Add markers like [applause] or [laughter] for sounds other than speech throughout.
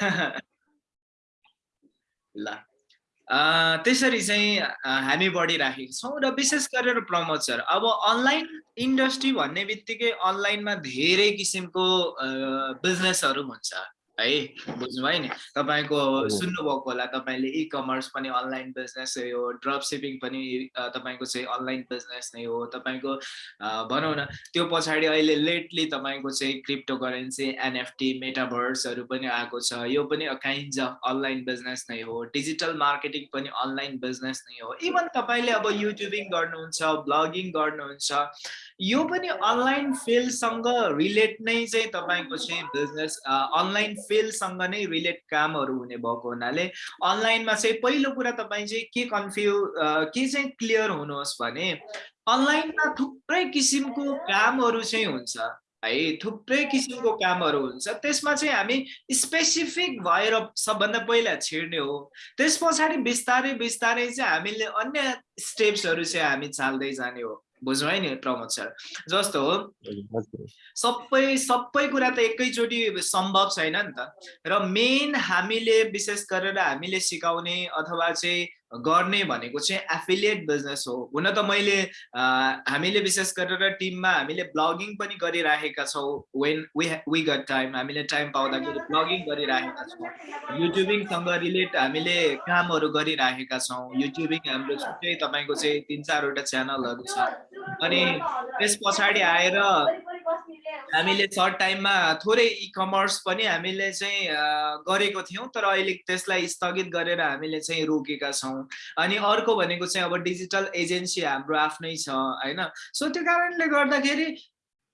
[laughs] ल। त्यसरी चाहिँ हामी बढिराखेका छौँ र विशेष गरेर प्रमोद सर अब अनलाइन इन्डस्ट्री भन्ने बित्तिकै अनलाइनमा धेरै किसिमको बिजनेसहरू हुन्छ। है बुझ्नुभयो नि? तपाईँको सुन्नुभएको होला तपाईँले इ कमर्स पनि अनलाइन बिजनेस हो ड्रप सिपिङ पनि तपाईँको चाहिँ अनलाइन बिजनेस नै हो तपाईँको भनौँ न त्यो पछाडि अहिले लेटली तपाईँको चाहिँ क्रिप्टो करेन्सी एनएफटी मेटाभर्सहरू पनि आएको छ यो पनि काइन्ड अफ अनलाइन बिजनेस नै हो डिजिटल मार्केटिङ पनि अनलाइन बिजनेस नै हो इभन तपाईँले अब युट्युबिङ गर्नुहुन्छ ब्लगिङ गर्नुहुन्छ यो पनि अनलाइन फिल्डसँग रिलेट नै चाहिँ तपाईँको चाहिँ बिजनेस अनलाइन फिल्डसँग नै रिलेट कामहरू हुने भएको हुनाले अनलाइनमा चाहिँ पहिलो कुरा तपाईँ चाहिँ के कन्फ्यु के चाहिँ क्लियर हुनुहोस् भने अनलाइनमा थुप्रै किसिमको कामहरू चाहिँ हुन्छ है? थुप्रै किसिमको कामहरू हुन्छ। त्यसमा चाहिँ हामी स्पेसिफिक भएर सबभन्दा पहिला छिर्ने हो। त्यस पछाडि बिस्तारै बिस्तारै चाहिँ हामीले अन्य स्टेप्सहरू चाहिँ हामी चाल्दै जाने हो। बुझ्नु है नि प्रमोद सर? जस्तो हो। सबै सबै कुरा त एकैचोटि सम्भव छैन नि त। र मेन हामीले विशेष गरेर हामीले सिकाउने अथवा चाहिँ गर्ने भनेको चाहिँ एफिलिएट बिजनेस हो। हुन त मैले हामीले विशेष गरेर टिममा हामीले ब्लगिङ पनि गरिराखेका छौँ। वेन वी गट टाइम हामीले टाइम पाउँदाखेरि ब्लगिङ गरिराखेका छौँ। युट्युबिङसँग रिलेट हामीले कामहरू गरिराखेका छौँ। युट्युबिङ हाम्रो छुट्टै तपाईँको चाहिँ तिन चारवटा च्यानलहरू छ। अनि त्यस पछाडि आएर हामीले सर्ट टाइममा थोरै इ कमर्स पनि हामीले चाहिँ गरेको थियौँ। तर अहिले त्यसलाई स्थगित गरेर हामीले चाहिँ रोकेका छौँ। अनि अर्को भनेको चाहिँ अब डिजिटल एजेन्सी हाम्रो आफ्नै छ होइन? सो त्यो कारणले गर्दाखेरि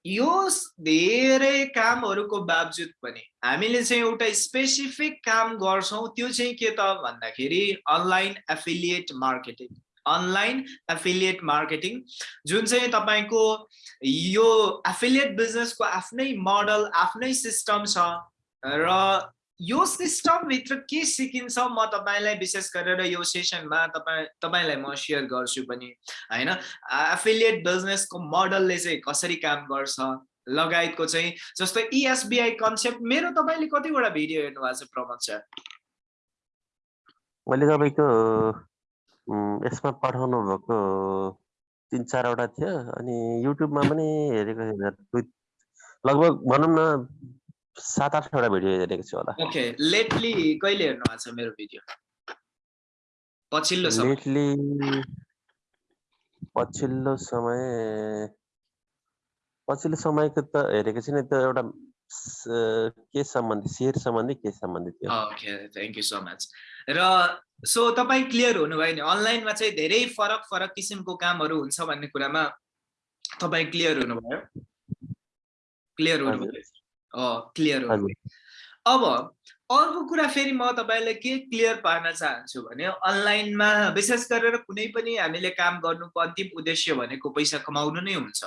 यो धेरै कामहरूको बावजुद पनि हामीले चाहिँ एउटा स्पेसिफिक काम गर्छौँ त्यो चाहिँ के त भन्दाखेरि online affiliate marketing online affiliate marketing जुन चाहिँ तपाईँको यो एफिलिएट बिजनेसको आफ्नै मोडल आफ्नै सिस्टम छ र यो सिस्टमभित्र के सिकिन्छ म तपाईँलाई विशेष गरेर यो सेसनमा तपाईँ तपाईँलाई म सेयर गर्छु पनि होइन? एफिलिएट बिजनेसको मोडलले चाहिँ कसरी काम गर्छ लगायतको चाहिँ जस्तो इएसबिआई कन्सेप्ट मेरो तपाईँले कतिवटा भिडियो हेर्नु भएको छ प्रमोद सर मैले तपाईँको यसमा पठाउनु भएको तिन चारवटा थियो अनि युट्युबमा पनि हेरेको लगभग भनौँ न सात आठवटा भिडियो हेरेको छु होला। ओके लेटली कहिले हेर्नु भएको छ मेरो भिडियो? पछिल्लो समय। लेटली पछिल्लो समय पछिल्लो समयको त हेरेको छैन त्यो एउटा के सम्बन्धी सेयर सम्बन्धी के सम्बन्धी थियो okay thank you so much र सो तपाईँ क्लियर हुनुभयो नि अनलाइनमा चाहिँ धेरै फरक फरक किसिमको कामहरू हुन्छ भन्ने कुरामा तपाईँ क्लियर हुनुभयो? क्लियर हुनुभयो। क्लियर हो। अब अर्को कुरा फेरि म तपाईँलाई के क्लियर पार्न चाहन्छु भने अनलाइनमा विशेष गरेर कुनै पनि हामीले काम गर्नुको अन्तिम उद्देश्य भनेको पैसा कमाउनु नै हुन्छ।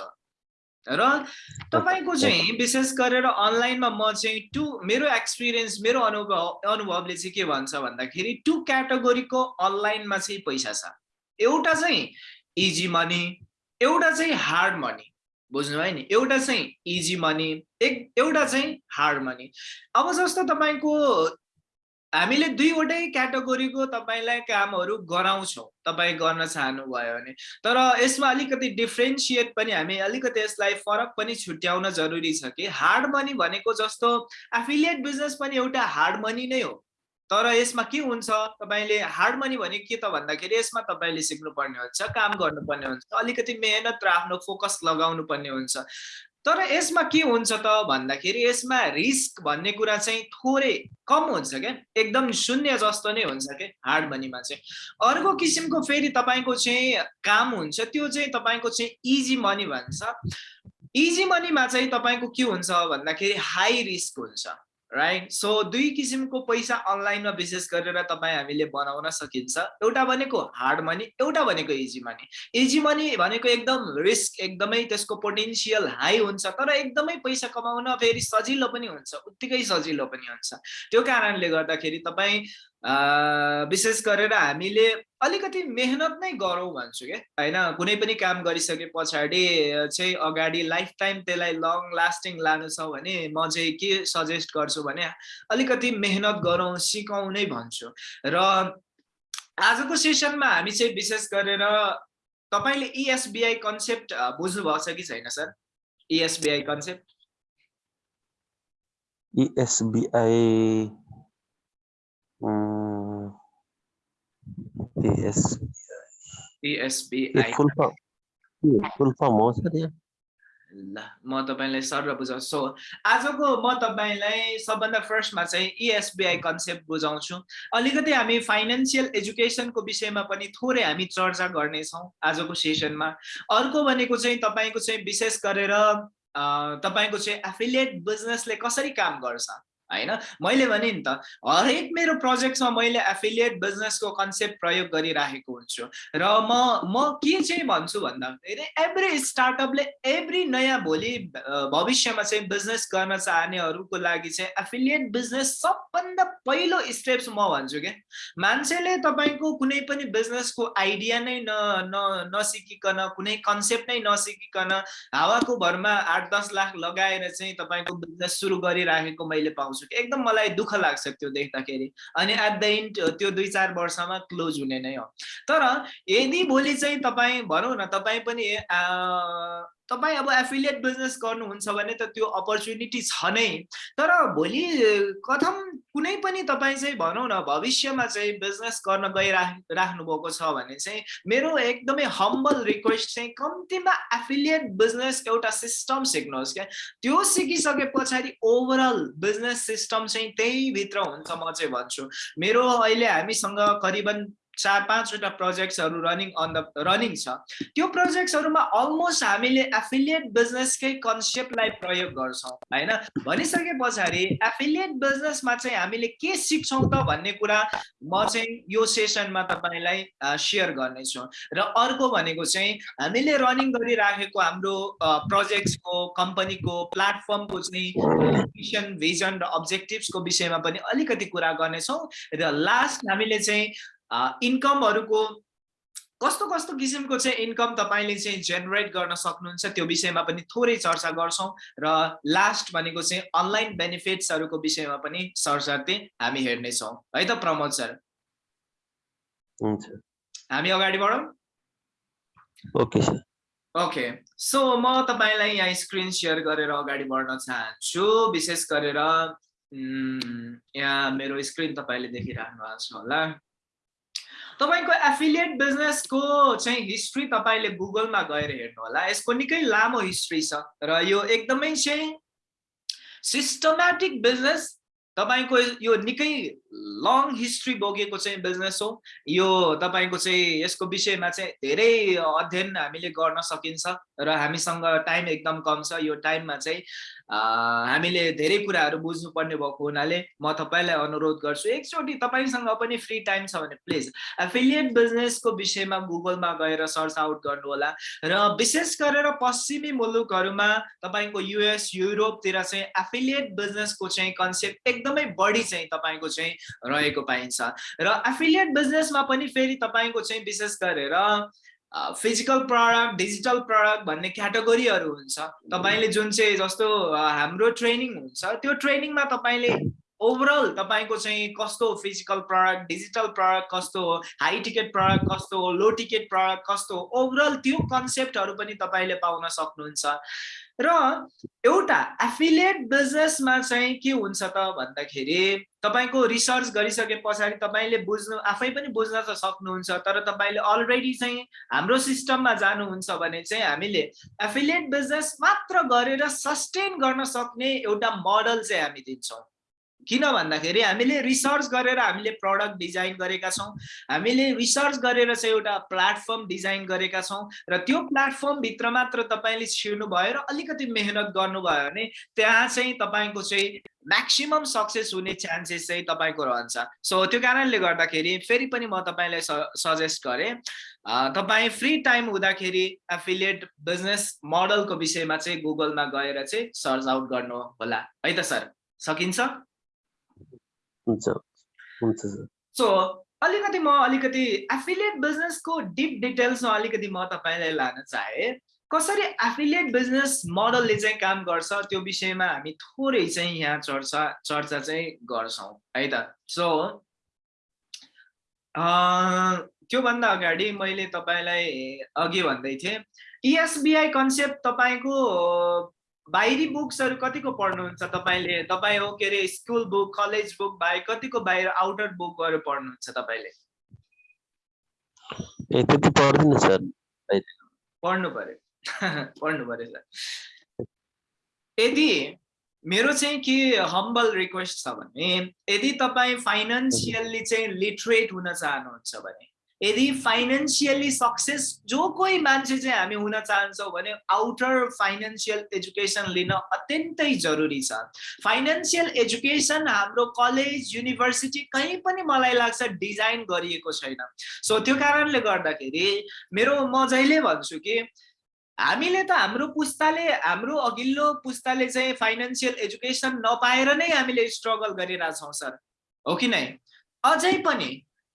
र तपाईँको चाहिँ विशेष गरेर अनलाइनमा म चाहिँ टु मेरो एक्सपिरियन्स मेरो अनुभव अनुभवले चाहिँ के भन्छ भन्दाखेरि टु क्याटेगोरीको अनलाइनमा चाहिँ पैसा छ। एउटा चाहिँ इजी मनी एउटा चाहिँ हार्ड मनी। बुझ्नुभयो नि? एउटा चाहिँ इजी मनी एक एउटा चाहिँ हार्ड मनी अब जस्तो तपाईँको हामीले दुईवटै क्याटेगोरीको तपाईँलाई कामहरू गराउँछौँ। तपाईँ गर्न चाहनुभयो भने। तर यसमा अलिकति डिफ्रेन्सिएट पनि हामी अलिकति यसलाई फरक पनि छुट्याउन जरुरी छ कि? हार्ड मनी भनेको जस्तो एफिलिएट बिजनेस पनि एउटा हार्ड मनी नै हो। तर यसमा के हुन्छ? तपाईँले हार्ड मनी भने के त भन्दाखेरि यसमा तपाईँले सिक्नुपर्ने हुन्छ काम गर्नुपर्ने हुन्छ अलिकति मेहनत र आफ्नो फोकस लगाउनु पर्ने हुन्छ। तर यसमा के हुन्छ त भन्दाखेरि यसमा रिस्क भन्ने कुरा चाहिँ थोरै कम हुन्छ क्या एकदम शून्य जस्तो नै हुन्छ क्या हार्ड मनीमा चाहिँ। अर्को किसिमको फेरि तपाईँको चाहिँ काम हुन्छ त्यो चाहिँ तपाईँको चाहिँ इजी मनी भन्छ। इजी मनीमा चाहिँ तपाईँको के हुन्छ भन्दाखेरि हाई रिस्क हुन्छ। राइट सो दुई किसिमको पैसा अनलाइनमा विशेष गरेर तपाईँ हामीले बनाउन सकिन्छ। एउटा भनेको हार्ड मनी एउटा भनेको इजी मनी इजी मनी भनेको एकदम रिस्क एकदमै त्यसको पोटेन्सियल हाई हुन्छ तर एकदमै पैसा कमाउन फेरि सजिलो पनि हुन्छ उत्तिकै सजिलो पनि हुन्छ। त्यो कारणले गर्दाखेरि तपाईँ विशेष गरेर हामीले अलिकति मेहनत नै गरौँ भन्छु क्या होइन कुनै पनि काम गरिसके पछाडि चाहिँ अगाडि लाइफ टाइम त्यसलाई लङ लास्टिङ लानु छ भने म चाहिँ के सजेस्ट गर्छु भने अलिकति मेहनत गरौँ सिकौँ नै भन्छु। र आजको सेसनमा हामी चाहिँ विशेष गरेर तपाईँले E इएसबिआई कन्सेप्ट बुझ्नुभएको छ कि छैन sir? ESBI concept ESBI form full form हो सर यो ल म तपाईँलाई सर बुझाउँछु। सो आजको म तपाईँलाई सबभन्दा फर्स्टमा चाहिँ E इएसबिआई कन्सेप्ट बुझाउँछु। अलिकति हामी फाइनेन्सियल एजुकेसनको विषयमा पनि थोरै हामी चर्चा गर्नेछौँ आजको सेसनमा अर्को भनेको चाहिँ तपाईँको चाहिँ विशेष गरेर तपाईँको चाहिँ एफिलिएट बिजनेसले कसरी काम गर्छ? होइन? मैले भने नि त हरेक मेरो प्रोजेक्ट्समा मैले एफिलिएट बिजनेसको कन्सेप्ट प्रयोग गरिराखेको हुन्छु र म म के चाहिँ भन्छु भन्दाखेरि एभ्री स्टार्टअपले एभ्री नयाँ भोलि भविष्यमा चाहिँ बिजनेस गर्न चाहनेहरूको लागि चाहिँ एफिलिएट बिजनेस सबभन्दा पहिलो स्टेप्स म भन्छु क्या मान्छेले तपाईँको कुनै पनि बिजनेसको आइडिया नै न न नसिकिकन कुनै कन्सेप्ट नै नसिकिकन हावाको भरमा आठ दस लाख लगाएर चाहिँ तपाईँको बिजनेस सुरु गरिराखेको मैले पाउँछु। कि एकदम मलाई दुःख लाग्छ त्यो देख्दाखेरि। अनि एट द इन्ड त्यो दुई चार वर्षमा क्लोज हुने नै हो। तर यदि भोलि चाहिँ तपाईँ भनौँ न तपाईँ पनि तपाईँ अब एफिलिएट बिजनेस गर्नुहुन्छ भने त त्यो अपर्च्युनिटी छ नै। तर भोलि कथम कुनै पनि तपाईँ चाहिँ भनौँ न भविष्यमा चाहिँ बिजनेस गर्न गइराख राख्नु भएको छ भने चाहिँ मेरो एकदमै हम्बल रिक्वेस्ट चाहिँ कम्तीमा एफिलिएट बिजनेस एउटा सिस्टम सिक्नुहोस् क्या। त्यो सिकिसके पछाडि ओभरअल बिजनेस सिस्टम चाहिँ त्यही भित्र हुन्छ म चाहिँ भन्छु। मेरो अहिले हामीसँग करिबन चार पाँचवटा प्रोजेक्ट्सहरू रनिङ अन द रनिङ छ। त्यो प्रोजेक्ट्सहरूमा अलमोस्ट हामीले एफिलिएट बिजनेसकै कन्सेप्टलाई प्रयोग गर्छौँ होइन? भनिसके पछाडि एफिलिएट बिजनेसमा चाहिँ हामीले के सिक्छौँ त भन्ने कुरा म चाहिँ यो सेसनमा तपाईँलाई सेयर गर्नेछु। र अर्को भनेको चाहिँ हामीले रनिङ गरिराखेको हाम्रो प्रोजेक्ट्सको कम्पनीको प्लेटफर्मको चाहिँ मिसन भिजन र अब्जेक्टिभ्सको विषयमा पनि अलिकति कुरा गर्नेछौँ। र लास्ट हामीले चाहिँ इन्कमहरूको कस्तो कस्तो किसिमको चाहिँ इन्कम तपाईँले चाहिँ जेनेरेट गर्न सक्नुहुन्छ त्यो विषयमा पनि थोरै चर्चा गर्छौँ र लास्ट भनेको चाहिँ अनलाइन बेनिफिट्सहरूको विषयमा पनि सरसर्ती हामी हेर्नेछौँ। है त प्रमोद सर? हामी अगाडि बढौँ? Okay sir. ओके। सो म तपाईँलाई यहाँ स्क्रिन सेयर गरेर अगाडि बढ्न चाहन्छु विशेष गरेर यहाँ मेरो स्क्रिन तपाईँले देखिराख्नु भएको छ होला। तपाईँको एफिलिएट बिजनेसको चाहिँ हिस्ट्री तपाईँले गुगलमा गएर हेर्नु होला। यसको निकै लामो हिस्ट्री छ र यो एकदमै चाहिँ सिस्टमेटिक बिजनेस तपाईँको यो निकै लङ हिस्ट्री बोकेको चाहिँ बिजनेस हो। यो तपाईँको चाहिँ यसको विषयमा चाहिँ धेरै अध्ययन हामीले गर्न सकिन्छ र हामीसँग टाइम एकदम कम छ। यो टाइममा चाहिँ हामीले धेरै कुराहरू बुझ्नुपर्ने भएको हुनाले म तपाईँलाई अनुरोध गर्छु एकचोटि तपाईँसँग पनि फ्री टाइम छ भने प्लिज एफिलिएट बिजनेसको विषयमा गुगलमा गएर सर्च आउट गर्नुहोला र विशेष गरेर पश्चिमी मुलुकहरूमा तपाईँको युएस युरोपतिर चाहिँ एफिलिएट बिजनेसको चाहिँ कन्सेप्ट एकदमै बढी चाहिँ तपाईँको चाहिँ रहेको पाइन्छ। र एफिलिएट बिजनेसमा पनि फेरि तपाईँको चाहिँ विशेष गरेर फिजिकल प्रडक्ट डिजिटल प्रडक्ट भन्ने क्याटेगोरीहरू हुन्छ। तपाईँले जुन चाहिँ जस्तो हाम्रो ट्रेनिङ हुन्छ त्यो ट्रेनिङमा तपाईँले ओभरअल तपाईँको चाहिँ कस्तो फिजिकल प्रडक्ट डिजिटल प्रडक्ट कस्तो हो हाई टिकट प्रडक्ट कस्तो हो लो टिकट प्रडक्ट कस्तो हो ओभरअल त्यो कन्सेप्टहरू पनि तपाईँले पाउन सक्नुहुन्छ। र एउटा एफिलिएट बिजनेसमा चाहिँ के हुन्छ त भन्दाखेरि तपाईँको रिसर्च गरिसके पछाडि तपाईँले बुझ्नु आफै पनि बुझ्न त सक्नुहुन्छ तर तपाईँले अलरेडी चाहिँ हाम्रो सिस्टममा जानुहुन्छ भने चाहिँ हामीले एफिलिएट बिजनेस मात्र गरेर सस्टेन गर्न सक्ने एउटा मोडल चाहिँ हामी दिन्छौँ। किन भन्दाखेरि हामीले रिसर्च गरेर हामीले प्रडक्ट डिजाइन गरेका छौँ हामीले रिसर्च गरेर चाहिँ एउटा प्लेटफर्म डिजाइन गरेका छौँ र त्यो प्लेटफर्मभित्र मात्र तपाईँले छिर्नु भयो र अलिकति मेहनत गर्नुभयो भने त्यहाँ चाहिँ तपाईँको चाहिँ म्याक्सिमम् सक्सेस हुने चान्सेस चाहिँ तपाईँको रहन्छ। सो त्यो कारणले गर्दाखेरि फेरि पनि म तपाईँलाई सजेस्ट गरेँ तपाईँ फ्री टाइम हुँदाखेरि एफिलिएट बिजनेस मोडलको विषयमा चाहिँ गुगलमा गएर चाहिँ सर्च आउट गर्नु होला। है त सर? सकिन्छ? हुन्छ हुन्छ सो अलिकति म अलिकति एफिलिएट बिजनेसको डिप डिटेल्समा अलिकति म तपाईँलाई लान चाहे कसरी एफिलिएट बिजनेस मोडलले चाहिँ काम गर्छ त्यो विषयमा हामी थोरै चाहिँ यहाँ चर्चा चर्चा चाहिँ गर्छौँ है त? सो त्योभन्दा अगाडि मैले तपाईँलाई अघि भन्दै थिएँ इएसबिआई कन्सेप्ट तपाईँको बाहिरी बुक्सहरू कतिको पढ्नुहुन्छ? तपाईँले तपाईँ हो के अरे स्कुल बुक कलेज बुक बाहेक कतिको बाहिर आउटर बुकहरू पढ्नुहुन्छ तपाईँले? ए त्यति पढ्दिनँ सर। पढ्नु पर्यो [laughs] पढ्नु पर्यो सर। यदि मेरो चाहिँ के हम्बल रिक्वेस्ट छ भने यदि तपाईँ फाइनेन्सियल्ली चाहिँ लिटरेट हुन चाहनुहुन्छ भने यदि फाइनेन्सियली सक्सेस जो कोही मान्छे चाहिँ हामी हुन चाहन्छौँ भने आउटर फाइनेन्सियल एजुकेसन लिन अत्यन्तै जरुरी छ। फाइनेन्सियल एजुकेसन हाम्रो कलेज युनिभर्सिटी कहीँ पनि मलाई लाग्छ डिजाइन गरिएको छैन। सो त्यो कारणले गर्दाखेरि मेरो म जहिले भन्छु कि हामीले त हाम्रो पुस्ताले हाम्रो अघिल्लो पुस्ताले चाहिँ फाइनेन्सियल एजुकेसन नपाएर नै हामीले स्ट्रगल गरिरहेछौँ सर। हो कि नै? अझै पनि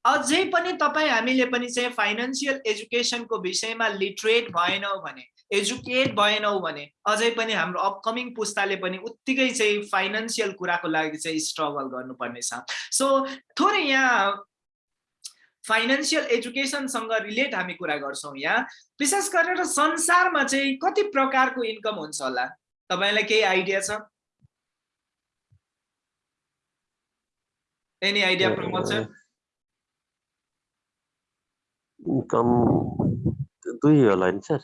अझै पनि तपाईँ हामीले पनि चाहिँ फाइनेन्सियल एजुकेसनको विषयमा लिटरेट भएनौँ भने एजुकेट भएनौँ भने अझै पनि हाम्रो अपकमिङ पुस्ताले पनि उत्तिकै चाहिँ फाइनेन्सियल कुराको लागि चाहिँ स्ट्रगल गर्नुपर्नेछ। सो थोरै यहाँ फाइनेन्सियल एजुकेसनसँग रिलेट हामी कुरा गर्छौँ यहाँ। विशेष गरेर संसारमा चाहिँ कति प्रकारको इन्कम हुन्छ होला? तपाईँलाई केही आइडिया छ? Any idea Pramod sir income दुई होला नि सर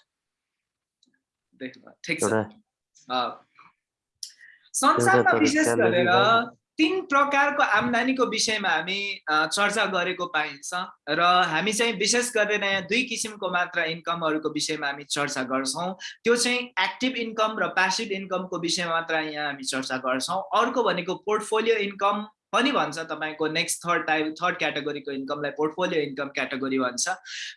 संसारमा विशेष गरेर तिन प्रकारको आम्दानीको विषयमा हामी चर्चा गरेको पाइन्छ र हामी चाहिँ विशेष गरेर यहाँ दुई किसिमको मात्र इन्कमहरूको विषयमा हामी चर्चा गर्छौँ। त्यो चाहिँ एक्टिभ इन्कम र प्यासिभ इन्कमको विषयमा मात्र यहाँ हामी चर्चा गर्छौँ। अर्को भनेको पोर्टफोलियो इन्कम पनि भन्छ तपाईँको नेक्स्ट थर्ड टाइप थर्ड क्याटेगोरीको इन्कमलाई पोर्टफोलियो इन्कम क्याटेगोरी भन्छ।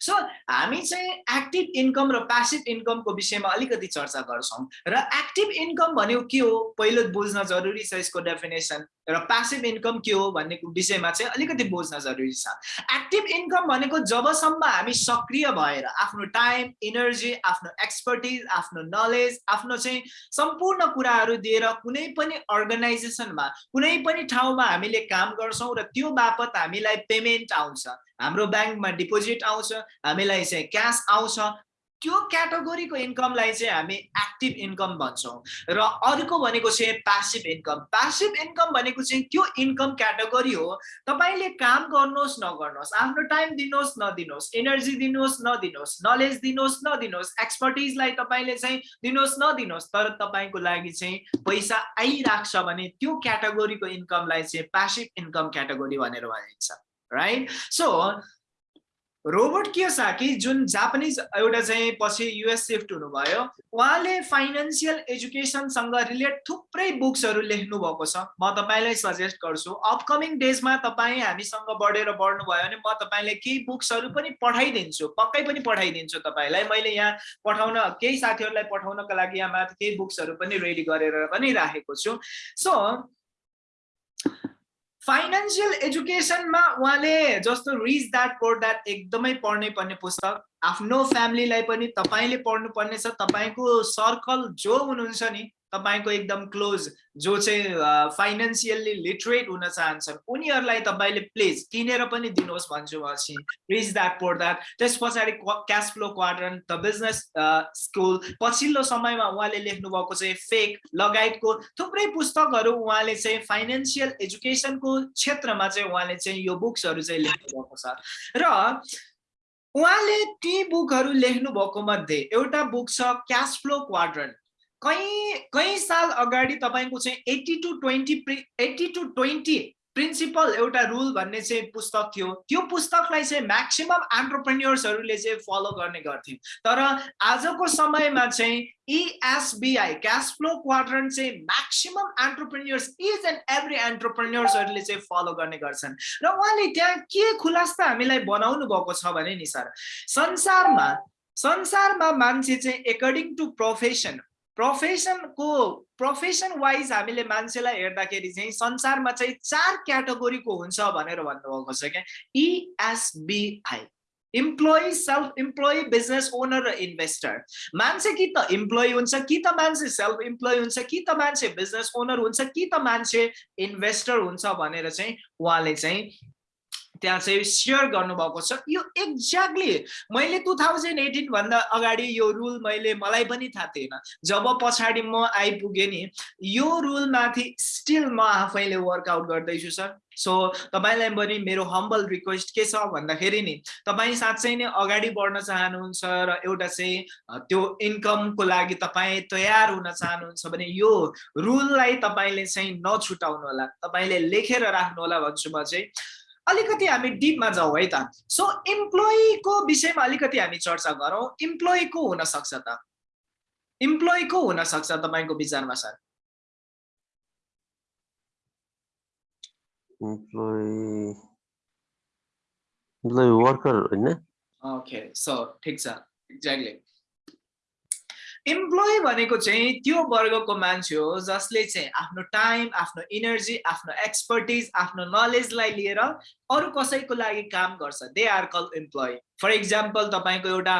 सो हामी चाहिँ एक्टिभ इन्कम र प्यासिभ इन्कमको विषयमा अलिकति चर्चा गर्छौँ र एक्टिभ इन्कम भनेको के हो? पहिलो बुझ्न जरुरी छ यसको डेफिनेसन र प्यासिभ इन्कम के हो भन्ने विषयमा चाहिँ अलिकति बुझ्न जरुरी छ। एक्टिभ इन्कम भनेको जबसम्म हामी सक्रिय भएर आफ्नो टाइम इनर्जी आफ्नो एक्सपर्टिज आफ्नो नलेज आफ्नो चाहिँ सम्पूर्ण कुराहरू दिएर कुनै पनि अर्गनाइजेसनमा कुनै पनि ठाउँमा हामीले काम गर्छौँ र त्यो बापत हामीलाई पेमेन्ट आउँछ। हाम्रो ब्याङ्कमा डिपोजिट आउँछ हामीलाई चाहिँ क्यास आउँछ त्यो क्याटेगोरीको इन्कमलाई चाहिँ हामी एक्टिभ इन्कम भन्छौँ। र अर्को भनेको चाहिँ प्यासिभ इन्कम। प्यासिभ इन्कम भनेको चाहिँ त्यो इन्कम क्याटेगोरी हो। तपाईँले काम गर्नुहोस् नगर्नुहोस् आफ्नो टाइम दिनुहोस् नदिनुहोस् इनर्जी दिनुहोस् नदिनुहोस् नलेज दिनुहोस् नदिनुहोस् एक्सपर्टिजलाई तपाईँले चाहिँ दिनुहोस् नदिनुहोस् तर तपाईँको लागि चाहिँ पैसा आइरहेको छ भने त्यो क्याटेगोरीको इन्कमलाई चाहिँ प्यासिभ इन्कम क्याटेगोरी भनेर भनिन्छ। राइट सो रोबर्ट कियोसाकी जुन जापानिज एउटा चाहिँ पछि युएस सिफ्ट हुनुभयो उहाँले फाइनेन्सियल एजुकेसनसँग रिलेट थुप्रै बुक्सहरू लेख्नु भएको छ। म तपाईँलाई सजेस्ट गर्छु अपकमिङ डेजमा तपाईँ हामीसँग बढेर बढ्नुभयो भने म तपाईँलाई केही बुक्सहरू पनि पठाइदिन्छु पक्कै पनि पठाइदिन्छु तपाईँलाई। मैले यहाँ पठाउन केही साथीहरूलाई पठाउनको लागि यहाँ माथि केही बुक्सहरू पनि रेडी गरेर पनि राखेको छु। सो फाइनेन्सियल एजुकेसनमा उहाँले जस्तो रिच द्याट पोर द्याट एकदमै पढ्नै पर्ने पुस्तक आफ्नो फ्यामिलीलाई पनि तपाईँले पढ्नुपर्ने छ तपाईँको सर्कल जो हुनुहुन्छ नि तपाईँको एकदम क्लोज जो चाहिँ फाइनेन्सियल्ली लिटरेट हुन चाहन्छन् उनीहरूलाई तपाईँले प्लिज किनेर पनि दिनुहोस् भन्छु म चाहिँ। रिच द्याट पोर द्याट त्यस पछाडि cash flow quadrant the business school पछिल्लो समयमा उहाँले लेख्नु भएको चाहिँ फेक लगायतको थुप्रै पुस्तकहरू उहाँले चाहिँ फाइनेन्सियल एजुकेसनको क्षेत्रमा चाहिँ उहाँले चाहिँ यो बुक्सहरू चाहिँ लेख्नु भएको छ। र उहाँले ती बुकहरू लेख्नु भएको मध्ये एउटा बुक छ क्यास फ्लो क्वाड्रन कहीँ कहीँ साल अगाडि तपाईँको चाहिँ eighty to twenty eighty to twenty principle एउटा रुल भन्ने चाहिँ पुस्तक थियो। त्यो पुस्तकलाई चाहिँ म्याक्सिमम् एन्टरप्रेन्यर्सहरूले चाहिँ फलो गर्ने गर्थे तर आजको समयमा चाहिँ इएसबिआई क्यास फ्लो क्वाड्रन चाहिँ maximum entrepreneurs is and every एन्टरप्रेन्यर्सहरूले चाहिँ फलो गर्ने गर्छन्। र उहाँले त्यहाँ के खुलास्ता हामीलाई बनाउनु भएको छ भने नि सर संसारमा संसारमा मान्छे चाहिँ एकर्डिङ टु प्रोफेसन प्रोफेसनको प्रोफेसन वाइज हामीले मान्छेलाई हेर्दाखेरि चाहिँ संसारमा चाहिँ चार क्याटेगोरीको हुन्छ भनेर भन्नुभएको छ क्या। ESBI employee self employee business owner र इन्भेस्टर मान्छे कि त इम्प्लोइ हुन्छ कि त मान्छे सेल्फ इम्प्लोइ हुन्छ कि त मान्छे बिजनेस ओनर हुन्छ कि त मान्छे इन्भेस्टर हुन्छ भनेर चाहिँ उहाँले चाहिँ त्यहाँ चाहिँ सेयर गर्नुभएको छ। यो एक्ज्याक्टली मैले टु थाउजन्ड एटिनभन्दा अगाडि यो रुल मैले मलाई पनि थाहा थिएन। जब पछाडि म आइपुगेँ नि यो रुलमाथि स्टिल म आफैले वर्कआउट गर्दैछु सर सो तपाईँलाई पनि मेरो हम्बल रिक्वेस्ट के छ भन्दाखेरि नि तपाईँ साँच्चै नै अगाडि बढ्न चाहनुहुन्छ र एउटा चाहिँ त्यो इन्कमको लागि तपाईँ तयार हुन चाहनुहुन्छ भने यो रुललाई तपाईँले चाहिँ नछुटाउनु होला। तपाईँले लेखेर राख्नु होला भन्छु म चाहिँ। अलिकति हामी डिपमा जाउँ है त। सो इम्प्लोइको विषयमा अलिकति हामी चर्चा गरौँ। इम्प्लोइ को हुन सक्छ त? इम्प्लोइ को हुन सक्छ तपाईँको विचारमा सर? वर्कर होइन? ओके सो ठिक छ। एक्ज्याक्टली इम्प्लोइ भनेको चाहिँ त्यो वर्गको मान्छे हो जसले चाहिँ आफ्नो टाइम आफ्नो इनर्जी आफ्नो एक्सपर्टिज आफ्नो नलेजलाई लिएर अरू कसैको लागि काम गर्छ. They are call employee for example तपाईँको एउटा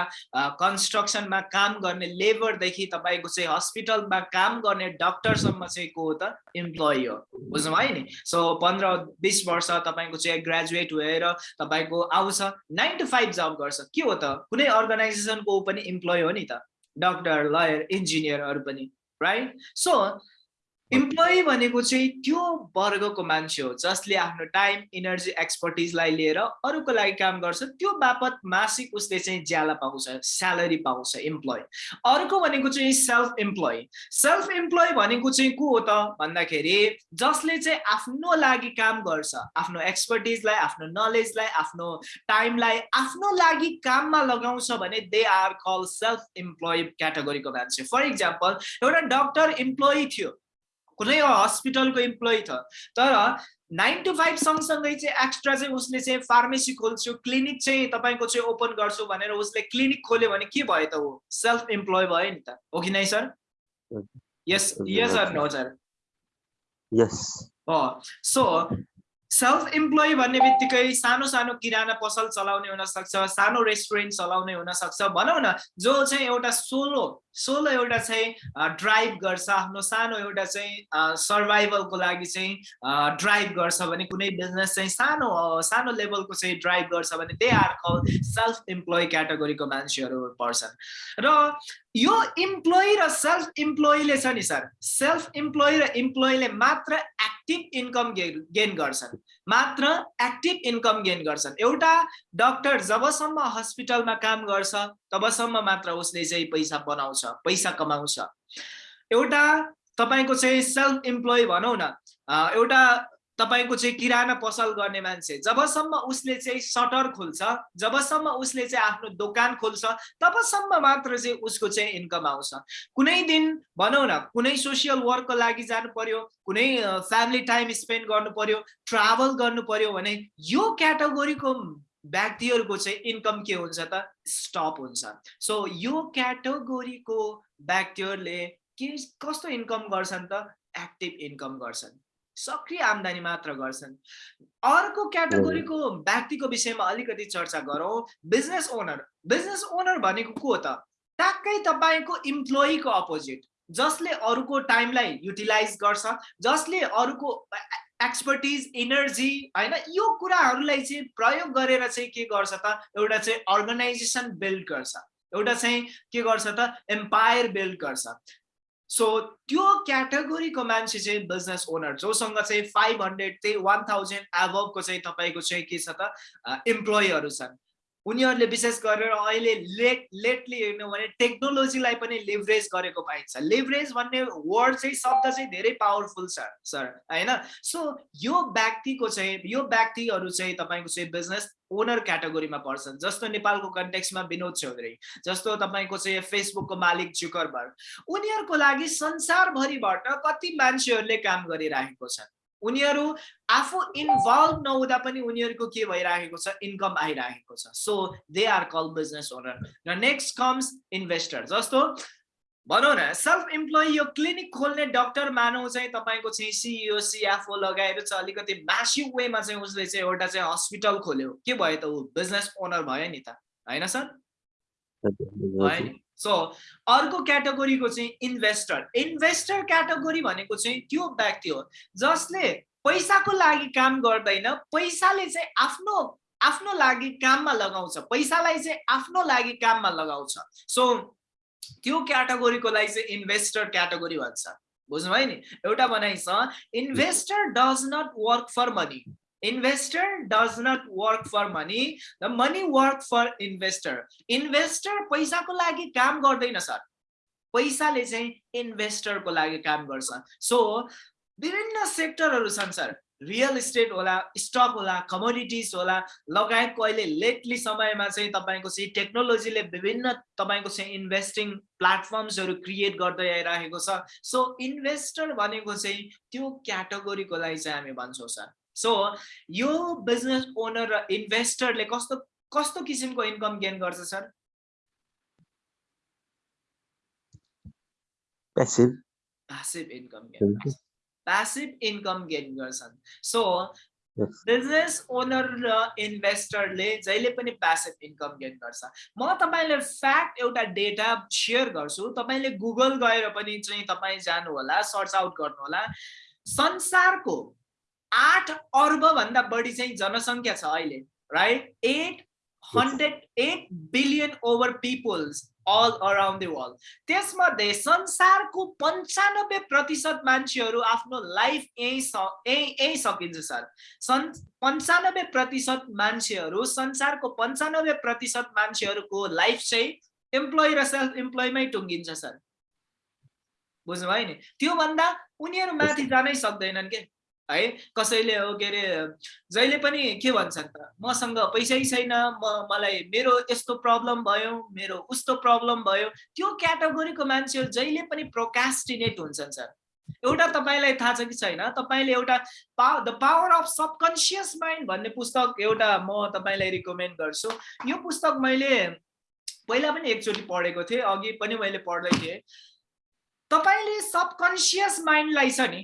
कन्स्ट्रक्सनमा काम गर्ने लेबरदेखि तपाईँको चाहिँ हस्पिटलमा काम गर्ने डक्टरसम्म चाहिँ को हो त? इम्प्लोइ हो। बुझ्नुभयो नि? सो पन्ध्र बिस वर्ष तपाईँको चाहिँ ग्रेजुएट भएर तपाईँको आउँछ। नाइन टु फाइभ जब गर्छ। के हो त? कुनै अर्गनाइजेसनको पनि इम्प्लोइ हो नि त। डक्टर लयर इन्जिनियरहरू पनि राइट सो इम्प्लोइ भनेको चाहिँ त्यो वर्गको मान्छे हो जसले आफ्नो टाइम इनर्जी एक्सपर्टिजलाई लिएर अरूको लागि काम गर्छ। त्यो बापत मासिक उसले चाहिँ ज्याला पाउँछ स्यालेरी पाउँछ इम्प्लोइ अर्को भनेको चाहिँ सेल्फ इम्प्लोइ सेल्फ इम्प्लोइ भनेको चाहिँ को हो त? भन्दाखेरि जसले चाहिँ आफ्नो लागि काम गर्छ आफ्नो एक्सपर्टिजलाई आफ्नो नलेजलाई आफ्नो टाइमलाई आफ्नो लागि काममा लगाउँछ भने they are call self employee क्याटेगोरीको मान्छे। फर इक्जाम्पल एउटा डक्टर इम्प्लोइ थियो। कुनै हस्पिटलको इम्प्लोइ छ। तर नाइन टु फाइभ सँगसँगै चाहिँ एक्स्ट्रा चाहिँ उसले चाहिँ फार्मेसी खोल्छु क्लिनिक चाहिँ तपाईँको चाहिँ ओपन गर्छु भनेर उसले क्लिनिक खोल्यो भने के भयो त ऊ सेल्फ इम्प्लोइ भयो नि त। हो कि नै sir? Yes yes sir no sir yes so self employee भन्ने बित्तिकै सानो सानो किराना पसल चलाउने हुनसक्छ सानो रेस्टुरेन्ट चलाउने हुनसक्छ। भनौँ न जो चाहिँ एउटा सोलो सोलो एउटा चाहिँ ड्राइभ गर्छ आफ्नो सानो एउटा चाहिँ सर्भाइभलको लागि चाहिँ ड्राइभ गर्छ भने कुनै बिजनेस चाहिँ सानो सानो लेभलको चाहिँ ड्राइभ गर्छ भने they are call self employee क्याटेगोरीको मान्छेहरू पर्छन्। र यो इम्प्लोइ र सेल्फ इम्प्लोइले छ नि सर। सेल्फ इम्प्लोइ र इम्प्लोइले मात्र एक्टिभ इन्कम गेन गर्छन्। मात्र एक्टिभ इन्कम गेन गर्छन्। एउटा डक्टर जबसम्म हस्पिटलमा काम गर्छ तबसम्म मात्र उसले चाहिँ पैसा बनाउँछ पैसा कमाउँछ। एउटा तपाईँको चाहिँ सेल्फ इम्प्लोइ भनौँ न एउटा तपाईँको चाहिँ किराना पसल गर्ने मान्छे जबसम्म उसले चाहिँ सटर खोल्छ जबसम्म उसले चाहिँ आफ्नो दोकान खोल्छ तबसम्म मात्र चाहिँ उसको चाहिँ इन्कम आउँछ। कुनै दिन भनौँ न कुनै सोसियल वर्कको लागि जानु पर्यो कुनै फ्यामिली टाइम स्पेन्ड गर्नु पर्यो ट्राभल गर्नु पर्यो भने यो क्याटेगोरीको व्यक्तिहरूको चाहिँ इन्कम के हुन्छ त? स्टप हुन्छ। सो यो क्याटेगोरीको व्यक्तिहरूले के कस्तो इन्कम गर्छन् त? एक्टिभ इन्कम गर्छन्। सक्रिय आम्दानी मात्र गर्छन्। अर्को क्याटेगोरीको व्यक्तिको विषयमा अलिकति चर्चा गरौँ। Business owner. बिजनेस ओनर भनेको को त? ट्याक्कै तपाईँको इम्प्लोइको अपोजिट जसले अरूको टाइमलाई युटिलाइज गर्छ जसले अरूको एक्सपर्टिज इनर्जी होइन यो कुराहरूलाई चाहिँ प्रयोग गरेर चाहिँ के गर्छ त? एउटा चाहिँ अर्गनाइजेसन बिल्ड गर्छ। एउटा चाहिँ के गर्छ त? एम्पायर बिल्ड गर्छ। सो त्यो क्याटेगोरीको मान्छे चाहिँ बिजनेस ओनर जोसँग चाहिँ फाइभ हन्ड्रेड चाहिँ वान थाउजन्ड एभबको चाहिँ तपाईँको चाहिँ के छ त? इम्प्लोइहरू छन्। उनीहरूले विशेष गरेर अहिले लेट लेटली हेर्नु भने टेक्नोलोजीलाई पनि लिभरेज गरेको पाइन्छ। लिभरेज भन्ने वर्ड चाहिँ शब्द चाहिँ धेरै पावरफुल छ सर होइन? सो यो व्यक्तिको चाहिँ यो व्यक्तिहरू चाहिँ तपाईँको चाहिँ बिजनेस ओनर क्याटेगोरीमा पर्छन् जस्तो नेपालको कन्टेक्समा विनोद चौधरी जस्तो तपाईँको चाहिँ फेसबुकको मालिक जुकरबर्ग उनीहरूको लागि संसारभरिबाट कति मान्छेहरूले काम गरिरहेको छ उनीहरू आफू इन्भल्भ नहुँदा पनि उनीहरूको के भइरहेको छ? इन्कम आइरहेको छ. So they are call business owner र नेक्स्ट कम्स इन्भेस्टर जस्तो भनौँ न सेल्फ इम्प्लोइ यो क्लिनिक खोल्ने डक्टर मानौ चाहिँ तपाईँको चाहिँ सिइओ सिएफओ लगाएर चाहिँ अलिकति म्यासिभ वेमा चाहिँ उसले चाहिँ एउटा चाहिँ हस्पिटल खोल्यो। के भयो त ऊ? बिजनेस ओनर भयो नि त। होइन सर? भयो नि। सो अर्को क्याटेगोरीको चाहिँ इन्भेस्टर इन्भेस्टर क्याटेगोरी भनेको चाहिँ त्यो व्यक्ति हो जसले पैसाको लागि काम गर्दैन पैसाले चाहिँ आफ्नो आफ्नो लागि काममा लगाउँछ। पैसालाई चाहिँ आफ्नो लागि काममा लगाउँछ। सो त्यो क्याटेगोरीको लागि चाहिँ इन्भेस्टर क्याटेगोरी भन्छ। बुझ्नुभयो नि? एउटा भनाइ छ investor does not work for money investor does not work for money the money work for investor investor पैसाको लागि काम गर्दैन सर। पैसाले चाहिँ इन्भेस्टरको लागि काम गर्छ। सो विभिन्न सेक्टरहरू छन् सर। रियल इस्टेट होला स्टक होला कमोडिटिज होला लगायतको अहिले लेटली समयमा चाहिँ तपाईँको चाहिँ टेक्नोलोजीले विभिन्न तपाईँको चाहिँ इन्भेस्टिङ प्लेटफर्म्सहरू क्रिएट गर्दै आइरहेको छ। सो इन्भेस्टर भनेको चाहिँ त्यो क्याटेगोरीको लागि चाहिँ हामी भन्छौँ सर। सो यो बिजनेस ओनर र इन्भेस्टरले कस्तो कस्तो किसिमको इन्कम गेन गर्छ sir? Passive passive income gain passive income gain गर्छन्। सो. बिजनेस ओनर र इन्भेस्टरले जहिले पनि प्यासिभ इन्कम गेन गर्छ। म तपाईँले फ्याक्ट एउटा डेटा सेयर गर्छु। तपाईँले गुगल गएर पनि चाहिँ तपाईँ जानु होला सर्च आउट गर्नु होला संसारको आठ अर्ब भन्दा बढी चाहिँ जनसङ्ख्या छ अहिले right eight hundred eight billion over peoples all around the world त्यसमध्ये संसारको पन्चानब्बे प्रतिशत मान्छेहरू आफ्नो लाइफ यहीँ यहीँ यहीँ सकिन्छ सर। सन् पन्चानब्बे प्रतिशत मान्छेहरू संसारको पन्चानब्बे प्रतिशत मान्छेहरूको लाइफ चाहिँ इम्प्लोइ र सेल्फ इम्प्लोइमै टुङ्गिन्छ सर। बुझ्नुभयो नि? त्योभन्दा उनीहरू माथि जानै सक्दैनन् के? है? कसैले हो के अरे जहिले पनि के भन्छन् त? मसँग पैसै छैन म मलाई मेरो यस्तो प्रब्लम भयो मेरो उस्तो प्रब्लम भयो। त्यो क्याटेगोरीको मान्छेहरू जहिले पनि प्रोकास्टिनेट हुन्छन् सर। एउटा तपाईँलाई थाहा छ कि छैन? तपाईँले एउटा पा the power of subconscious mind भन्ने पुस्तक एउटा म तपाईँलाई रिकमेन्ड गर्छु। यो पुस्तक मैले पहिला पनि एकचोटि पढेको थिएँ अघि पनि मैले पढ्दै थिएँ। तपाईँले सबकन्सियस माइन्डलाई छ नि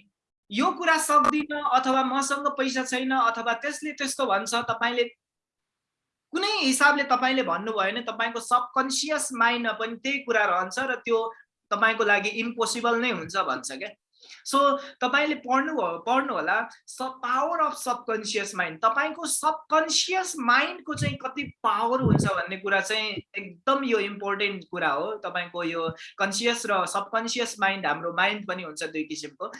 यो कुरा सक्दिनँ अथवा मसँग पैसा छैन अथवा त्यसले त्यस्तो भन्छ तपाईँले कुनै हिसाबले तपाईँले भन्नुभयो भने तपाईँको सबकन्सियस माइन्डमा पनि त्यही कुरा रहन्छ र त्यो तपाईँको लागि इम्पोसिबल नै हुन्छ भन्छ क्या। सो तपाईँले पढ्नु पढ्नु होला सब पावर अफ सबकन्सियस माइन्ड तपाईँको सबकन्सियस माइन्डको चाहिँ कति पावर हुन्छ भन्ने कुरा चाहिँ एकदम यो इम्पोर्टेन्ट कुरा हो। तपाईँको यो कन्सियस र सबकन्सियस माइन्ड हाम्रो माइन्ड पनि हुन्छ दुई किसिमको।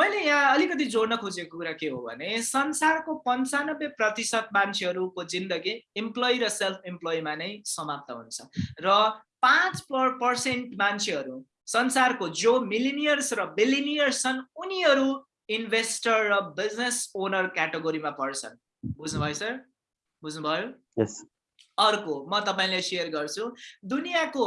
मैले यहाँ अलिकति जोड्न खोजेको कुरा के हो भने संसारको पन्चानब्बे प्रतिशत मान्छेहरूको जिन्दगी इम्प्लोइ र सेल्फ इम्प्लोइमा नै समाप्त हुन्छ। र पाँच पर्सेन्ट मान्छेहरू संसारको जो मिलिनियर्स र बिलिनियर्स छन् उनीहरू इन्भेस्टर र बिजनेस ओनर क्याटेगोरीमा पर्छन्। बुझ्नुभयो सर बुझ्नुभयो? Yes. अर्को म तपाईँलाई सेयर गर्छु दुनियाँको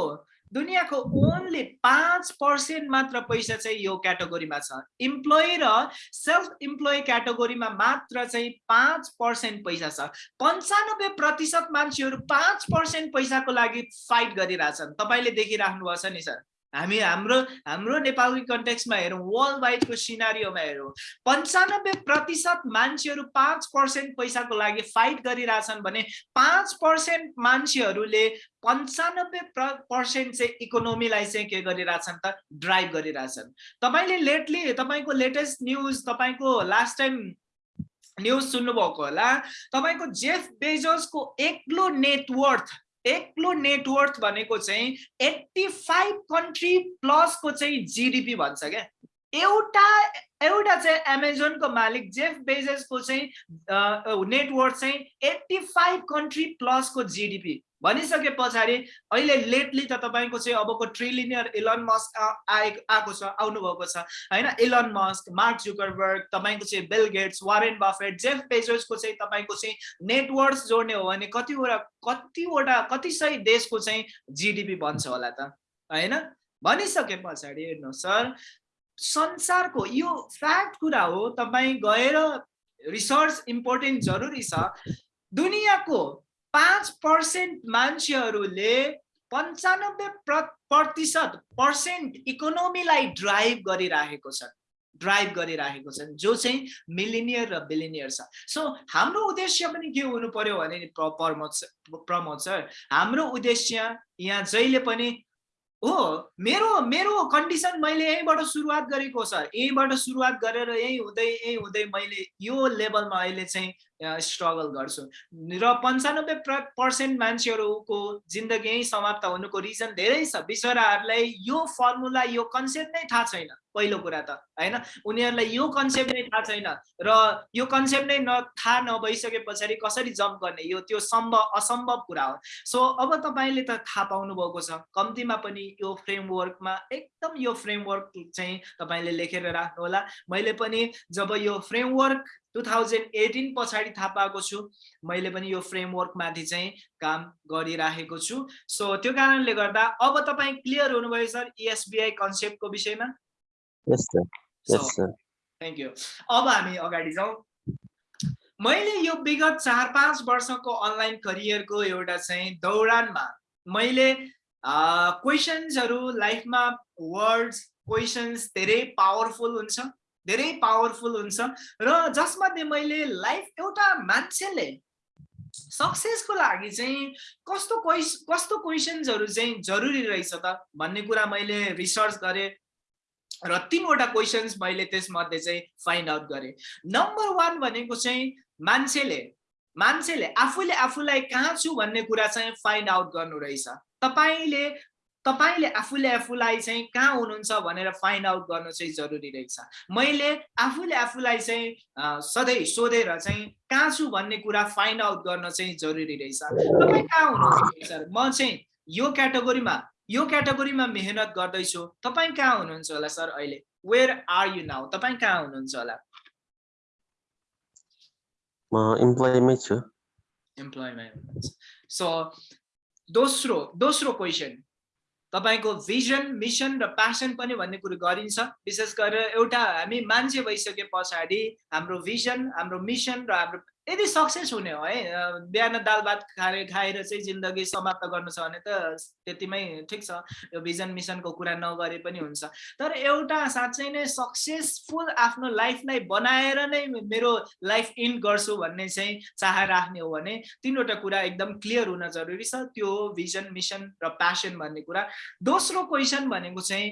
दुनियाँको ओन्ली पाँच पर्सेन्ट मात्र पैसा चाहिँ यो क्याटेगोरीमा छ। इम्प्लोइ र सेल्फ इम्प्लोइ क्याटेगोरीमा मात्र चाहिँ पाँच पर्सेन्ट पैसा छ। पन्चानब्बे प्रतिशत मान्छेहरू पाँच पर्सेन्ट पैसाको लागि फाइट गरिरहेछन्। तपाईँले देखिराख्नु भएको छ नि सर? हामी हाम्रो हाम्रो नेपाली कन्टेक्समा हेरौँ वर्ल्ड वाइडको सिनारीमा हेरौँ पन्चानब्बे प्रतिशत मान्छेहरू पाँच पर्सेन्ट पैसाको लागि फाइट गरिरहेछन् भने पाँच पर्सेन्ट मान्छेहरूले पन्चानब्बे पर्सेन्ट चाहिँ इकोनोमीलाई चाहिँ के गरिरहेछन् त? ड्राइभ गरिरहेछन्। तपाईँले लेटली तपाईँको लेटेस्ट न्युज तपाईँको लास्ट टाइम न्युज सुन्नुभएको होला तपाईँको जेफ बेजोसको एक्लो नेटवर्थ एक्लो नेटवर्थ भनेको चाहिँ एट्टी फाइभ कन्ट्री प्लसको चाहिँ जिडिपी भन्छ क्या। एउटा एउटा चाहिँ एमाजोनको मालिक जेफ बेजेसको चाहिँ नेटवर्थ चाहिँ एट्टी फाइभ कन्ट्री प्लसको जिडिपी भनिसके पछाडि अहिले लेटली त तपाईँको चाहिँ अबको ट्रिलिनियर इलन मस्क आए आएको छ आउनुभएको छ। होइन इलन मस्क मार्क जुकरबर्ग तपाईँको चाहिँ Bill Gates Warren Buffett Jeff बेजोसको चाहिँ तपाईँको चाहिँ नेटवर्क जोड्ने हो भने कतिवटा कतिवटा कति सय देशको चाहिँ जिडिपी बन्छ होला त। होइन? भनिसके पछाडि हेर्नुहोस् सर। संसारको यो फ्याक्ट कुरा हो तपाईँ गएर रिसर्च इम्पोर्टेन्ट जरुरी छ। दुनियाँको पाँच पर्सेन्ट मान्छेहरूले पन्चानब्बे प्रतिशत पर्सेन्ट इकोनोमीलाई ड्राइभ गरिराखेको छ ड्राइभ गरिराखेको छ जो चाहिँ मिलिनियर र बिलिनियर छ। सो हाम्रो उद्देश्य पनि के हुनु पर्यो भने नि प्रमोद सर हाम्रो उद्देश्य यहाँ जहिले पनि हो मेरो मेरो कन्डिसन मैले यहीँबाट सुरुवात गरेको सर यहीँबाट सुरुवात गरेर यहीँ हुँदै यहीँ हुँदै मैले यो लेभलमा अहिले चाहिँ स्ट्रगल गर्छु। र पन्चानब्बे पर्सेन्ट मान्छेहरूको जिन्दगी यहीँ समाप्त हुनुको रिजन धेरै छ। बिचराहरूलाई यो फर्मुला यो कन्सेप्ट नै थाहा छैन पहिलो कुरा त होइन? उनीहरूलाई यो कन्सेप्ट नै थाहा छैन र यो कन्सेप्ट नै न थाहा नभइसके पछाडि कसरी जम्प गर्ने? यो त्यो सम्भव असम्भव कुरा हो। सो अब तपाईँले त थाहा पाउनु भएको छ कम्तीमा पनि यो फ्रेमवर्कमा एकदम यो फ्रेमवर्क चाहिँ तपाईँले लेखेर राख्नु होला मैले पनि जब यो फ्रेमवर्क टु थाउजन्ड एटिन पछाडि थाहा पाएको छु। मैले पनि यो फ्रेमवर्कमाथि चाहिँ काम गरिराखेको छु। सो त्यो कारणले गर्दा अब तपाईँ क्लियर हुनुभयो सर इएसबिआई कन्सेप्टको विषयमा? थ्याङ्क यू अब हामी अगाडि जाउँ। मैले यो विगत चार पाँच वर्षको अनलाइन करियरको एउटा चाहिँ दौरानमा मैले क्वेसन्सहरू लाइफमा वर्ड्स क्वेसन्स धेरै पावरफुल हुन्छ। धेरै पावरफुल हुन्छ र जसमध्ये मैले लाइफ एउटा मान्छेले सक्सेसको लागि चाहिँ कस्तो क्वेस कस्तो क्वेसन्सहरू चाहिँ जरुरी रहेछ त भन्ने कुरा मैले रिसर्च गरेँ र तिनवटा क्वेसन्स मैले त्यसमध्ये चाहिँ फाइन्ड आउट गरेँ। नम्बर वान भनेको चाहिँ मान्छेले मान्छेले आफूले आफूलाई कहाँ छु भन्ने कुरा चाहिँ फाइन्ड आउट गर्नु रहेछ। तपाईँले तपाईँले आफूले आफूलाई चाहिँ कहाँ हुनुहुन्छ भनेर फाइन्ड आउट गर्नु चाहिँ जरुरी रहेछ। मैले आफूले आफूलाई चाहिँ सधैँ सोधेर चाहिँ कहाँ छु भन्ने कुरा फाइन्ड आउट गर्न चाहिँ जरुरी रहेछ। तपाईँ कहाँ हुनुहुन्छ सर? म चाहिँ यो क्याटेगोरीमा यो क्याटेगोरीमा मेहनत गर्दैछु। तपाईँ कहाँ हुनुहुन्छ होला सर अहिले? वेयर आर यु नाउ तपाईँ कहाँ हुनुहुन्छ होला? म इम्प्लोइमै छु। सो दोस्रो दोस्रो क्वेसन तपाईँको भिजन मिसन र प्यासन पनि भन्ने कुरो गरिन्छ। विशेष गरेर एउटा हामी मान्छे भइसके पछाडि हाम्रो भिजन हाम्रो मिसन र हाम्रो यदि सक्सेस हुने हो है बिहान दाल भात खाएर खाएर चाहिँ जिन्दगी समाप्त गर्नु छ भने त त्यतिमै ठिक छ। यो भिजन मिसनको कुरा नगरे पनि हुन्छ। तर एउटा साँच्चै नै सक्सेसफुल आफ्नो लाइफलाई बनाएर नै मेरो लाइफ इन्ड गर्छु भन्ने चाहिँ चाह राख्ने हो भने तिनवटा कुरा एकदम क्लियर हुन जरुरी छ। त्यो हो भिजन मिसन र प्यासन भन्ने कुरा। दोस्रो क्वेसन भनेको चाहिँ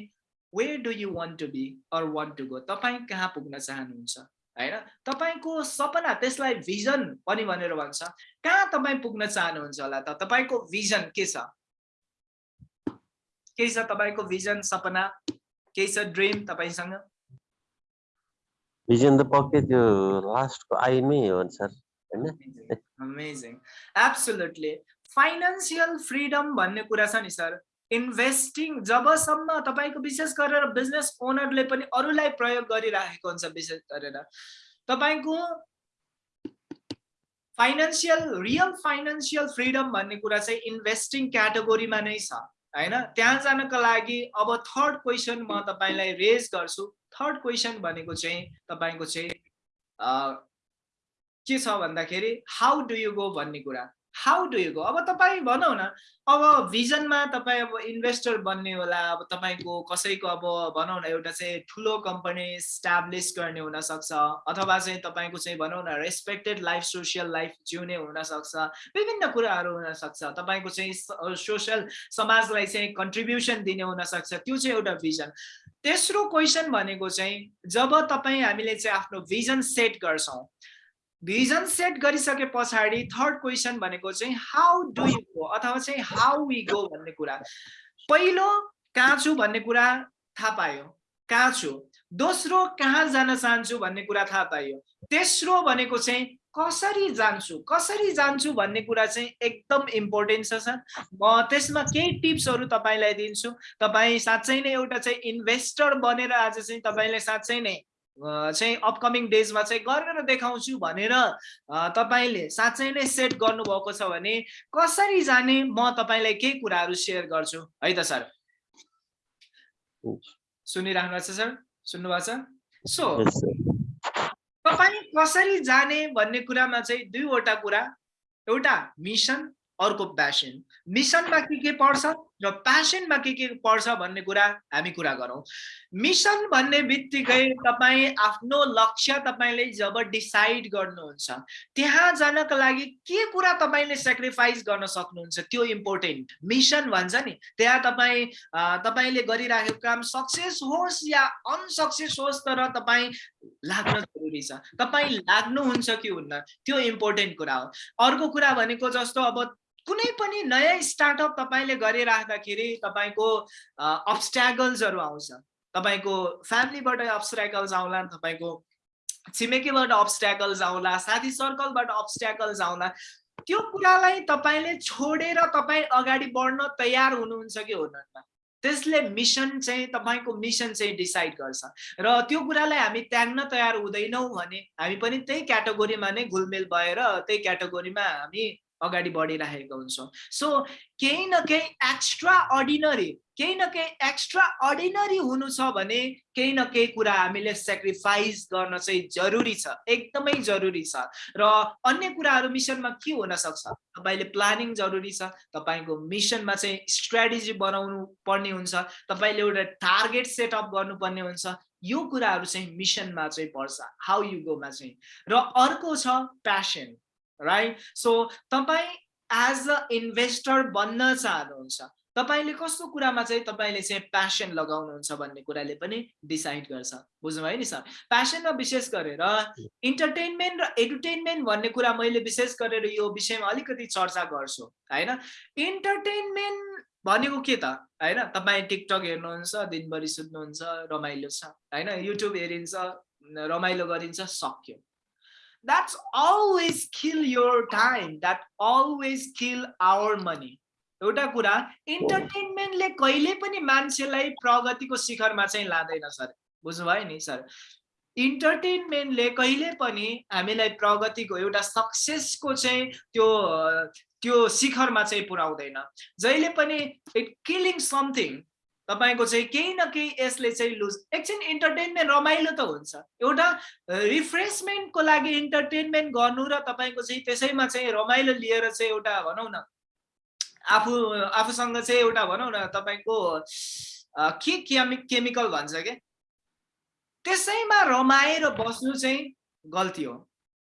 where do you want to be or want to go तपाईँ कहाँ पुग्न चाहनुहुन्छ? होइन? तपाईँको सपना त्यसलाई भिजन पनि भनेर भन्छ। कहाँ तपाईँ पुग्न चाहनुहुन्छ होला त? तपाईँको भिजन के छ? के छ तपाईँको भिजन सपना? केही छ ड्रिम तपाईँसँग? भिजन त पक्कै त्यो लास्टको आइमै हो सर होइन? अमेजिङ एब्सोल्युटली फाइनेन्सियल फ्रिडम भन्ने कुरा छ नि सर इन्भेस्टिङ जबसम्म तपाईँको विशेष गरेर बिजनेस ओनरले पनि अरूलाई प्रयोग गरिराखेको हुन्छ विशेष गरेर। तपाईँको फाइनेन्सियल रियल फाइनेन्सियल फ्रिडम भन्ने कुरा चाहिँ इन्भेस्टिङ क्याटेगोरीमा नै छ होइन? त्यहाँ जानको लागि अब थर्ड क्वेसन म तपाईँलाई रेज गर्छु। थर्ड क्वेसन भनेको चाहिँ तपाईँको चाहिँ के छ भन्दाखेरि हाउ डु यु गो भन्ने कुरा। हाउ डु यु गो अब तपाईँ भनौँ न अब भिजनमा तपाईँ अब इन्भेस्टर बन्ने होला अब तपाईँको कसैको अब भनौँ न एउटा चाहिँ ठुलो कम्पनी स्ट्याब्लिस गर्ने हुनसक्छ अथवा चाहिँ तपाईँको चाहिँ भनौँ न रेस्पेक्टेड लाइफ सोसियल लाइफ जिउने हुनसक्छ विभिन्न कुराहरू हुनसक्छ। तपाईँको चाहिँ सोसियल समाजलाई चाहिँ कन्ट्रिब्युसन दिने हुनसक्छ त्यो चाहिँ एउटा भिजन तेस्रो क्वेसन भनेको चाहिँ जब तपाईँ हामीले चाहिँ आफ्नो भिजन सेट गर्छौँ भिजन सेट गरिसके पछाडि थर्ड क्वेसन भनेको चाहिँ हाउ डु यु गो अथवा चाहिँ हाउ वी गो भन्ने कुरा। पहिलो कहाँ छु भन्ने कुरा थाहा पायो। कहाँ छु? दोस्रो कहाँ जान चाहन्छु भन्ने कुरा थाहा पाइयो तेस्रो भनेको चाहिँ कसरी जान्छु? कसरी जान्छु भन्ने कुरा चाहिँ एकदम इम्पोर्टेन्ट छ सर। म त्यसमा केही टिप्सहरू तपाईँलाई दिन्छु। तपाईँ साँच्चै नै एउटा चाहिँ इन्भेस्टर बनेर आज चाहिँ तपाईँले साँच्चै नै चाहिँ अपकमिङ डेजमा चाहिँ गरेर देखाउँछु भनेर तपाईँले साँच्चै नै सेट गर्नुभएको छ भने कसरी जाने म तपाईँलाई केही कुराहरू सेयर गर्छु है त सर? सुनिराख्नु भएको छ सर? सुन्नुभएको छ? सो तपाईँ कसरी जाने भन्ने कुरामा चाहिँ दुईवटा कुरा। एउटा मिसन अर्को प्यासन मिसनमा के के पर्छ? र प्यासनमा के के पर्छ भन्ने कुरा हामी कुरा गरौँ। मिसन भन्ने बित्तिकै तपाईँ आफ्नो लक्ष्य तपाईँले जब डिसाइड गर्नुहुन्छ त्यहाँ जानको लागि के कुरा तपाईँले सेक्रिफाइस गर्न सक्नुहुन्छ त्यो इम्पोर्टेन्ट मिसन भन्छ नि त्यहाँ तपाईँ तपाईँले गरिराखेको काम सक्सेस होस् या अनसक्सेस होस् तर तपाईँ लाग्न जरुरी छ। तपाईँ लाग्नुहुन्छ कि हुन्न त्यो इम्पोर्टेन्ट कुरा हो। अर्को कुरा भनेको जस्तो अब कुनै पनि नयाँ स्टार्टअप तपाईँले गरिराख्दाखेरि तपाईँको अब्सट्यागल्सहरू आउँछ। तपाईँको फ्यामिलीबाट अब्सट्याकल्स आउला तपाईँको छिमेकीबाट अब्सट्याकल्स आउला साथी सर्कलबाट अब्सट्याकल्स आउला। त्यो कुरालाई तपाईँले छोडेर तपाईँ अगाडि बढ्न तयार हुनुहुन्छ कि हुनुहुन्न? त्यसले मिसन चाहिँ तपाईँको मिसन चाहिँ डिसाइड गर्छ। र त्यो कुरालाई हामी त्याग्न तयार हुँदैनौँ भने हामी पनि त्यही क्याटेगोरीमा नै घुलमेल भएर त्यही क्याटेगोरीमा हामी अगाडि बढिरहेको हुन्छौँ। सो केही न केही एक्स्ट्रा अर्डिनरी केही न केही एक्स्ट्रा अर्डिनरी हुनु छ भने केही न केही कुरा हामीले सेक्रिफाइस गर्न चाहिँ जरुरी छ एकदमै जरुरी छ। र अन्य कुराहरू मिसनमा के हुन सक्छ? तपाईँले प्लानिङ जरुरी छ तपाईँको मिसनमा चाहिँ स्ट्राटेजी बनाउनु पर्ने हुन्छ तपाईँले एउटा टार्गेट सेटअप गर्नुपर्ने हुन्छ यो कुराहरू चाहिँ मिसनमा चाहिँ पर्छ हाउ यु गोमा चाहिँ। र अर्को छ प्यासन राइट सो तपाईँ एज अ इन्भेस्टर बन्न चाहनुहुन्छ तपाईँले कस्तो कुरामा चाहिँ तपाईँले चाहिँ प्यासन लगाउनुहुन्छ भन्ने कुराले पनि डिसाइड गर्छ। बुझ्नुभयो नि सर? प्यासनमा विशेष गरेर इन्टरटेनमेन्ट र एन्टरटेनमेन्ट भन्ने कुरा मैले विशेष गरेर यो विषयमा अलिकति चर्चा गर्छु होइन? इन्टरटेनमेन्ट भनेको के त होइन? तपाईँ टिकटक हेर्नुहुन्छ दिनभरि सुत्नुहुन्छ रमाइलो छ होइन? युट्युब हेरिन्छ रमाइलो गरिन्छ सक्यो। That's always kill your time. That always kill our money. एउटा कुरा इन्टरटेनमेन्टले कहिले पनि मान्छेलाई प्रगतिको शिखरमा चाहिँ लाँदैन सर। बुझ्नुभयो नि सर? इन्टरटेनमेन्टले कहिले पनि हामीलाई प्रगतिको एउटा सक्सेसको चाहिँ त्यो त्यो शिखरमा चाहिँ पुर्याउँदैन जहिले पनि इट किलिङ समथिङ तपाईँको चाहिँ केही न केही यसले चाहिँ लुज एकछिन इन्टरटेनमेन्ट रमाइलो त हुन्छ। एउटा रिफ्रेसमेन्टको लागि इन्टरटेनमेन्ट गर्नु र तपाईँको चाहिँ त्यसैमा चाहिँ रमाइलो लिएर चाहिँ एउटा भनौँ न आफू आफूसँग चाहिँ एउटा भनौँ न तपाईँको के केमि केमिकल भन्छ क्या त्यसैमा रमाएर बस्नु चाहिँ गल्ती हो।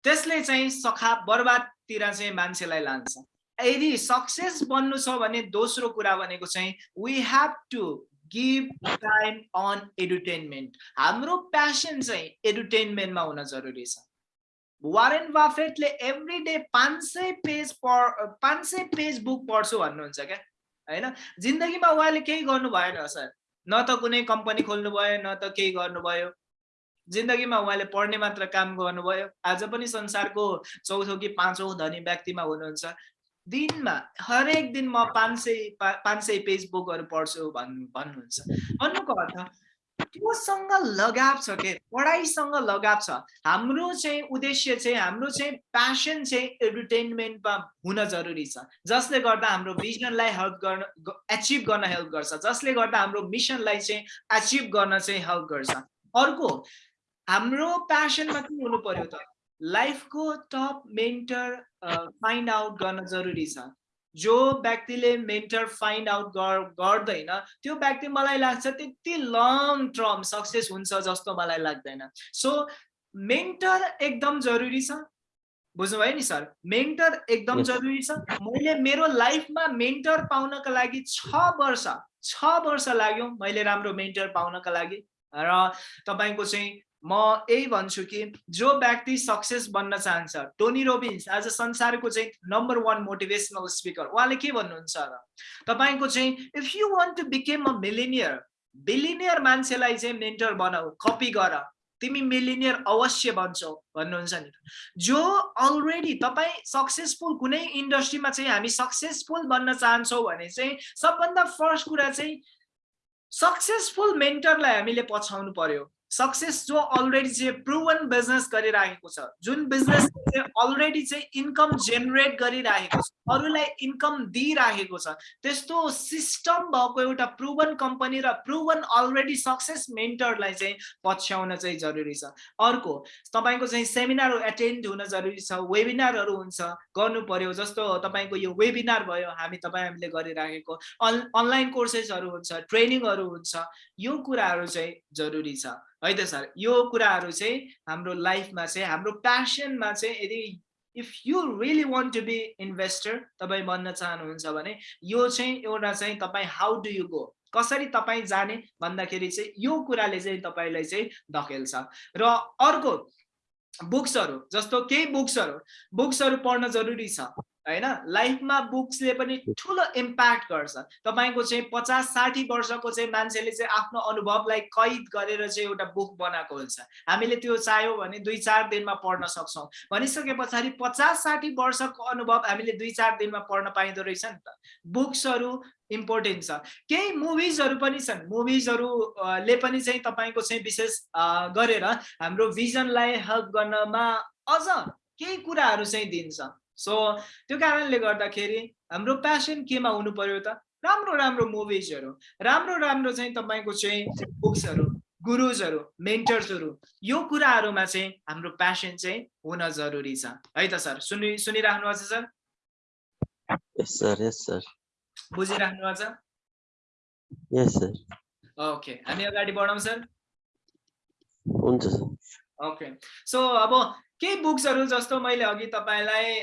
त्यसले चाहिँ सखा बर्बादतिर चाहिँ मान्छेलाई लान्छ। यदि सक्सेस बन्नु छ भने दोस्रो कुरा भनेको चाहिँ we have to give time on edutainment हाम्रो प्यासन चाहिँ एडुटेनमेन्टमा हुन जरुरी छ। वारेन बाफेटले एभ्री डे पाँच सय पेज पढ पाँच सय पेज बुक पढ्छु भन्नुहुन्छ क्या? होइन? जिन्दगीमा उहाँले केही गर्नु भएन सर। न त कुनै कम्पनी खोल्नु भयो न त केही गर्नुभयो। जिन्दगीमा उहाँले पढ्ने मात्र काम गर्नुभयो। आज पनि संसारको चौथो कि पाँचौँ धनी व्यक्तिमा हुनुहुन्छ। दिनमा हरेक दिन म पाँच सय पाँच सय पेज बुकहरू पढ्छु भन्नु भन्नुहुन्छ। भन्नुको अर्थ त्योसँग लगाव छ के? पढाइसँग लगाव छ। हाम्रो चाहिँ उद्देश्य चाहिँ हाम्रो चाहिँ प्यासन चाहिँ एन्टरटेनमेन्टमा हुन जरुरी छ। जसले गर्दा हाम्रो भिजनलाई हेल्प गर्न एचिभ गर्न हेल्प गर्छ। जसले गर्दा हाम्रो मिसनलाई चाहिँ एचिभ गर्न चाहिँ हेल्प गर्छ। अर्को हाम्रो प्यासनमा के हुनु पर्यो त? लाइफको टप मेन्टर फाइन्ड आउट गर्न जरुरी छ। जो व्यक्तिले मेन्टर फाइन्ड आउट गर्दैन त्यो व्यक्ति मलाई लाग्छ त्यति लङ टर्म सक्सेस हुन्छ जस्तो मलाई लाग्दैन। सो मेन्टर एकदम जरुरी छ। बुझ्नुभयो नि सर? मेन्टर एकदम जरुरी छ। मैले मेरो लाइफमा मेन्टर पाउनका लागि छ वर्ष छ वर्ष लाग्यो मैले राम्रो मेन्टर पाउनका लागि। र तपाईँको चाहिँ म यही भन्छु कि जो व्यक्ति सक्सेस बन्न चाहन्छ टोनी रोबिन्स आज संसारको चाहिँ नम्बर वान मोटिभेसनल स्पिकर उहाँले के भन्नुहुन्छ र? तपाईँको चाहिँ if you want to became a millionaire billionaire मान्छेलाई चाहिँ मेन्टर बनाऊ कपी गर तिमी मिलिनियर अवश्य बन्छौ भन्नुहुन्छ नि जो अलरेडी तपाईँ सक्सेसफुल कुनै इन्डस्ट्रीमा चाहिँ हामी सक्सेसफुल बन्न चाहन्छौँ भने चाहिँ सबभन्दा फर्स्ट कुरा चाहिँ सक्सेसफुल मेन्टरलाई हामीले पछाउनु पर्यो। सक्सेस जो अलरेडी चाहिँ प्रुभन बिजनेस गरिरहेको छ जुन बिजनेस अलरेडी चाहिँ इन्कम जेनेरेट गरिरहेको छ अरूलाई इन्कम दिइरहेको छ त्यस्तो सिस्टम भएको एउटा प्रुभन कम्पनी र प्रुभन अलरेडी सक्सेस मेन्टरलाई चाहिँ पछ्याउन चाहिँ जरुरी छ। अर्को तपाईँको चाहिँ सेमिनार एटेन्ड हुन जरुरी छ वेबिनारहरू हुन्छ गर्नु पर्यो जस्तो तपाईँको यो वेबिनार भयो हामी तपाईँ हामीले गरिराखेको। अन अनलाइन कोर्सेसहरू हुन्छ ट्रेनिङहरू हुन्छ यो कुराहरू चाहिँ जरुरी छ। है त सर? यो कुराहरू चाहिँ हाम्रो लाइफमा चाहिँ हाम्रो प्यासनमा चाहिँ यदि if you really want to be investor तपाईँ बन्न चाहनुहुन्छ भने यो चाहिँ एउटा चाहिँ तपाईँ हाउ डु यु गो कसरी तपाईँ जाने भन्दाखेरि चाहिँ यो कुराले चाहिँ तपाईँलाई चाहिँ धकेल्छ। र अर्को बुक्सहरू जस्तो केही बुक्सहरू बुक्सहरू पढ्न जरुरी छ। होइन? लाइफमा बुक्सले पनि ठुलो इम्प्याक्ट गर्छ। तपाईँको चाहिँ पचास साठी वर्षको चाहिँ मान्छेले चाहिँ आफ्नो अनुभवलाई कैद गरेर चाहिँ एउटा बुक बनाएको हुन्छ। हामीले त्यो चाह्यौँ भने दुई चार दिनमा पढ्न सक्छौँ। भनिसके पछाडि पचास साठी वर्षको अनुभव हामीले दुई चार दिनमा पढ्न पाइँदो रहेछ नि त। बुक्सहरू इम्पोर्टेन्ट छ। केही मुभिजहरू पनि छन्। मुभिजहरूले पनि चाहिँ तपाईँको चाहिँ विशेष गरेर हाम्रो भिजनलाई हेल्प गर्नमा अझ केही कुराहरू चाहिँ दिन्छ। सो त्यो कारणले गर्दाखेरि हाम्रो प्यासन केमा हुनु पर्यो त? राम्रो राम्रो मुभिजहरू राम्रो राम्रो चाहिँ तपाईँको चाहिँ बुक्सहरू गुरुजहरू मेन्टर्सहरू यो कुराहरूमा चाहिँ हाम्रो प्यासन चाहिँ हुन जरुरी छ। है त सर सुनि सुनिराख्नु भएको छ सर? यस सर बुझिराख्नु भएको छ? यस सर ओके हामी अगाडि बढौँ सर। हुन्छ सर। ओके सो अब केही बुक्सहरू जस्तो मैले अघि तपाईँलाई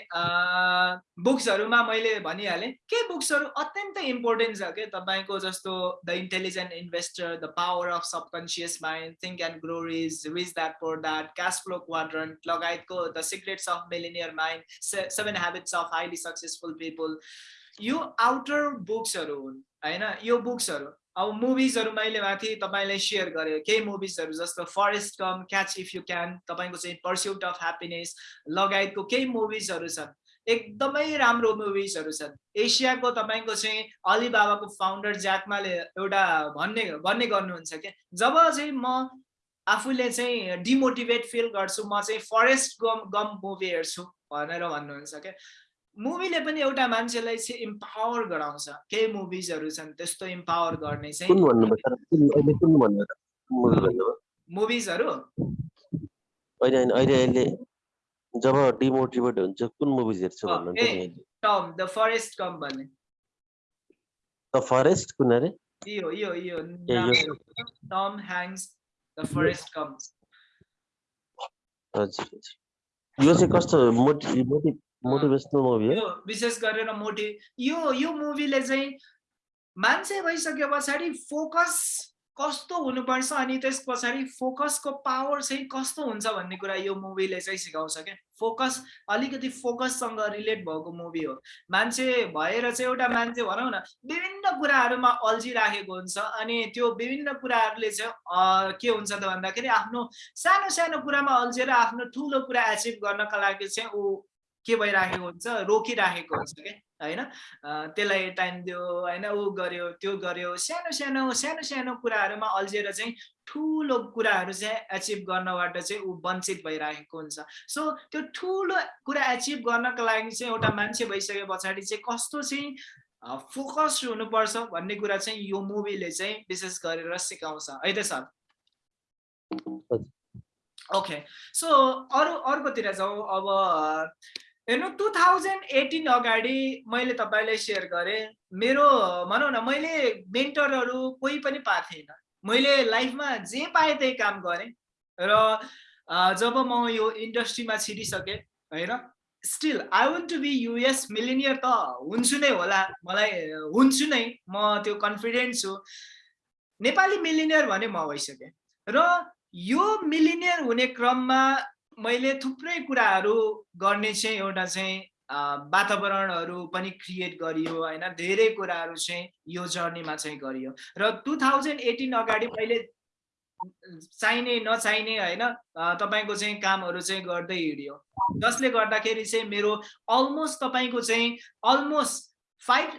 बुक्सहरूमा मैले भनिहालेँ। केही बुक्सहरू अत्यन्तै इम्पोर्टेन्ट छ कि? तपाईँको जस्तो the intelligent investor the power of subconscious mind think and grow rich dad poor dad cash flow quadrant लगायतको the secrets of millionaire mind seven habits of highly successful people यो आउटर बुक्सहरू हुन् होइन? यो बुक्सहरू अब मुभिजहरू मैले माथि तपाईँलाई सेयर गरेँ। केही मुभिजहरू जस्तो Forrest Gump catch if you can तपाईँको चाहिँ पर्स्युट अफ ह्याप्पिनेस लगायतको केही मुभिजहरू छन्। एकदमै राम्रो मुभिजहरू छन्। एसियाको तपाईँको चाहिँ अलिबाबाको फाउन्डर ज्याकमाले एउटा भन्ने भन्ने गर्नुहुन्छ क्या। जब चाहिँ म आफूले चाहिँ डिमोटिभेट फिल गर्छु म चाहिँ फरेस्ट गम गम मुभी हेर्छु भनेर भन्नुहुन्छ क्या। मुभीले पनि एउटा मान्छेलाई चाहिँ इम्पावर गराउँछ। केही मुभिजहरू छन् त्यस्तो इम्पावर गर्ने चाहिँ मुभिजहरू जब डिमोटिभेट हुन्छ कुन मुभिज हेर्छ टम द फरेस्ट कम भन्ने। द फरेस्ट कुन अरे यो यो यो Tom Hanks the Forrest Gump हजुर यो चाहिँ कस्तो मोटिभ मोटिभेसनल मुभी हो विशेष गरेर मोटि यो यो मुभीले चाहिँ मान्छे भइसके पछाडि फोकस कस्तो हुनुपर्छ अनि त्यस पछाडि फोकसको पावर चाहिँ कस्तो हुन्छ भन्ने कुरा यो मुभीले चाहिँ सिकाउँछ क्या? फोकस अलिकति फोकससँग रिलेट भएको मुभी हो। मान्छे भएर चाहिँ एउटा मान्छे भनौँ न विभिन्न कुराहरूमा अल्झिराखेको हुन्छ अनि त्यो विभिन्न कुराहरूले चाहिँ के हुन्छ त भन्दाखेरि आफ्नो सानो सानो कुरामा अल्झेर आफ्नो ठुलो कुरा एचिभ गर्नका लागि चाहिँ ऊ के भइराखेको हुन्छ रोकिराखेको हुन्छ क्या होइन? त्यसलाई टाइम दियो होइन? ऊ गर्यो त्यो गर्यो। सानो सानो सानो सानो कुराहरूमा अल्झिएर चाहिँ ठुलो कुराहरू चाहिँ एचिभ गर्नबाट चाहिँ ऊ वञ्चित भइराखेको हुन्छ। सो त्यो ठुलो कुरा एचिभ गर्नको लागि चाहिँ एउटा मान्छे भइसके पछाडि चाहिँ कस्तो चाहिँ फोकस हुनुपर्छ भन्ने कुरा चाहिँ यो मुभीले चाहिँ विशेष गरेर सिकाउँछ। है त सर ओके सो अरू अर्कोतिर जाउँ। अब हेर्नु टु थाउजन्ड एटिन अगाडि मैले तपाईँलाई सेयर गरेँ। मेरो भनौँ न मैले मेन्टरहरू कोही पनि पाएको थिइनँ मैले लाइफमा जे पाएँ त्यही काम गरेँ। र जब म यो इन्डस्ट्रीमा छिरिसकेँ होइन still I want to be US millionaire त हुन्छु नै होला। मलाई हुन्छु नै म त्यो कन्फिडेन्ट छु। नेपाली मिलिनियर भने म भइसकेँ। र यो मिलिनियर हुने क्रममा मैले थुप्रै कुराहरू गर्ने चाहिँ एउटा चाहिँ वातावरणहरू पनि क्रिएट गरियो होइन? धेरै कुराहरू चाहिँ यो जर्नीमा चाहिँ गरियो। र टु थाउजन्ड एटिन अगाडि मैले चाहिने नचाहिने होइन? तपाईँको चाहिँ कामहरू चाहिँ गर्दै हिँड्यो। जसले गर्दाखेरि चाहिँ मेरो अलमोस्ट तपाईँको चाहिँ almost five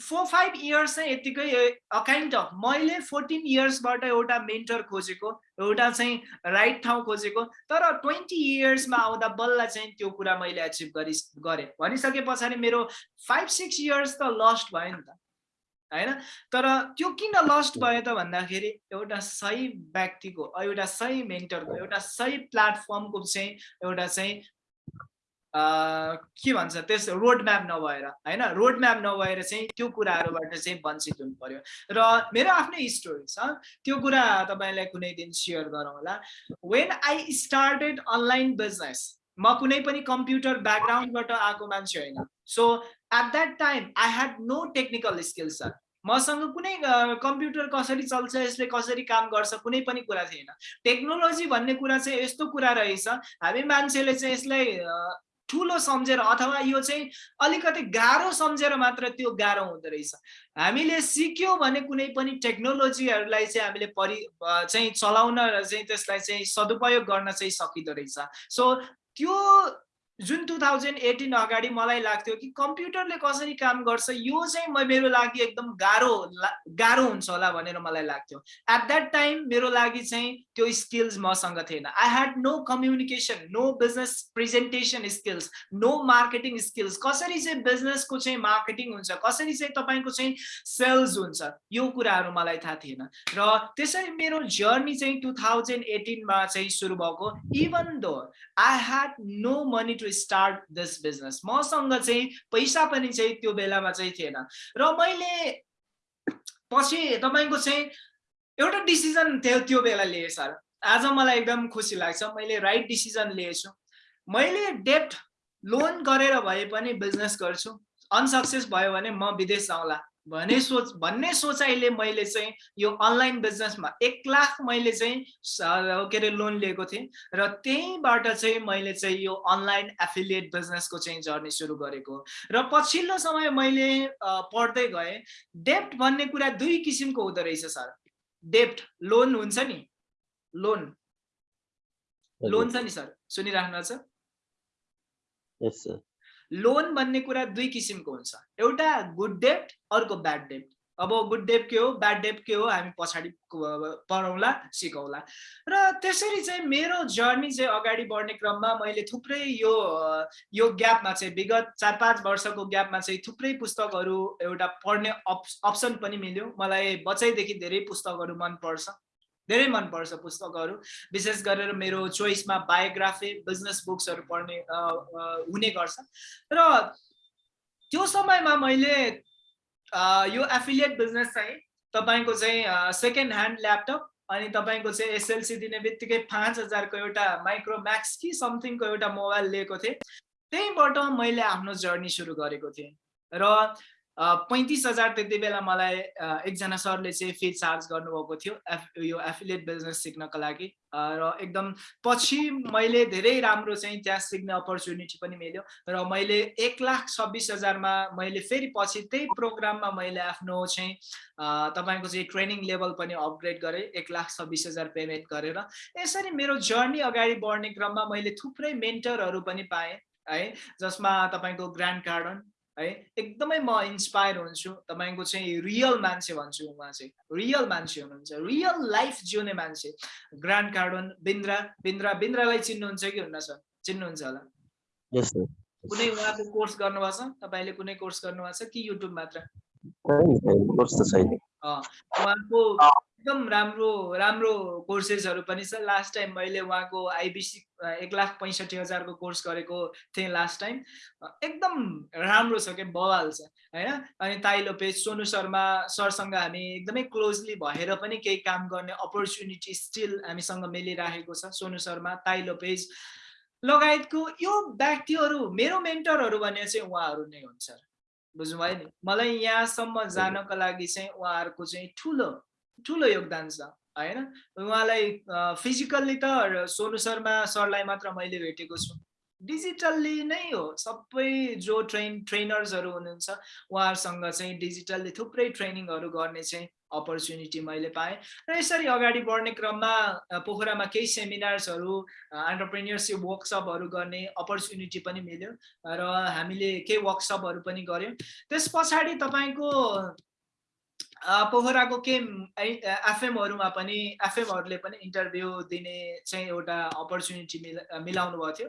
four five years चाहिँ यत्तिकै काइन्ड अफ मैले फोर्टिन इयर्सबाट एउटा मेन्टर खोजेको एउटा चाहिँ राइट ठाउँ खोजेको तर ट्वेन्टी इयर्समा आउँदा बल्ल चाहिँ त्यो कुरा मैले एचिभ गरि गरेँ। भनिसके पछाडि मेरो फाइभ सिक्स इयर्स त लस्ट भयो नि त होइन? तर त्यो किन लस्ट भयो त भन्दाखेरि एउटा सही व्यक्तिको एउटा सही मेन्टरको एउटा सही प्लेटफर्मको चाहिँ एउटा चाहिँ के भन्छ त्यस रोड म्याप नभएर होइन? रोड म्याप नभएर चाहिँ त्यो कुराहरूबाट चाहिँ वञ्चित हुनु पर्यो। र मेरो आफ्नै स्टोरी छ त्यो कुरा तपाईँलाई कुनै दिन सेयर गरौँ होला। When I started online business म कुनै पनि कम्प्युटर ब्याकग्राउन्डबाट आएको मान्छे होइन। So at that time I had no technical skills sir मसँग कुनै कम्प्युटर कसरी चल्छ यसले कसरी काम गर्छ कुनै पनि कुरा थिएन। टेक्नोलोजी भन्ने कुरा चाहिँ यस्तो कुरा रहेछ। हामी मान्छेले चाहिँ यसलाई ठुलो सम्झेर अथवा यो चाहिँ अलिकति गाह्रो सम्झेर मात्र त्यो गाह्रो हुँदो रहेछ। हामीले सिक्यो भने कुनै पनि टेक्नोलोजीहरूलाई चाहिँ हामीले परि चाहिँ चलाउन र चाहिँ त्यसलाई चाहिँ सदुपयोग गर्न चाहिँ सकिँदो रहेछ। सो त्यो जुन टु थाउजन्ड एटिन अगाडि मलाई लाग्थ्यो कि कम्प्युटरले कसरी काम गर्छ यो चाहिँ मेरो लागि एकदम गाह्रो गाह्रो हुन्छ होला भनेर मलाई लाग्थ्यो। एट द्याट टाइम मेरो लागि चाहिँ त्यो स्किल्स मसँग थिएन। I had no communication no business presentation skills no marketing skills कसरी चाहिँ बिजनेसको चाहिँ मार्केटिङ हुन्छ कसरी चाहिँ तपाईँको चाहिँ सेल्स हुन्छ यो कुराहरू मलाई थाहा थिएन। र त्यसरी मेरो जर्नी चाहिँ टु थाउजन्ड एटिनमा चाहिँ सुरु भएको even though I had no money to start this business मसँग चाहिँ पैसा पनि चाहिँ त्यो बेलामा चाहिँ थिएन। र मैले पछि तपाईँको चाहिँ एउटा डिसिजन थियो त्यो बेला लिएँ सर। आज मलाई एकदम खुसी लाग्छ। मैले राइट डिसिजन लिएछु। मैले डेप्ट लोन गरेर भए पनि बिजनेस गर्छु। अनसक्सेस भयो भने म विदेश जाउँला भने सोच भन्ने सोचाइले मैले चाहिँ यो अनलाइन बिजनेसमा एक लाख मैले चाहिँ के अरे लोन लिएको थिएँ र त्यहीँबाट चाहिँ मैले चाहिँ यो अनलाइन एफिलिएट बिजनेसको चाहिँ जर्नी सुरु गरेको र पछिल्लो समय मैले पढ्दै गएँ डेप्ट भन्ने कुरा दुई किसिमको हुँदो रहेछ सर। डेप्ट लोन हुन्छ नि? लोन। लोन छ नि सर? सुनिराख्नु छ? लोन भन्ने कुरा दुई किसिमको हुन्छ। एउटा गुड डेप्ट अर्को ब्याड डेप्ट अब गुड डेप के हो? ब्याड डेप के हो? हामी पछाडि पढौँला सिकौँला। र त्यसरी चाहिँ मेरो जर्नी चाहिँ अगाडि बढ्ने क्रममा मैले थुप्रै यो यो ग्यापमा चाहिँ विगत चार पाँच वर्षको ग्यापमा चाहिँ थुप्रै पुस्तकहरू एउटा पढ्ने अप्सन पनि मिल्यो। मलाई बच्चैदेखि धेरै पुस्तकहरू मनपर्छ। धेरै मनपर्छ पुस्तकहरू। विशेष गरेर मेरो चोइसमा बायोग्राफी बिजनेस बुक्सहरू पढ्ने हुने गर्छ। र त्यो समयमा मैले यो एफिलिएट बिजनेस चाहिँ तपाईँको चाहिँ सेकेन्ड ह्यान्ड ल्यापटप अनि तपाईँको चाहिँ एसएलसी दिने बित्तिकै पाँच हजारको एउटा माइक्रोम्याक्स कि समथिङको एउटा मोबाइल लिएको थिएँ। त्यहीँबाट मैले आफ्नो जर्नी सुरु गरेको थिएँ। र पैँतिस हजार त्यति बेला मलाई एकजना सरले चाहिँ फी चार्ज गर्नुभएको थियो एफ यो एफिलिएट बिजनेस सिक्नको लागि। र एकदम पछि मैले धेरै राम्रो चाहिँ त्यहाँ सिक्ने अपर्च्युनिटी पनि मिल्यो र मैले एक लाख छब्बिस हजारमा मैले फेरि पछि त्यही प्रोग्राममा मैले आफ्नो चाहिँ तपाईँको चाहिँ ट्रेनिङ लेभल पनि अपग्रेड गरेँ एक लाख छब्बिस हजार पेमेन्ट गरेर। यसरी मेरो जर्नी अगाडि बढ्ने क्रममा मैले थुप्रै मेन्टरहरू पनि पाएँ है जसमा तपाईँको ग्रान्ड गार्डन है? एकदमै म इन्सपायर हुन्छु। तपाईँको चाहिँ रियल मान्छे भन्छु उहाँ चाहिँ। रियल मान्छे हुनुहुन्छ। रियल लाइफ जिउने मान्छे। ग्रान्ड कार्डन बिन्द्रा बिन्द्रा बिन्द्रालाई चिन्नुहुन्छ कि हुन्न सर? चिन्नुहुन्छ होला। कुनै उहाँको कोर्स गर्नुभएको छ? तपाईँले कुनै कोर्स गर्नुभएको छ कि युट्युब मात्र? उहाँको एकदम राम्रो राम्रो कोर्सेसहरू पनि छ। लास्ट टाइम मैले उहाँको आइबिसी एक लाख पैँसठी हजारको कोर्स गरेको थिएँ लास्ट टाइम एकदम राम्रो छ क्या बवाल छ होइन? अनि ताइलो पेज सोनु शर्मा सरसँग हामी एकदमै क्लोजली भएर पनि केही काम गर्ने अपर्च्युनिटी स्टिल हामीसँग मिलिराखेको छ सोनु शर्मा ताइलो पेज लगायतको यो व्यक्तिहरू मेरो मेन्टरहरू भने चाहिँ उहाँहरू नै हुन्छ बुझ्नुभयो नि? मलाई यहाँसम्म जानको लागि चाहिँ उहाँहरूको चाहिँ ठुलो ठुलो योगदान छ होइन? उहाँलाई फिजिकल्ली त सोनु शर्मा सरलाई मात्र मैले भेटेको छु। डिजिटल्ली नै हो सबै जो ट्रेन ट्रेनर्सहरू हुनुहुन्छ उहाँहरूसँग चाहिँ डिजिटल्ली थुप्रै ट्रेनिङहरू गर्ने चाहिँ अपर्च्युनिटी मैले पाएँ। र यसरी अगाडि बढ्ने क्रममा पोखरामा केही सेमिनार्सहरू एन्टरप्रेन्यरसिप वर्कसपहरू गर्ने अपर्च्युनिटी पनि मिल्यो र हामीले केही वर्कसपहरू पनि गऱ्यौँ। त्यस पछाडि तपाईँको पोखराको केही एफएमहरूमा पनि एफएमहरूले पनि इन्टरभ्यू दिने चाहिँ एउटा अपर्च्युनिटी मिला मिलाउनु भएको थियो।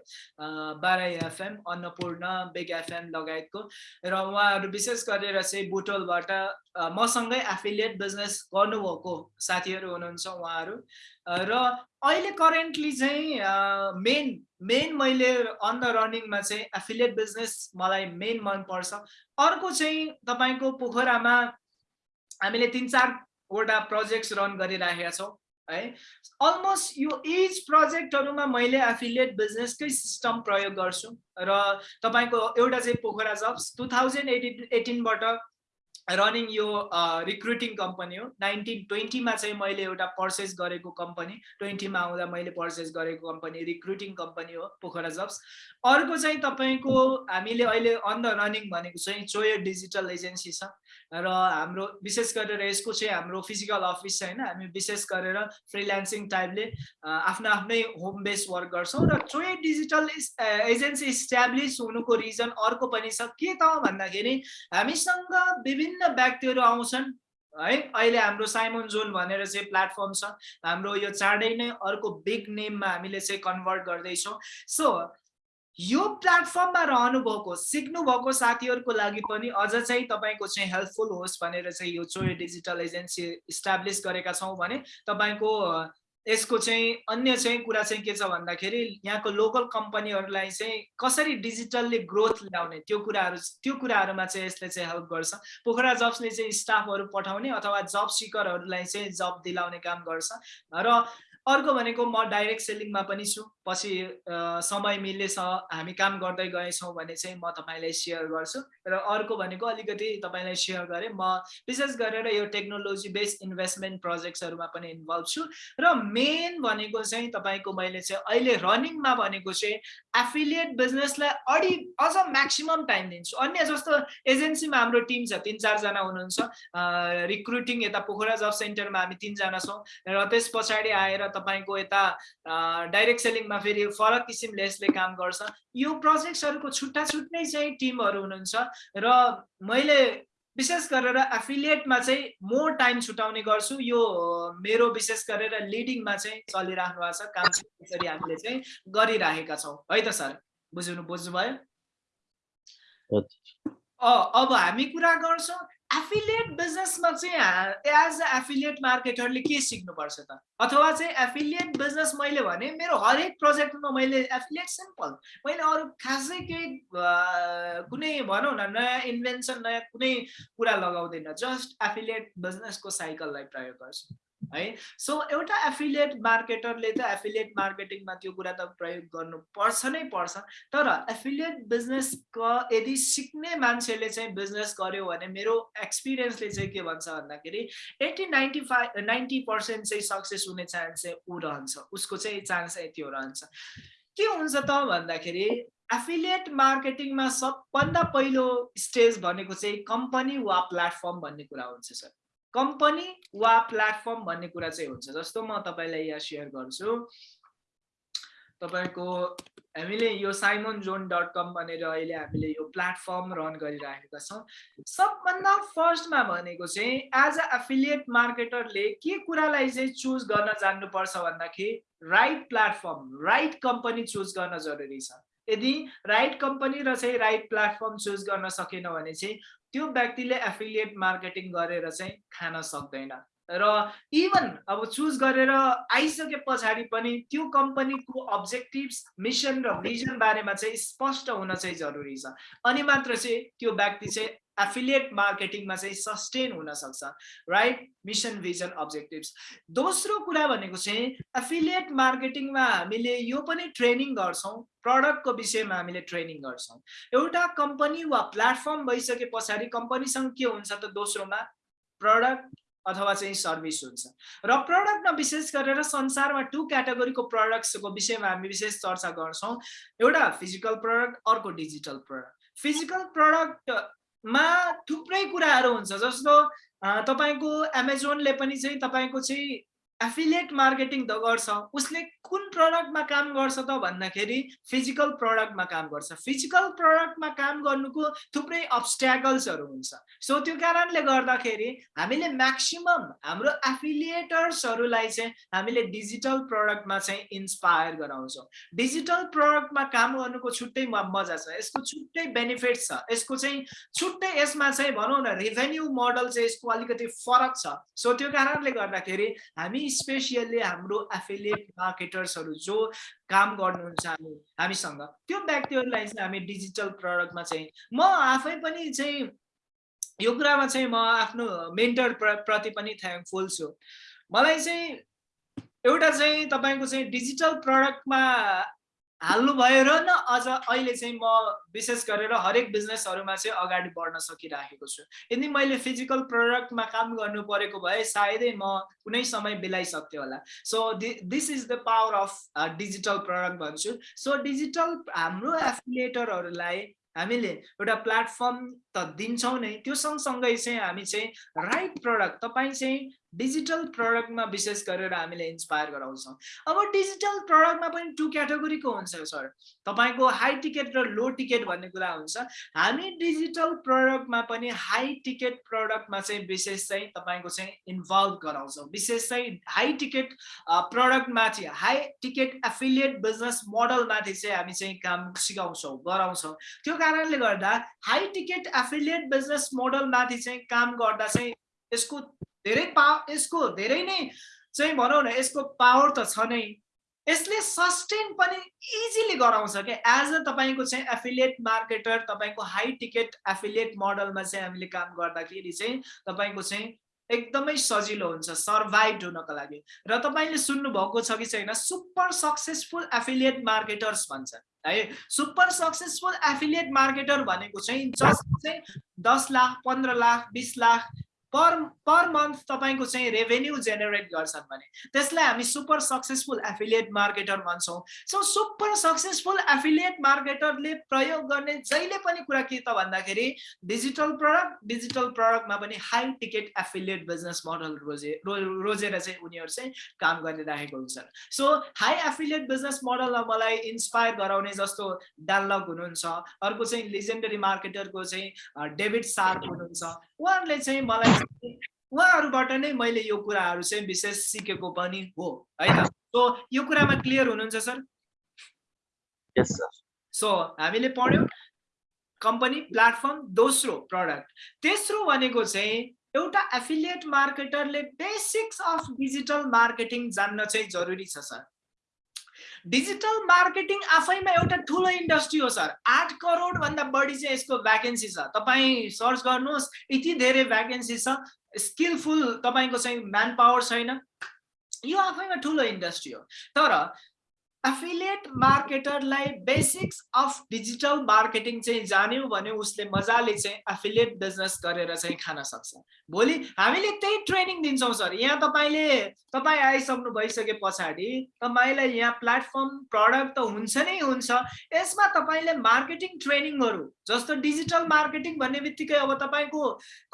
बाराई एफएम अन्नपूर्ण बेग एफएम लगायतको। र उहाँहरू विशेष गरेर चाहिँ बुटोलबाट मसँगै एफिलिएट बिजनेस गर्नुभएको साथीहरू हुनुहुन्छ उहाँहरू। र अहिले करेन्टली चाहिँ मेन मेन मैले अन द रनिङमा चाहिँ एफिलिएट बिजनेस मलाई मेन मनपर्छ। अर्को चाहिँ तपाईँको पोखरामा हामीले तिन चारवटा प्रोजेक्ट्स रन गरिराखेका छौँ है। अलमोस्ट यो इच प्रोजेक्टहरूमा मैले एफिलिएट बिजनेसकै सिस्टम प्रयोग गर्छु र तपाईँको एउटा चाहिँ Pokhara jobs two thousand eighteen एटिनबाट running यो रिक्रुटिङ कम्पनी हो। नाइन्टिन ट्वेन्टीमा चाहिँ मैले एउटा पर्चेस गरेको कम्पनी ट्वेन्टीमा आउँदा मैले पर्चेस गरेको कम्पनी रिक्रुटिङ कम्पनी हो पोखरा जब्स अर्को चाहिँ तपाईँको हामीले अहिले अन द रनिङ भनेको चाहिँ चोयो डिजिटल एजेन्सी छ। र हाम्रो विशेष गरेर यसको चाहिँ हाम्रो फिजिकल अफिस होइन हामी विशेष गरेर फ्रिल्यान्सिङ टाइपले आफ्नो आफ्नै होम बेस वर्क गर्छौँ र चोय डिजिटल एजेन्सी इस्ट्याब्लिस हुनुको रिजन अर्को पनि छ के त भन्दाखेरि हामीसँग विभिन्न व्यक्तिहरू आउँछन् है? अहिले हाम्रो साइमन जोन भनेर चाहिँ प्लेटफर्म छ। हाम्रो यो चाँडै नै अर्को बिग नेममा हामीले चाहिँ कन्भर्ट गर्दैछौँ। सो यो प्लेटफर्ममा रहनुभएको सिक्नुभएको साथीहरूको लागि पनि अझ चाहिँ तपाईँको चाहिँ हेल्पफुल होस् भनेर चाहिँ यो चोय डिजिटल एजेन्सी इस्टाब्लिस गरेका छौँ भने तपाईँको यसको चाहिँ अन्य चाहिँ कुरा चाहिँ के छ भन्दाखेरि यहाँको लोकल कम्पनीहरूलाई चाहिँ कसरी डिजिटल्ली ग्रोथ ल्याउने त्यो कुराहरू त्यो कुराहरूमा चाहिँ यसले चाहिँ हेल्प गर्छ। पोखरा जब्सले चाहिँ स्टाफहरू पठाउने अथवा जब सिकरहरूलाई चाहिँ जब दिलाउने काम गर्छ। र अर्को भनेको म डाइरेक्ट सेलिङमा पनि छु। पछि समय मिलेछ हामी काम गर्दै गएछौँ भने चाहिँ म तपाईँलाई सेयर गर्छु। र अर्को भनेको अलिकति तपाईँलाई सेयर गरेँ म विशेष गरेर यो टेक्नोलोजी बेस्ड इन्भेस्टमेन्ट प्रोजेक्ट्सहरूमा पनि इन्भल्भ छु। र मेन भनेको चाहिँ तपाईँको मैले चाहिँ अहिले रनिङमा भनेको चाहिँ एफिलिएट बिजनेसलाई अढी अझ म्याक्सिमम् टाइम दिन्छु। अन्य जस्तो एजेन्सीमा हाम्रो टिम छ तिन चारजना हुनुहुन्छ। रिक्रुटिङ यता पोखरा जब सेन्टरमा हामी तिनजना छौँ। र त्यस पछाडि आएर तपाईँको यता डाइरेक्ट सेलिङमा फेरि फरक किसिमले यसले काम गर्छ। यो प्रोजेक्ट्सहरूको छुट्टा छुट्टै चाहिँ टिमहरू हुनुहुन्छ र मैले विशेष गरेर एफिलिएटमा चाहिँ मोर टाइम छुटाउने गर्छु। यो मेरो विशेष गरेर लिडिङमा चाहिँ चलिराख्नु भएको छ। काम यसरी हामीले चाहिँ गरिराखेका छौँ। है त सर? बुझ्नु बुझ्नुभयो? अब हामी कुरा गर्छौँ। एफिलिएट बिजनेसमा चाहिँ एज अ एफिलिएट मार्केटरले के सिक्नुपर्छ त? अथवा चाहिँ एफिलिएट बिजनेस मैले भने मेरो हरेक प्रोजेक्टमा मैले एफिलिएट सिम्पल मैले अरू खासै केही कुनै भनौँ न नयाँ इन्भेन्सन नयाँ कुनै कुरा लगाउँदैन। जस्ट एफिलिएट बिजनेसको साइकललाई प्रयोग गर्छु। है? सो एउटा एफिलिएट मार्केटरले त एफिलिएट मार्केटिङमा त्यो कुरा त प्रयोग गर्नु पर्छ नै पर्छ। तर एफिलिएट बिजनेसको यदि सिक्ने मान्छेले चाहिँ बिजनेस गर्यो भने मेरो एक्सपिरियन्सले चाहिँ के भन्छ भन्दाखेरि eighty ninety five ninety percent चाहिँ सक्सेस हुने चान्स चाहिँ ऊ रहन्छ। उसको चाहिँ चान्स त्यो रहन्छ। के हुन्छ त भन्दाखेरि एफिलिएट मार्केटिङमा सबभन्दा पहिलो स्टेज भनेको चाहिँ कम्पनी वा प्लेटफर्म भन्ने कुरा हुन्छ सर कम्पनी वा प्लेटफर्म भन्ने कुरा चाहिँ हुन्छ। जस्तो म तपाईँलाई यहाँ सेयर गर्छु तपाईँको हामीले यो साइमन जोन डट कम भनेर अहिले हामीले यो प्लेटफर्म रन गरिराखेका छौँ। सबभन्दा फर्स्टमा भनेको चाहिँ एज अ एफिलिएट मार्केटरले के कुरालाई चाहिँ चुज गर्न जान्नुपर्छ भन्दाखेरि right platform right company choose गर्न जरुरी छ। यदि राइट कम्पनी र चाहिँ राइट प्लेटफर्म चुज गर्न सकेन भने चाहिँ त्यो व्यक्तिले एफिलिएट मार्केटिङ गरेर चाहिँ खान सक्दैन। र इभन अब चुज गरेर आइसके पछाडि पनि त्यो कम्पनीको अब्जेक्टिभ्स मिसन र भिजन बारेमा चाहिँ स्पष्ट हुन चाहिँ जरुरी छ। अनि मात्र चाहिँ त्यो व्यक्ति चाहिँ एफिलिएट मार्केटिङमा चाहिँ सस्टेन हुन सक्छ राइट मिसन भिजन अब्जेक्टिभ्स दोस्रो कुरा भनेको चाहिँ एफिलिएट मार्केटिङमा हामीले यो पनि ट्रेनिङ गर्छौँ प्रडक्टको विषयमा हामीले ट्रेनिङ गर्छौँ। एउटा कम्पनी वा प्लेटफर्म भइसके पछाडि कम्पनीसँग के हुन्छ त दोस्रोमा? प्रडक्ट अथवा चाहिँ सर्भिस हुन्छ। र प्रडक्टमा विशेष गरेर संसारमा टु क्याटेगोरीको प्रडक्ट्सको विषयमा हामी विशेष चर्चा गर्छौँ। एउटा फिजिकल प्रडक्ट अर्को डिजिटल प्रडक्ट फिजिकल प्रडक्टमा थुप्रै कुराहरू हुन्छ जस्तो तपाईँको एमाजोनले पनि चाहिँ तपाईँको चाहिँ एफिलिएट मार्केटिङ त गर्छ। उसले कुन प्रडक्टमा काम गर्छ त भन्दाखेरि फिजिकल प्रडक्टमा काम गर्छ। फिजिकल प्रडक्टमा काम गर्नुको थुप्रै अब्सट्याकल्सहरू हुन्छ। सो त्यो कारणले गर्दाखेरि हामीले म्याक्सिमम् हाम्रो एफिलिएटर्सहरूलाई चाहिँ हामीले डिजिटल प्रडक्टमा चाहिँ इन्सपायर गराउँछौँ। डिजिटल प्रडक्टमा काम गर्नुको छुट्टै मजा छ। यसको छुट्टै बेनिफिट छ। यसको चाहिँ छुट्टै यसमा चाहिँ भनौँ न रेभेन्यू मोडल चाहिँ यसको अलिकति फरक छ। सो त्यो कारणले गर्दाखेरि हामी स्पेसियल्ली हाम्रो एफिलिएट मार्केटर्सहरू जो काम गर्नुहुन्छ हामी हामीसँग। त्यो व्यक्तिहरूलाई चाहिँ हामी डिजिटल प्रडक्टमा चाहिँ म आफै पनि चाहिँ यो कुरामा चाहिँ म आफ्नो मेन्टर प्रति पनि थ्याङ्कफुल छु मलाई चाहिँ एउटा चाहिँ तपाईँको चाहिँ डिजिटल प्रडक्टमा हाल्नुभयो र न अझ अहिले चाहिँ म विशेष गरेर हरेक बिजनेसहरूमा चाहिँ अगाडि बढ्न सकिराखेको छु। यदि मैले फिजिकल प्रडक्टमा काम गर्नु परेको भए सायदै म कुनै समय बिलाइसक्थेँ होला। So this is the power of digital product भन्छु। सो डिजिटल हाम्रो एफिलिएटरहरूलाई हामीले एउटा प्लेटफर्म त दिन्छौँ नै त्यो सँगसँगै चाहिँ हामी चाहिँ राइट प्रडक्ट तपाईँ चाहिँ डिजिटल प्रडक्टमा विशेष गरेर हामीले इन्सपायर गराउँछौँ। अब डिजिटल प्रडक्टमा पनि टु क्याटेगोरीको हुन्छ सर? तपाईँको हाई टिकट र लो टिकट भन्ने कुरा हुन्छ। हामी डिजिटल प्रडक्टमा पनि हाई टिकट प्रडक्टमा चाहिँ विशेष चाहिँ तपाईँको चाहिँ इन्भल्भ गराउँछौँ। विशेष चाहिँ हाई टिकट प्रडक्टमाथि हाई टिकट एफिलिएट बिजनेस मोडलमाथि चाहिँ हामी चाहिँ काम सिकाउँछौँ गराउँछौँ। त्यो कारणले गर्दा हाई टिकट एफिलिएट बिजनेस मोडलमाथि चाहिँ काम गर्दा चाहिँ यसको धेरै पा यसको धेरै नै चाहिँ भनौँ न यसको पावर त छ नै। यसले सस्टेन पनि इजिली गराउँछ क्या। एज अ तपाईँको चाहिँ एफिलिएट मार्केटर तपाईँको हाई टिकट एफिलिएट मोडलमा चाहिँ हामीले काम गर्दाखेरि चाहिँ तपाईँको चाहिँ एकदमै सजिलो हुन्छ सर्भाइभ हुनको लागि। र तपाईँले सुन्नुभएको छ कि छैन सुपर सक्सेसफुल एफिलिएट मार्केटर्स भन्छ है? सुपर सक्सेसफुल एफिलिएट मार्केटर भनेको चाहिँ जस्ट चाहिँ दस लाख पन्ध्र लाख बिस लाख पर पर मन्थ तपाईँको चाहिँ रेभेन्यू जेनेरेट गर्छन् भने त्यसलाई हामी सुपर सक्सेसफुल एफिलिएट मार्केटर भन्छौँ। सो सुपर सक्सेसफुल एफिलिएट मार्केटरले प्रयोग गर्ने जहिले पनि कुरा के त भन्दाखेरि डिजिटल प्रडक्ट डिजिटल प्रडक्टमा पनि high ticket affiliate business model रोजे रो रोजेर चाहिँ उनीहरू चाहिँ काम गरिरहेको हुन्छ सो हाई एफिलिएट बिजनेस मोडलमा मलाई इन्सपायर गराउने जस्तो डालक हुनुहुन्छ। अर्को चाहिँ लिजेन्डरी मार्केटरको चाहिँ डेभिड सार्क हुनुहुन्छ। उहाँहरूले चाहिँ मलाई उहाँहरूबाट नै मैले यो कुराहरू चाहिँ विशेष सिकेको पनि हो है त सो यो कुरामा क्लियर हुनुहुन्छ सर? सो हामीले पढ्यौँ कम्पनी प्लेटफर्म दोस्रो प्रडक्ट तेस्रो भनेको चाहिँ एउटा एफिलिएट मार्केटरले बेसिक्स अफ डिजिटल मार्केटिङ जान्न चाहिँ जरुरी छ सर। डिजिटल मार्केटिङ आफैमा एउटा ठुलो इन्डस्ट्री हो सर। आठ करोडभन्दा बढी चाहिँ यसको भ्याकेन्सी छ। तपाईँ सर्च गर्नुहोस् यति धेरै भ्याकेन्सी छ। स्किलफुल तपाईँको चाहिँ म्यान पावर छैन। यो आफैमा ठुलो इन्डस्ट्री हो। तर एफिलिएट मार्केटरलाई बेसिक्स अफ डिजिटल मार्केटिङ चाहिँ जान्यो भने उसले मजाले चाहिँ एफिलिएट बिजनेस गरेर चाहिँ खान सक्छ। भोलि हामीले त्यही ट्रेनिङ दिन्छौँ सर। यहाँ तपाईँले तपाईँ आइसक्नु भइसके पछाडि तपाईँलाई यहाँ प्लेटफर्म प्रडक्ट त हुन्छ नै हुन्छ। यसमा तपाईँले मार्केटिङ ट्रेनिङहरू जस्तो डिजिटल मार्केटिङ भन्ने बित्तिकै अब तपाईँको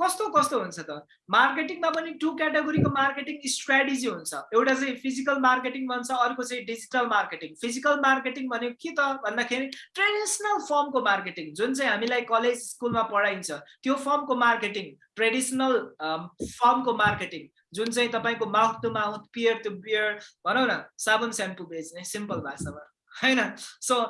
कस्तो कस्तो हुन्छ त? मार्केटिङमा पनि टु क्याटेगोरीको मार्केटिङ स्ट्राटेजी हुन्छ। एउटा चाहिँ फिजिकल मार्केटिङ भन्छ अर्को चाहिँ डिजिटल मार्केटिङ। फिजिकल मार्केटिङ भनेको के त? भन्दाखेरि ट्रेडिसनल फर्मको मार्केटिङ जुन चाहिँ हामीलाई कलेज स्कुलमा पढाइन्छ त्यो फर्मको मार्केटिङ। ट्रेडिसनल फर्मको मार्केटिङ जुन चाहिँ तपाईँको mouth to mouth peer to peer भनौँ न साबुन सेम्पू बेच्ने सिम्पल भाषामा होइन? सो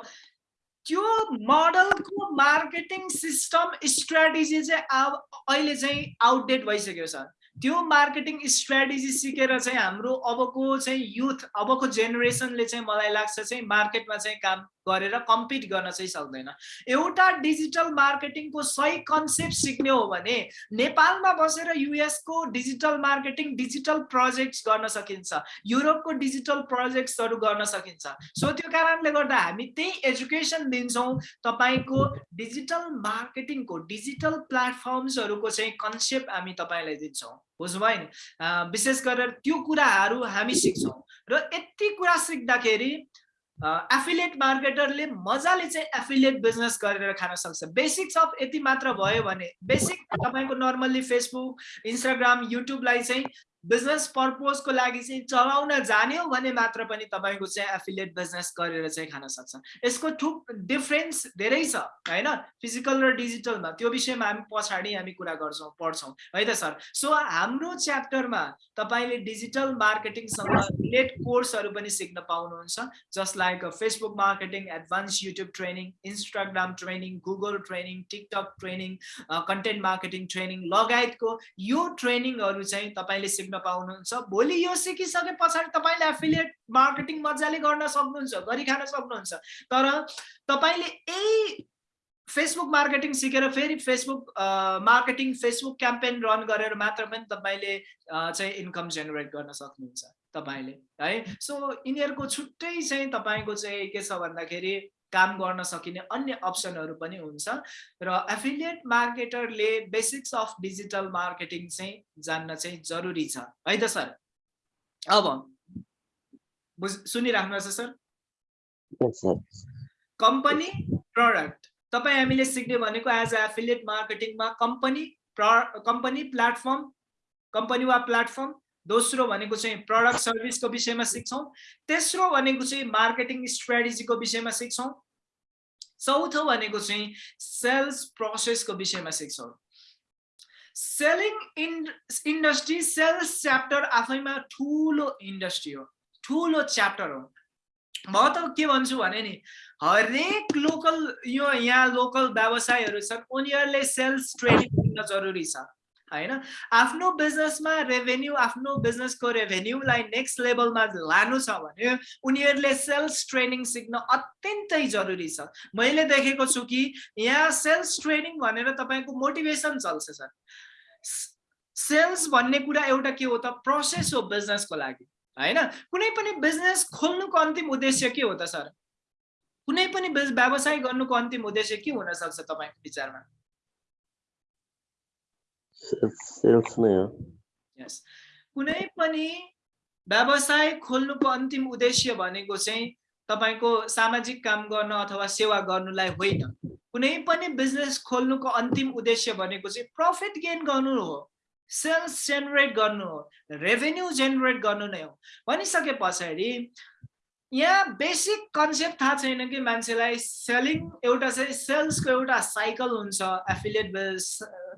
त्यो मोडलको मार्केटिङ सिस्टम स्ट्राटेजी चाहिँ अब अहिले चाहिँ आउटडेट भइसक्यो सर। त्यो मार्केटिङ स्ट्राटेजी सिकेर चाहिँ हाम्रो अबको चाहिँ युथ अबको जेनेरेसनले चाहिँ मलाई लाग्छ चाहिँ मार्केटमा चाहिँ काम गरेर कम्पिट गर्न चाहिँ सक्दैन। एउटा डिजिटल मार्केटिङको सही कन्सेप्ट सिक्ने हो भने नेपालमा बसेर युएसको डिजिटल मार्केटिङ डिजिटल प्रोजेक्ट्स गर्न सकिन्छ। युरोपको डिजिटल प्रोजेक्ट्सहरू गर्न सकिन्छ। सो त्यो कारणले गर्दा हामी त्यही एजुकेसन दिन्छौँ। तपाईँको डिजिटल मार्केटिङको डिजिटल प्लेटफर्म्सहरूको चाहिँ कन्सेप्ट हामी तपाईँलाई दिन्छौँ। बुझ्नुभयो नि? अँ, विशेष गरेर त्यो कुराहरू हामी सिक्छौँ। र यति कुरा सिक्दाखेरि एफिलिएट मार्केटरले मजाले चाहिँ एफिलिएट बिजनेस गरेर खान सक्छ। बेसिक्स अफ यति मात्र भयो भने बेसिक तपाईँको नर्मल्ली फेसबुक इन्स्टाग्राम युट्युबलाई चाहिँ बिजनेस पर्पोजको लागि चाहिँ चलाउन जान्यो भने मात्र पनि तपाईँको चाहिँ एफिलिएट बिजनेस गरेर चाहिँ खान सक्छ। यसको थुप डिफ्रेन्स धेरै छ होइन? फिजिकल र डिजिटलमा त्यो विषयमा हामी पछाडि हामी कुरा गर्छौँ पढ्छौँ है त सर? सो हाम्रो च्याप्टरमा तपाईँले डिजिटल मार्केटिङसँग रिलेट कोर्सहरू पनि सिक्न पाउनुहुन्छ just like Facebook marketing advance YouTube training Instagram training Google training TikTok training content marketing training लगायतको यो ट्रेनिङहरू चाहिँ तपाईँले सिक्न पाउनुहुन्छ भोलि यो सिकिसके पछाडि तपाईँले एफिलिएट मार्केटिङ मजाले गर्न सक्नुहुन्छ गरिखान सक्नुहुन्छ। तर तपाईँले यही फेसबुक मार्केटिङ सिकेर फेरि Facebook marketing Facebook campaign run गरेर मात्र पनि तपाईँले चाहिँ इन्कम जेनेरेट गर्न सक्नुहुन्छ तपाईँले है? सो यिनीहरूको छुट्टै चाहिँ तपाईँको चाहिँ के छ भन्दाखेरि काम गर्न सकिने अन्य अप्सनहरू पनि हुन्छ। र एफिलिएट मार्केटरले बेसिक्स अफ डिजिटल मार्केटिङ चाहिँ जान्न चाहिँ जरुरी छ। है त सर? अब बुझ सुनिराख्नुहोस् सर. कम्पनी प्रडक्ट तपाईँ हामीले सिक्ने भनेको एज अ एफिलिएट मार्केटिङमा कम्पनी कम्पनी प्लेटफर्म कम्पनी वा प्लेटफर्म दोस्रो भनेको चाहिँ प्रडक्ट सर्भिसको विषयमा सिक्छौँ। तेस्रो भनेको चाहिँ मार्केटिङ स्ट्राटेजीको विषयमा सिक्छौँ। चौथो भनेको चाहिँ सेल्स प्रोसेसको विषयमा सिक्छौँ। Selling in industry sales chapter आफैमा ठुलो इन्डस्ट्री हो। ठुलो च्याप्टर हो। म त के भन्छु भने नि हरेक लोकल यो यहाँ लोकल व्यवसायहरू छन् उनीहरूले सेल्स ट्रेनिङ दिन जरुरी छ। होइन आफ्नो बिजनेसमा रेभेन्यू आफ्नो बिजनेसको रेभेन्यूलाई नेक्स्ट लेभलमा लानु छ भने उनीहरूले सेल्स ट्रेनिङ सिक्न अत्यन्तै जरुरी छ। मैले देखेको छु कि यहाँ सेल्स ट्रेनिङ भनेर तपाईँको मोटिभेसन चल्छ सर। सेल्स भन्ने कुरा एउटा के हो त? प्रोसेस हो बिजनेसको लागि होइन? कुनै पनि बिजनेस खोल्नुको अन्तिम उद्देश्य के हो त सर? कुनै पनि व्यवसाय गर्नुको अन्तिम उद्देश्य के हुन सक्छ तपाईँको विचारमा? नै हो यस कुनै पनि व्यवसाय खोल्नुको अन्तिम उद्देश्य भनेको चाहिँ तपाईँको सामाजिक काम गर्न अथवा सेवा गर्नुलाई होइन कुनै पनि बिजनेस खोल्नुको अन्तिम उद्देश्य भनेको चाहिँ प्रफिट गेन गर्नु हो सेल्स जेनेरेट गर्नु हो रेभेन्यू जेनेरेट गर्नु नै हो भनिसके पछाडि यहाँ बेसिक कन्सेप्ट थाहा छैन कि मान्छेलाई सेलिङ एउटा चाहिँ सेल्सको एउटा साइकल हुन्छ एफिलिएट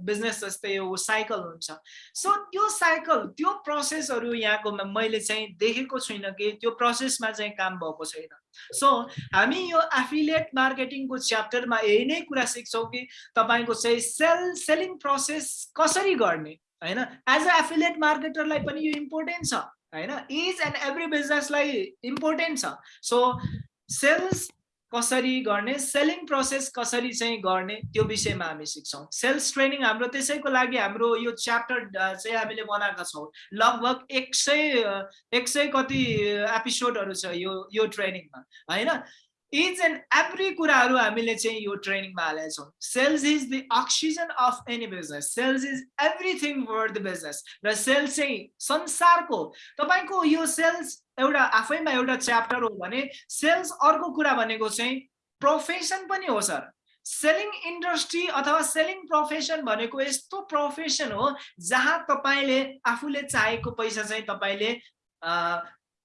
बिजनेस जस्तै हो साइकल हुन्छ। सो त्यो साइकल त्यो प्रोसेसहरू यहाँको मैले चाहिँ देखेको छुइनँ कि त्यो प्रोसेसमा चाहिँ काम भएको छैन। सो हामी यो एफिलिएट मार्केटिङको च्याप्टरमा यही नै कुरा सिक्छौँ कि तपाईँको चाहिँ सेल सेलिङ प्रोसेस कसरी गर्ने होइन? एज अ एफिलिएट मार्केटरलाई पनि यो इम्पोर्टेन्ट छ। होइन इच एन्ड एभ्री बिजनेसलाई इम्पोर्टेन्ट छ सो सेल्स कसरी गर्ने सेलिङ प्रोसेस कसरी चाहिँ गर्ने त्यो विषयमा हामी सिक्छौँ। सेल्स ट्रेनिङ हाम्रो त्यसैको लागि हाम्रो यो च्याप्टर चाहिँ हामीले बनाएका छौँ। लगभग एक सय एक सय कति एपिसोडहरू छ यो यो ट्रेनिङमा होइन? इच एन्ड एभ्री कुराहरू हामीले चाहिँ यो ट्रेनिङमा हालेका छौँ sales is the oxygen of any business sales is everything for the business र सेल्स चाहिँ संसारको तपाईँको यो सेल्स एउटा आफैमा एउटा च्याप्टर हो भने सेल्स अर्को कुरा भनेको चाहिँ प्रोफेसन पनि हो सर सेलिङ इन्डस्ट्री अथवा सेलिङ प्रोफेसन भनेको यस्तो प्रोफेसन हो जहाँ तपाईँले आफूले चाहेको पैसा चाहिँ तपाईँले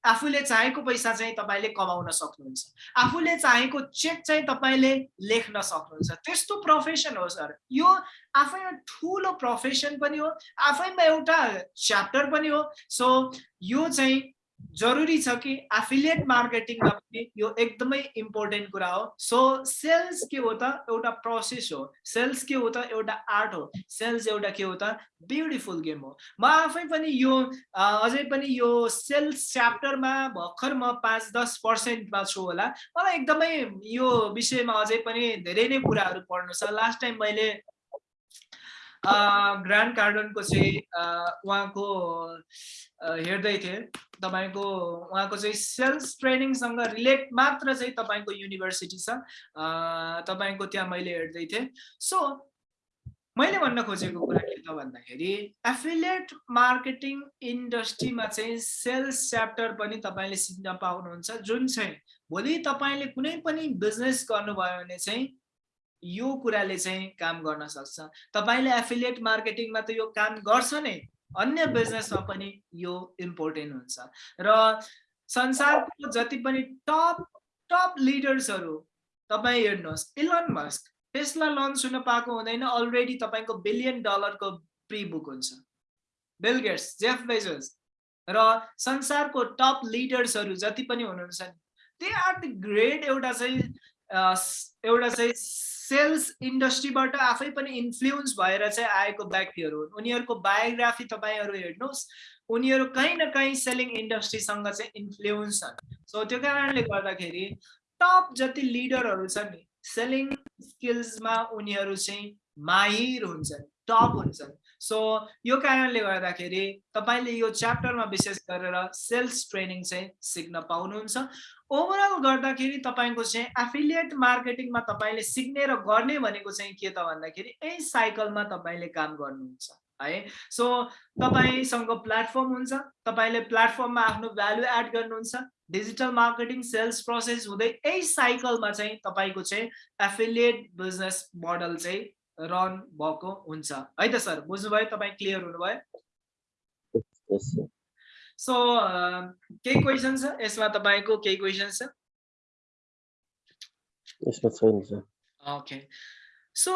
आफूले चाहेको पैसा चाहिँ तपाईँले कमाउन सक्नुहुन्छ। आफूले चाहेको चेक चाहिँ तपाईँले लेख्न सक्नुहुन्छ। त्यस्तो प्रोफेसन हो सर। यो आफैमा ठुलो प्रोफेसन पनि हो आफैमा एउटा च्याप्टर पनि हो। सो यो चाहिँ जरुरी छ कि एफिलिएट मार्केटिङमा पनि यो एकदमै इम्पोर्टेन्ट कुरा हो। सो सेल्स के हो त एउटा प्रोसेस हो। सेल्स के हो त एउटा आर्ट हो। सेल्स एउटा के हो त ब्युटिफुल गेम हो। म आफै पनि यो अझै पनि यो सेल्स च्याप्टरमा भर्खर म पाँच दस पर्सेन्टमा छु होला। मलाई एकदमै यो विषयमा अझै पनि धेरै नै कुराहरू पढ्नु छ। लास्ट टाइम मैले ग्रान्ड कार्डनको चाहिँ उहाँको हेर्दै थिएँ। तपाईँको उहाँको चाहिँ सेल्स ट्रेनिङसँग रिलेट मात्र चाहिँ तपाईँको युनिभर्सिटी छ। तपाईँको त्यहाँ मैले हेर्दै थिएँ। सो मैले भन्न खोजेको कुरा के त भन्दाखेरि एफिलिएट मार्केटिङ इन्डस्ट्रीमा चाहिँ सेल्स च्याप्टर पनि तपाईँले सिक्न पाउनुहुन्छ। जुन चाहिँ भोलि तपाईँले कुनै पनि बिजनेस गर्नुभयो भने चाहिँ यो कुराले चाहिँ काम गर्न सक्छ। तपाईँले एफिलिएट मार्केटिङमा त यो काम गर्छ नै। अन्य बिजनेसमा पनि यो इम्पोर्टेन्ट हुन्छ। र संसारको जति पनि टप टप लिडर्सहरू तपाईँ हेर्नुहोस् इलन मस्क टेस्ला लन्च हुन पाएको हुँदैन अलरेडी तपाईँको बिलियन डलरको प्री बुक हुन्छ। बिल गेट्स जेफ बेजोस र संसारको टप लिडर्सहरू जति पनि हुनुहुन्छ नि दे आर द ग्रेट एउटा चाहिँ एउटा चाहिँ सेल्स इन्डस्ट्रीबाट आफै पनि इन्फ्लुएन्स भएर चाहिँ आएको व्यक्तिहरू हुन्। उनीहरूको बायोग्राफी तपाईँहरू हेर्नुहोस् उनीहरू कहीँ न कहीँ सेलिङ इन्डस्ट्रीसँग चाहिँ इन्फ्लुएन्स छन्। सो त्यो कारणले गर्दाखेरि टप जति लिडरहरू छन् सेलिङ स्किल्समा उनीहरू चाहिँ माहिर हुन्छन् टप हुन्छन्। सो यो कारणले गर्दाखेरि तपाईँले यो च्याप्टरमा विशेष गरेर सेल्स ट्रेनिङ चाहिँ सिक्न पाउनुहुन्छ। ओभरअल गर्दाखेरि तपाईँको चाहिँ एफिलिएट मार्केटिङमा तपाईँले सिक्ने र गर्ने भनेको चाहिँ के त भन्दाखेरि यही साइकलमा तपाईँले काम गर्नुहुन्छ है? सो तपाईँसँग प्लेटफर्म हुन्छ तपाईँले प्लेटफर्ममा आफ्नो भ्यालु एड गर्नुहुन्छ डिजिटल मार्केटिङ सेल्स प्रोसेस हुँदै यही साइकलमा चाहिँ तपाईँको चाहिँ एफिलिएट बिजनेस मोडल चाहिँ रन भएको हुन्छ। है त सर बुझ्नुभयो तपाईँ क्लियर हुनुभयो? सो केही क्वेसन छ? यसमा तपाईँको केही क्वेसन छ? ओके सो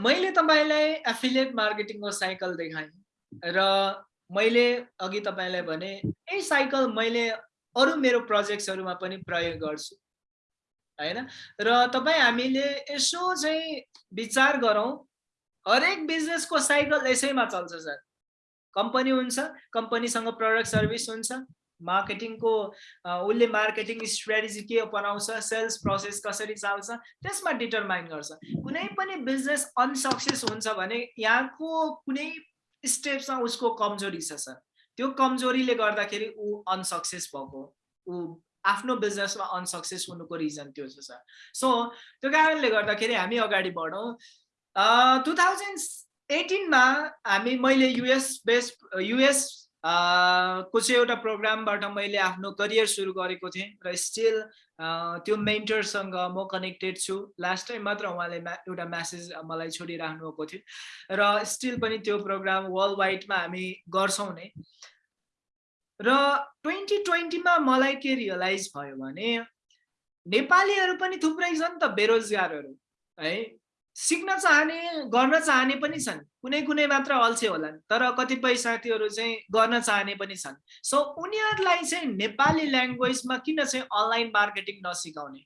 मैले तपाईँलाई एफिलिएट मार्केटिङको साइकल देखाएँ र मैले अघि तपाईँलाई भने यही साइकल मैले अरू मेरो प्रोजेक्ट्सहरूमा पनि प्रयोग गर्छु। होइन? र तपाईँ हामीले यसो चाहिँ विचार गरौँ। हरेक बिजनेसको साइकल यसैमा चल्छ सर। कम्पनी हुन्छ कम्पनीसँग प्रडक्ट सर्भिस हुन्छ। मार्केटिङको उसले मार्केटिङ स्ट्राटेजी के अपनाउँछ सेल्स प्रोसेस कसरी चाल्छ त्यसमा डिटरमाइन गर्छ। कुनै पनि बिजनेस अनसक्सेस हुन्छ भने यहाँको कुनै स्टेप्समा उसको कमजोरी छ सर। त्यो कमजोरीले गर्दाखेरि ऊ अनसक्सेस भएको ऊ आफ्नो बिजनेसमा अनसक्सेस हुनुको रिजन त्यो छ सर। सो त्यो कारणले गर्दाखेरि हामी अगाडि बढौँ। टु थाउजन्ड एटिनमा हामी मैले युएस बेस्ड युएस को चाहिँ एउटा प्रोग्रामबाट मैले आफ्नो करियर सुरु गरेको थिएँ र स्टिल त्यो मेन्टरसँग म कनेक्टेड छु। लास्ट टाइम मात्र उहाँले एउटा म्यासेज मलाई छोडिराख्नु भएको थियो। र स्टिल पनि त्यो प्रोग्राम वर्ल्ड वाइडमा हामी गर्छौँ नै। र ट्वेन्टी ट्वेन्टीमा मलाई के रियलाइज भयो भने नेपालीहरू पनि थुप्रै छन् त बेरोजगारहरू है? सिक्न चाहने गर्न चाहने पनि छन्। कुनै कुनै मात्र अल्छे होलान् तर कतिपय साथीहरू चाहिँ गर्न चाहने पनि छन्। सो उनीहरूलाई चाहिँ नेपाली ल्याङ्ग्वेजमा किन चाहिँ अनलाइन मार्केटिङ नसिकाउने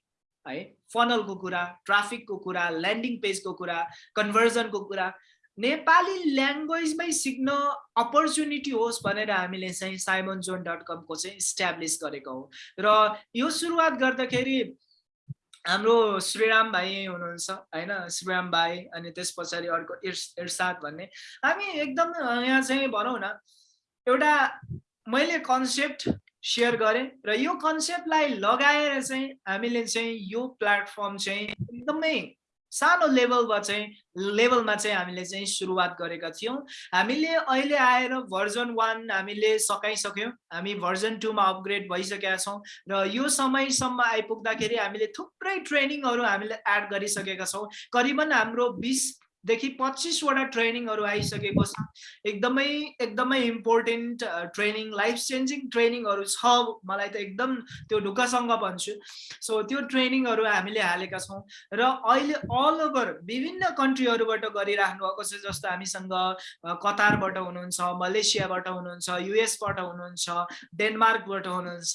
है? फनलको कुरा ट्राफिकको कुरा ल्यान्डिङ पेजको कुरा कन्भर्जनको कुरा नेपाली ल्याङ्ग्वेजमै सिक्न अपर्च्युनिटी होस् भनेर हामीले चाहिँ साइमन जोन डट कमको चाहिँ इस्ट्याब्लिस गरेको हो। र यो सुरुवात गर्दाखेरि हाम्रो श्रीराम भाइ हुनुहुन्छ होइन? श्रीराम भाइ अनि त्यस पछाडि अर्को इर्स इर्साद भन्ने। हामी एकदम यहाँ चाहिँ भनौँ न एउटा मैले कन्सेप्ट सेयर गरेँ र यो कन्सेप्टलाई लगाएर चाहिँ हामीले चाहिँ यो प्लेटफर्म चाहिँ एकदमै सानो लेभलमा चाहिँ लेभलमा चाहिँ हामीले चाहिँ सुरुवात गरेका थियौँ। हामीले अहिले आएर भर्जन वान हामीले सकाइसक्यौँ। हामी भर्जन टूमा अपग्रेड भइसकेका छौँ र यो समयसम्म आइपुग्दाखेरि हामीले थुप्रै ट्रेनिङहरू हामीले एड गरिसकेका छौँ। करिबन हाम्रो बिस देखि पच्चिसवटा ट्रेनिङहरू आइसकेको छ एकदमै एकदमै इम्पोर्टेन्ट ट्रेनिङ लाइफ चेन्जिङ ट्रेनिङहरू छ। मलाई त एकदम त्यो ढुक्कसँग भन्छु। सो त्यो ट्रेनिङहरू हामीले हालेका छौँ। र अहिले अल ओभर विभिन्न कन्ट्रीहरूबाट गरिराख्नु भएको छ जस्तो हामीसँग कतारबाट हुनुहुन्छ मलेसियाबाट हुनुहुन्छ युएसबाट हुनुहुन्छ डेनमार्कबाट हुनुहुन्छ।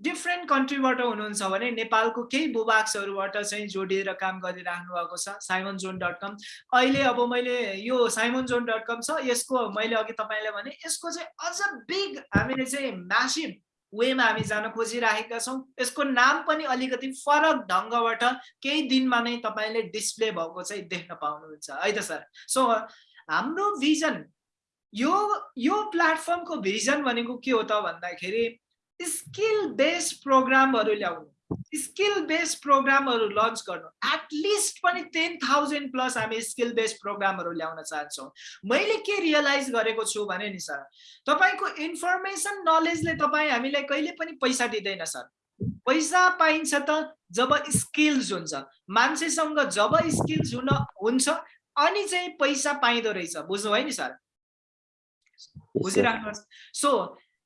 डिफ्रेन्ट कन्ट्रीबाट हुनुहुन्छ भने नेपालको केही भूभाग्सहरूबाट चाहिँ जोडिएर काम गरिराख्नु भएको छ साइमन जोन डट कम अहिले अब मैले यो साइमन जोन डट कम छ यसको मैले अघि तपाईँलाई भने यसको चाहिँ अझ बिग हामीले चाहिँ म्यासिभ वेमा हामी जान खोजिराखेका छौँ। यसको नाम पनि अलिकति फरक ढङ्गबाट केही दिनमा नै तपाईँले डिस्प्ले भएको चाहिँ देख्न पाउनुहुन्छ। है त सर? सो हाम्रो भिजन यो यो प्लेटफर्मको भिजन भनेको के हो त भन्दाखेरि स्किल बेस्ड प्रोग्रामहरू ल्याउनु स्किल बेस्ड प्रोग्रामहरू लन्च गर्नु। एटलिस्ट पनि टेन थाउजन्ड प्लस हामी स्किल बेस्ड प्रोग्रामहरू ल्याउन चाहन्छौँ। मैले के रियलाइज गरेको छु भने नि सर तपाईँको इन्फर्मेसन नलेजले तपाईँ हामीलाई कहिले पनि पैसा दिँदैन सर। पैसा पाइन्छ त जब स्किल्स हुन्छ। मान्छेसँग जब स्किल्स हुन हुन्छ अनि चाहिँ पैसा पाइँदो रहेछ। बुझ्नु भयो नि सर? बुझिराख्नुहोस्। सो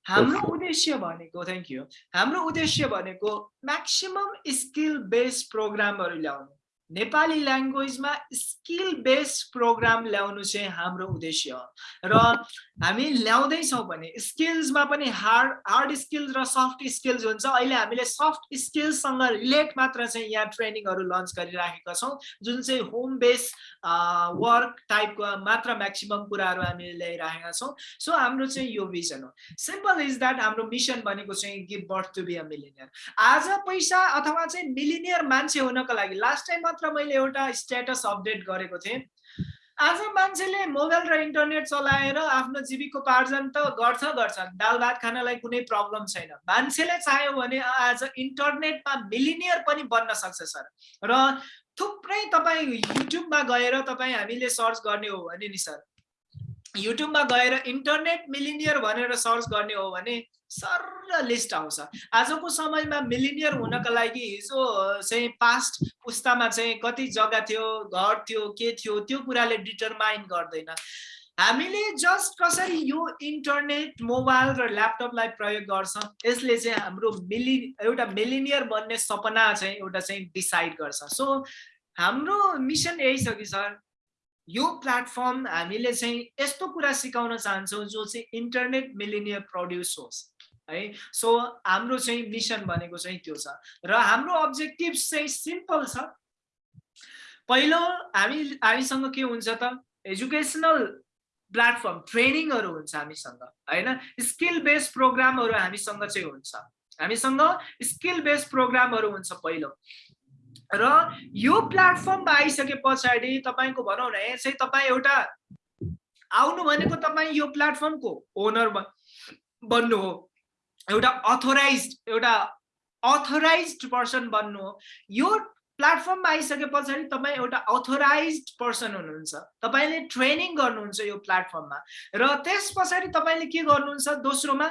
हाम्रो उद्देश्य भनेको थ्याङ्क यू हाम्रो उद्देश्य भनेको म्याक्सिमम स्किल बेस्ड प्रोग्रामहरू ल्याउनु नेपाली ल्याङ्ग्वेजमा स्किल बेस्ड प्रोग्राम ल्याउनु चाहिँ हाम्रो उद्देश्य हो। र हामी ल्याउँदैछौँ भने स्किल्समा पनि हार्ड हार्ड स्किल्स र सफ्ट स्किल्स हुन्छ। अहिले हामीले सफ्ट स्किल्ससँग रिलेट मात्र चाहिँ यहाँ ट्रेनिङहरू लन्च गरिराखेका छौँ। जुन चाहिँ होम बेस वर्क टाइपको मात्र म्याक्सिमम कुराहरू हामीले ल्याइराखेका छौँ। सो हाम्रो चाहिँ यो भिजन हो। सिम्पल इज द्याट हाम्रो मिसन भनेको चाहिँ give birth to be a millionaire आज पैसा अथवा चाहिँ मिलिनियर मान्छे हुनको लागि लास्ट टाइम मात्र मैले एउटा स्ट्याटस अपडेट गरेको थिएँ। आज मान्छेले मोबाइल र इन्टरनेट चलाएर आफ्नो जीविकोपार्जन त गर्छ गर्छ दाल भात खानलाई कुनै प्रब्लम छैन। मान्छेले चाह्यो भने आज इन्टरनेटमा मिलिनियर पनि बन्न सक्छ सर। र थुप्रै तपाईँ युट्युबमा गएर तपाईँ हामीले सर्च गर्ने हो भने नि सर। युट्युबमा गएर इन्टरनेट मिलिनियर भनेर सर्च गर्ने हो भने सर लिस्ट आउँछ। आजको समयमा मिलिनियर हुनको लागि हिजो चाहिँ पास्ट पुस्तामा चाहिँ कति जग्गा थियो घर थियो के थियो त्यो कुराले डिटरमाइन गर्दैन। हामीले जस्ट कसरी यो इन्टरनेट मोबाइल र ल्यापटपलाई प्रयोग गर्छ यसले चाहिँ हाम्रो मिलि एउटा मिलिनियर बन्ने सपना चाहिँ एउटा चाहिँ डिसाइड गर्छ। सो हाम्रो मिसन यही छ कि सर यो प्लेटफर्म हामीले चाहिँ यस्तो कुरा सिकाउन चाहन्छौँ जो चाहिँ इन्टरनेट मिलिनियर प्रड्युस होस्। है? सो हाम्रो चाहिँ मिसन भनेको चाहिँ त्यो छ। र हाम्रो अब्जेक्टिभ चाहिँ सिम्पल छ। पहिलो हामी हामीसँग के हुन्छ त? एजुकेसनल प्लेटफर्म ट्रेनिङहरू हुन्छ हामीसँग होइन? स्किल बेस्ड प्रोग्रामहरू हामीसँग चाहिँ हुन्छ। हामीसँग स्किल बेस्ड प्रोग्रामहरू हुन्छ पहिलो। र यो प्लेटफर्ममा आइसके पछाडि तपाईँको भनौँ न चाहिँ तपाईँ एउटा आउनु भनेको तपाईँ यो प्लेटफर्मको ओनर बन्नु हो। एउटा अथोराइज एउटा अथोराइज पर्सन बन्नु हो। यो प्लेटफर्ममा आइसके पछाडि तपाईँ एउटा अथोराइज पर्सन हुनुहुन्छ। तपाईँले ट्रेनिङ गर्नुहुन्छ यो प्लेटफर्ममा र त्यस पछाडि तपाईँले के गर्नुहुन्छ? दोस्रोमा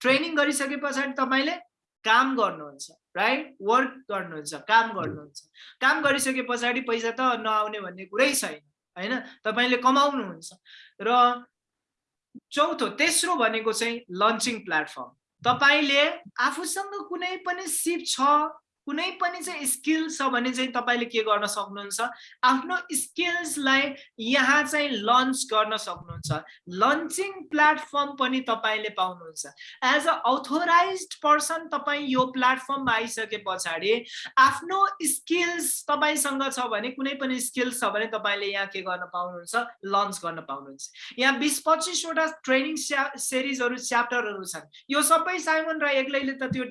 ट्रेनिङ गरिसके पछाडि तपाईँले काम गर्नुहुन्छ राइट वर्क गर्नुहुन्छ काम गर्नुहुन्छ। काम गरिसके पछाडि पैसा त नआउने भन्ने कुरै छैन होइन? तपाईँले कमाउनुहुन्छ। र चौथो तेस्रो भनेको चाहिँ लन्चिङ प्लेटफर्म तपाईँले आफूसँग कुनै पनि सिप छ कुनै पनि चाहिँ स्किल छ भने चाहिँ तपाईँले के गर्न सक्नुहुन्छ? आफ्नो स्किल्सलाई यहाँ चाहिँ लन्च गर्न सक्नुहुन्छ। लन्चिङ प्लेटफर्म पनि तपाईँले पाउनुहुन्छ। एज अ अथोराइज पर्सन तपाईँ यो प्लेटफर्ममा आइसके पछाडि आफ्नो स्किल्स तपाईँसँग छ भने कुनै पनि स्किल्स छ भने तपाईँले यहाँ के गर्न पाउनुहुन्छ? लन्च गर्न पाउनुहुन्छ। यहाँ बिस पच्चिसवटा ट्रेनिङ सिरिजहरू च्याप्टरहरू छन्। यो सबै साइमन र एक्लैले त त्यो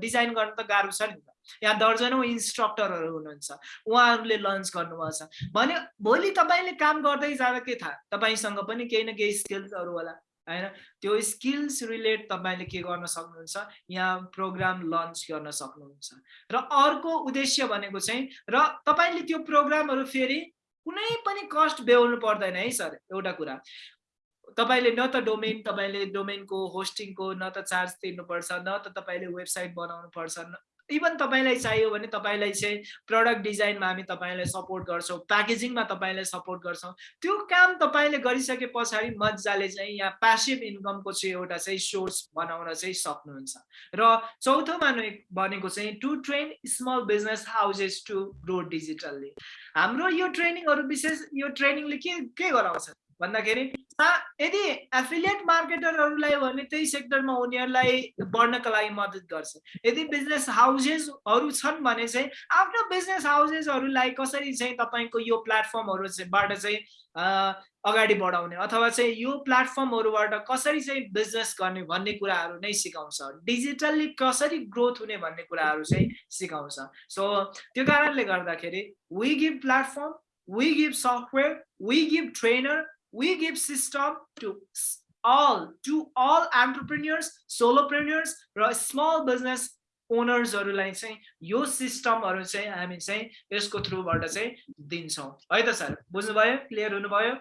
डिजाइन गर्न त गाह्रो छ नि यहाँ दर्जनौँ इन्स्ट्रक्टरहरू हुनुहुन्छ। उहाँहरूले लन्च गर्नुभएको छ भने भोलि तपाईँले काम गर्दै जाँदा के थाहा? तपाईँसँग पनि केही न केही स्किल्सहरू होला होइन? त्यो स्किल्स रिलेट तपाईँले के गर्न सक्नुहुन्छ? यहाँ प्रोग्राम लन्च गर्न सक्नुहुन्छ। र अर्को उद्देश्य भनेको चाहिँ र तपाईँले त्यो प्रोग्रामहरू फेरि कुनै पनि कस्ट बेहोर्नु पर्दैन है सर एउटा कुरा। तपाईँले न त डोमेन तपाईँले डोमेनको होस्टिङको न त चार्ज तिर्नुपर्छ न त तपाईँले वेबसाइट बनाउनु पर्छ इभन तपाईँलाई चाहियो भने तपाईँलाई चाहिँ प्रडक्ट डिजाइनमा हामी तपाईँलाई सपोर्ट गर्छौँ प्याकेजिङमा तपाईँलाई सपोर्ट गर्छौँ। त्यो काम तपाईँले गरिसके पछाडि मजाले चाहिँ यहाँ प्यासिभ इन्कमको चाहिँ एउटा चाहिँ सोर्स बनाउन चाहिँ सक्नुहुन्छ। र चौथोमा भनेको चाहिँ to train small business houses to grow digitally हाम्रो यो ट्रेनिङहरू विशेष यो ट्रेनिङले के के गराउँछ? भन्दाखेरि यदि एफिलिएट मार्केटरहरूलाई भने त्यही सेक्टरमा उनीहरूलाई बढ्नको लागि मद्दत गर्छ। यदि बिजनेस हाउसेसहरू छन् भने चाहिँ आफ्नो बिजनेस हाउसेसहरूलाई कसरी चाहिँ तपाईँको यो प्लेटफर्महरूबाट चाहिँ अगाडि बढाउने अथवा चाहिँ यो प्लेटफर्महरूबाट कसरी चाहिँ बिजनेस गर्ने भन्ने कुराहरू नै सिकाउँछ। डिजिटल्ली कसरी ग्रोथ हुने भन्ने कुराहरू चाहिँ सिकाउँछ। सो त्यो कारणले गर्दाखेरि we give platform we give software we give trainer we give system to all to all entrepreneurs solopreneurs or small business ओनर्सहरूलाई चाहिँ यो सिस्टमहरू चाहिँ हामी चाहिँ यसको थ्रुबाट चाहिँ दिन्छौँ। है त सर? बुझ्नुभयो? क्लियर हुनुभयो?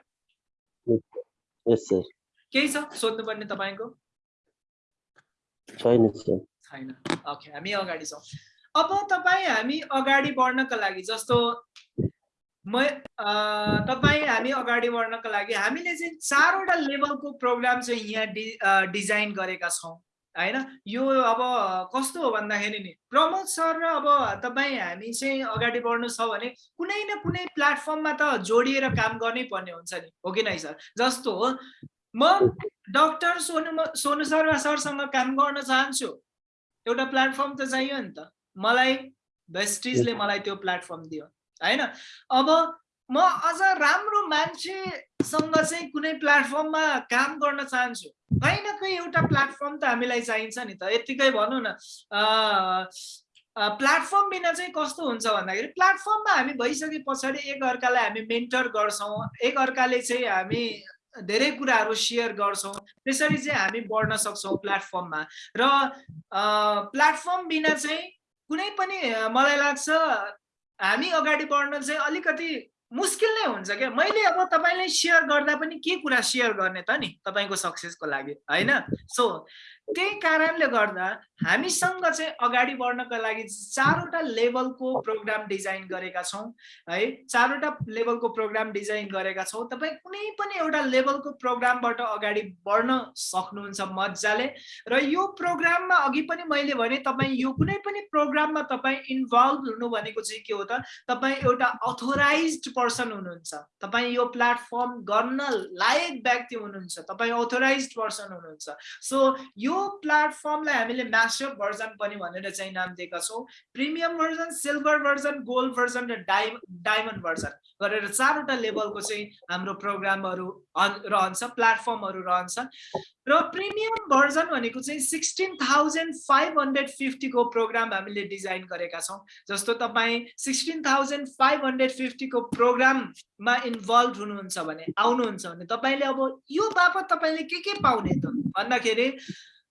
केही छ सोध्नुपर्ने तपाईँको? छैन छैन। ओके हामी अगाडि छौँ। अब तपाईँ हामी अगाडि बढ्नको लागि जस्तो म तपाईँ हामी अगाडि बढ्नको लागि हामीले चाहिँ चारवटा लेभलको प्रोग्राम चाहिँ यहाँ डि डिजाइन गरेका छौँ होइन? यो अब कस्तो हो भन्दाखेरि नि प्रमोद सर र अब तपाईँ हामी चाहिँ अगाडि बढ्नु छ भने कुनै न कुनै प्लेटफर्ममा त जोडिएर काम गर्नै पर्ने हुन्छ नि हो कि नै सर? जस्तो हो म डक्टर सोनु सोनु शर्मा सरसँग काम गर्न चाहन्छु। एउटा प्लेटफर्म त चाहियो नि त। मलाई भेस्टिजले मलाई त्यो प्लेटफर्म दियो। होइन? अब म अझ राम्रो मान्छेसँग चाहिँ कुनै प्लेटफर्ममा काम गर्न चाहन्छु। कहीँ न कहीँ एउटा प्लेटफर्म त हामीलाई चाहिन्छ नि त। यत्तिकै भनौँ न प्लेटफर्म बिना चाहिँ कस्तो हुन्छ भन्दाखेरि प्लेटफर्ममा हामी भइसके पछाडि एक अर्कालाई हामी मेन्टर गर्छौँ। एक अर्काले चाहिँ हामी धेरै कुराहरू सेयर गर्छौँ। त्यसरी चाहिँ हामी बढ्न सक्छौँ प्लेटफर्ममा र प्लेटफर्म बिना चाहिँ कुनै पनि मलाई लाग्छ हामी अगाडि बढ्न चाहिँ अलिकति मुस्किल नै हुन्छ क्या। मैले अब तपाईँलाई सेयर गर्दा पनि के कुरा सेयर गर्ने त नि तपाईँको सक्सेसको लागि होइन? सो त्यही कारणले गर्दा हामीसँग चाहिँ अगाडि बढ्नको लागि चारवटा लेभलको प्रोग्राम डिजाइन गरेका छौँ है। चारवटा लेभलको प्रोग्राम डिजाइन गरेका छौँ। तपाईँ कुनै पनि एउटा लेभलको प्रोग्रामबाट अगाडि बढ्न सक्नुहुन्छ मजाले। र यो प्रोग्राममा अघि पनि मैले भने तपाईँ यो कुनै पनि प्रोग्राममा तपाईँ इन्भल्भ हुनु भनेको चाहिँ के हो त? तपाईँ एउटा अथोराइज पर्सन हुनुहुन्छ। तपाईँ यो प्लेटफर्म गर्न लायक व्यक्ति हुनुहुन्छ। तपाईँ अथोराइज पर्सन हुनुहुन्छ। सो यो प्लेटफर्मलाई हामीले म्यासअप भर्जन पनि भनेर चाहिँ नाम दिएका छौँ। Premium version silver version gold version र डाइ डायमन्ड भर्जन गरेर चारवटा लेभलको चाहिँ हाम्रो प्रोग्रामहरू रहन्छ प्लेटफर्महरू रहन्छ। र प्रिमियम भर्जन भनेको चाहिँ सिक्सटिन थाउजन्ड फाइभ हन्ड्रेड फिफ्टीको प्रोग्राम हामीले डिजाइन गरेका छौँ। जस्तो तपाईँ सिक्सटिन थाउजन्ड फाइभ हन्ड्रेड फिफ्टीको प्रोग्राममा इन्भल्भ हुनुहुन्छ भने आउनुहुन्छ भने तपाईँले अब यो बापत तपाईँले के के पाउने त? भन्दाखेरि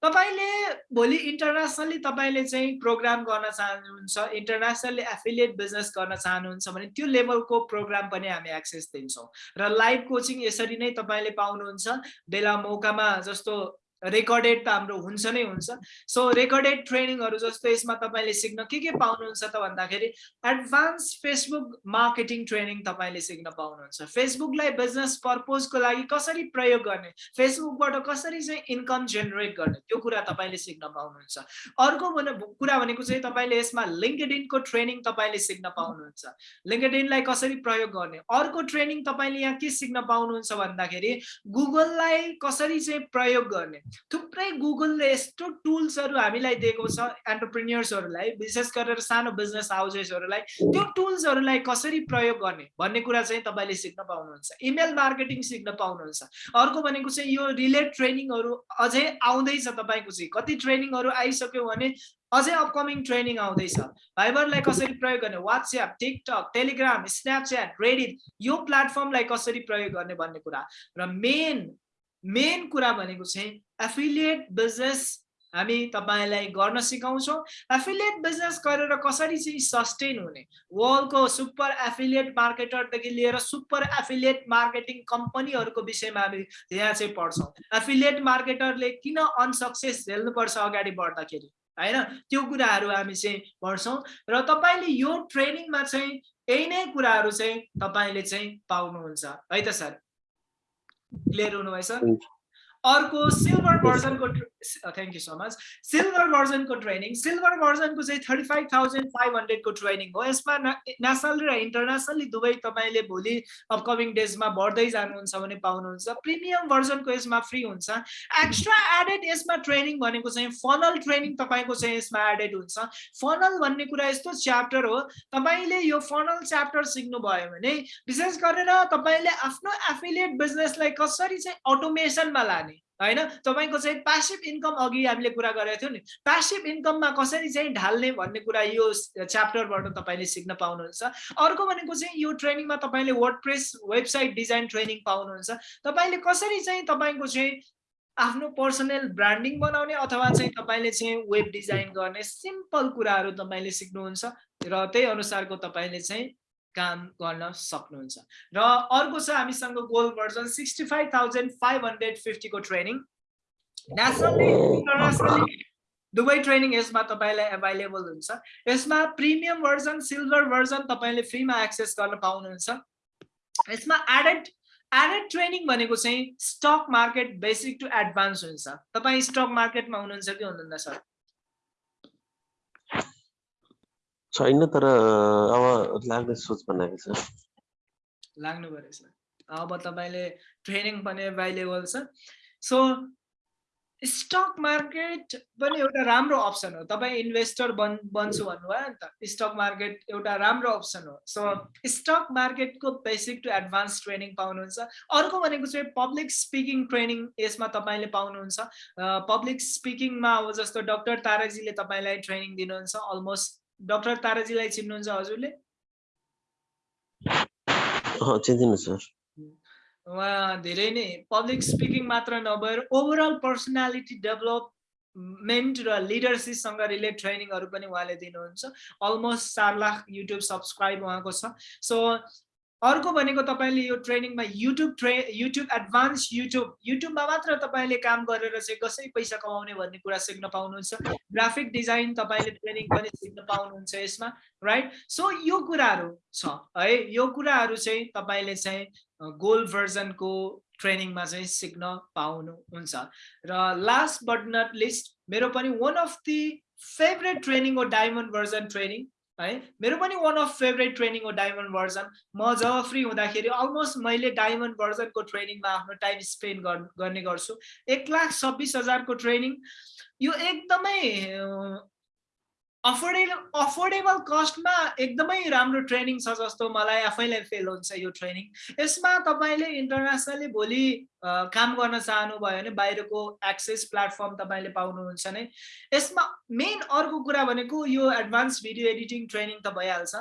तपाईँले भोलि इन्टरनेसनली तपाईँले चाहिँ प्रोग्राम गर्न चाहनुहुन्छ इन्टरनेसनली एफिलिएट बिजनेस गर्न चाहनुहुन्छ भने त्यो लेभलको प्रोग्राम पनि हामी एक्सेस दिन्छौँ। र लाइभ कोचिङ यसरी नै तपाईँले पाउनुहुन्छ। बेला मौकामा जस्तो रेकर्डेड त हाम्रो हुन्छ नै हुन्छ. सो रेकर्डेड ट्रेनिङहरू जस्तो यसमा तपाईँले सिक्न के के पाउनुहुन्छ त भन्दाखेरि एडभान्स फेसबुक मार्केटिङ ट्रेनिङ तपाईँले सिक्न पाउनुहुन्छ। फेसबुकलाई बिजनेस पर्पोजको लागि कसरी प्रयोग गर्ने? फेसबुकबाट कसरी चाहिँ इन्कम जेनेरेट गर्ने? त्यो कुरा तपाईँले सिक्न पाउनुहुन्छ। अर्को भने कुरा भनेको चाहिँ तपाईँले यसमा लिङ्कडिनको ट्रेनिङ तपाईँले सिक्न पाउनुहुन्छ। लिङ्कडिनलाई कसरी प्रयोग गर्ने? अर्को ट्रेनिङ तपाईँले यहाँ के सिक्न पाउनुहुन्छ भन्दाखेरि गुगललाई कसरी चाहिँ प्रयोग गर्ने? थुप्रै गुगलले यस्तो टुल्सहरू हामीलाई दिएको छ एन्टरप्रिन्यर्सहरूलाई विशेष गरेर सानो बिजनेस हाउसेसहरूलाई त्यो टुल्सहरूलाई कसरी प्रयोग गर्ने? भन्ने कुरा चाहिँ तपाईँले सिक्न पाउनुहुन्छ। इमेल मार्केटिङ सिक्न पाउनुहुन्छ। अर्को भनेको चाहिँ यो रिलेट ट्रेनिङहरू अझै आउँदैछ तपाईँको चाहिँ। कति ट्रेनिङहरू आइसक्यो भने अझै अपकमिङ ट्रेनिङ आउँदैछ। भाइबरलाई कसरी प्रयोग गर्ने? WhatsApp TikTok Telegram Snapchat Reddit यो प्लेटफर्मलाई कसरी प्रयोग गर्ने भन्ने कुरा। र मेन मेन कुरा भनेको चाहिँ एफिलिएट बिजनेस हामी तपाईँलाई गर्न सिकाउँछौँ। एफिलिएट बिजनेस गरेर कसरी चाहिँ सस्टेन हुने? वर्ल्डको सुपर एफिलिएट मार्केटरदेखि लिएर सुपर एफिलिएट मार्केटिङ कम्पनीहरूको विषयमा हामी यहाँ चाहिँ पढ्छौँ। एफिलिएट मार्केटरले किन अनसक्सेस झेल्नुपर्छ अगाडि बढ्दाखेरि? होइन? त्यो कुराहरू हामी चाहिँ पढ्छौँ र तपाईँले यो ट्रेनिङमा चाहिँ यही नै कुराहरू चाहिँ तपाईँले चाहिँ पाउनुहुन्छ। है त सर? क्लियर हुनुभयो सर अर्को silver भर्जनको thank you so much silver भर्जनको training silver भर्जनको चाहिँ थर्टी फाइभ थाउजन्ड फाइभ हन्ड्रेडको ट्रेनिङ हो। यसमा नेसनल र इन्टरनेसनली दुवै तपाईँले भोलि अपकमिङ डेजमा बढ्दै जानुहुन्छ भने पाउनुहुन्छ। प्रिमियम भर्जनको यसमा फ्री हुन्छ। एक्स्ट्रा एडेड यसमा ट्रेनिङ भनेको चाहिँ फनल ट्रेनिङ तपाईँको चाहिँ यसमा एडेड हुन्छ। फनल भन्ने कुरा यस्तो च्याप्टर हो। तपाईँले यो फनल च्याप्टर सिक्नुभयो भने विशेष गरेर तपाईँले आफ्नो एफिलिएट बिजनेसलाई कसरी चाहिँ अटोमेसनमा लाने होइन? तपाईँको चाहिँ प्यासिभ इन्कम अघि हामीले कुरा गरेको थियौँ नि। प्यासिभ इन्कममा कसरी चाहिँ ढाल्ने भन्ने कुरा यो च्याप्टरबाट तपाईँले सिक्न पाउनुहुन्छ। अर्को भनेको चाहिँ यो ट्रेनिङमा तपाईँले WordPress website design training पाउनुहुन्छ। तपाईँले कसरी चाहिँ तपाईँको चाहिँ आफ्नो पर्सनल ब्रान्डिङ बनाउने अथवा चाहिँ तपाईँले चाहिँ वेब डिजाइन गर्ने सिम्पल कुराहरू तपाईँले सिक्नुहुन्छ र त्यही अनुसारको तपाईँले चाहिँ काम गर्न सक्नुहुन्छ। र अर्को छ हामीसँग gold version sixty five thousand five hundred फिफ्टीको training nationally दुवै ट्रेनिङ यसमा तपाईँलाई एभाइलेबल हुन्छ। यसमा प्रिमियम भर्जन सिल्भर भर्जन तपाईँले फ्रीमा एक्सेस गर्न पाउनुहुन्छ। यसमा एडेड एडेड ट्रेनिङ भनेको चाहिँ stock market basic to advance हुन्छ। तपाईँ स्टक मार्केटमा हुनुहुन्छ कि हुनुहुन्न सर छैन तर अब लाग्ने सोच बनाएको छ लाग्नु सर अब तपाईँले ट्रेनिङ पनि एभाइलेबल छ सो स्टक मार्केट पनि एउटा राम्रो अप्सन हो तपाईँ इन्भेस्टर बन् बन्छु भन्नुभयो नि त स्टक मार्केट एउटा राम्रो अप्सन हो सो स्टक मार्केटको बेसिक टु एडभान्स ट्रेनिङ पाउनुहुन्छ अर्को भनेको चाहिँ पब्लिक स्पिकिङ ट्रेनिङ यसमा तपाईँले पाउनुहुन्छ पब्लिक स्पिकिङमा अब जस्तो डक्टर ताराजीले तपाईँलाई ट्रेनिङ दिनुहुन्छ अलमोस्ट डक्टर ताराजीलाई चिन्नुहुन्छ हजुरले सर उहाँ धेरै नै पब्लिक स्पिकिङ मात्र नभएर ओभरअल पर्सनालिटी डेभलपमेन्ट र लिडरसिपसँग रिलेट ट्रेनिङहरू पनि उहाँले दिनुहुन्छ। अलमोस्ट चार लाख युट्युब सब्सक्राइब उहाँको छ। सो अर्को भनेको तपाईँले यो ट्रेनिङमा युट्युब ट्रे युट्युब एडभान्स युट्युब युट्युबमा मात्र तपाईँले काम गरेर चाहिँ कसरी पैसा कमाउने भन्ने कुरा सिक्न पाउनुहुन्छ। ग्राफिक डिजाइन तपाईँले ट्रेनिङ पनि सिक्न पाउनुहुन्छ यसमा राइट सो यो कुराहरू छ है? यो कुराहरू चाहिँ तपाईँले चाहिँ गोल्ड भर्जनको ट्रेनिङमा चाहिँ सिक्न पाउनुहुन्छ। र लास्ट बट नट लिस्ट मेरो पनि one of the favourite training हो डायमन्ड भर्जन ट्रेनिङ है? मेरो पनि वान अफ फेभरेट ट्रेनिङ हो डायमन्ड भर्जन म जब फ्री हुँदाखेरि अलमोस्ट मैले डायमन्ड भर्जनको ट्रेनिङमा आफ्नो टाइम स्पेन्ड गर्ने गर्छु। एक लाख छब्बिस हजारको ट्रेनिङ यो एकदमै अफोर्डेबल अफोर्डेबल कस्टमा एकदमै राम्रो ट्रेनिङ छ जस्तो मलाई आफैलाई फिल हुन्छ यो ट्रेनिङ यसमा तपाईँले इन्टरनेसनली भोलि काम गर्न चाहनुभयो भने बाहिरको एक्सेस प्लेटफर्म तपाईँले पाउनुहुन्छ नै। यसमा मेन अर्को कुरा भनेको यो एडभान्स भिडियो एडिटिङ ट्रेनिङ त भइहाल्छ।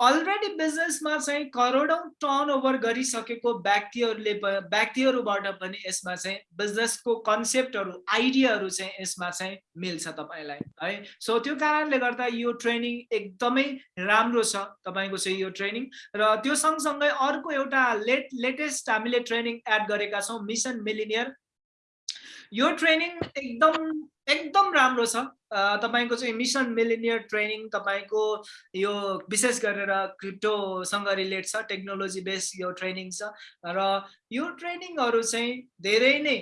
अलरेडी बिजनेसमा चाहिँ करोडौँ टर्न ओभर गरिसकेको व्यक्तिहरूले व्यक्तिहरूबाट पनि यसमा चाहिँ बिजनेसको कन्सेप्टहरू आइडियाहरू चाहिँ यसमा चाहिँ मिल्छ तपाईँलाई है? सो त्यो कारणले गर्दा यो ट्रेनिङ एकदमै राम्रो छ तपाईँको चाहिँ यो ट्रेनिङ र त्यो सँगसँगै अर्को एउटा लेट लेटेस्ट हामीले ट्रेनिङ एड गरेका छौँ मिसन मिलिनियर यो ट्रेनिङ एकदम एकदम राम्रो छ। तपाईँको चाहिँ मिसन मिलिनियर ट्रेनिङ तपाईँको यो विशेष गरेर क्रिप्टोसँग रिलेट छ टेक्नोलोजी बेस यो ट्रेनिङ छ। र यो ट्रेनिङहरू चाहिँ धेरै नै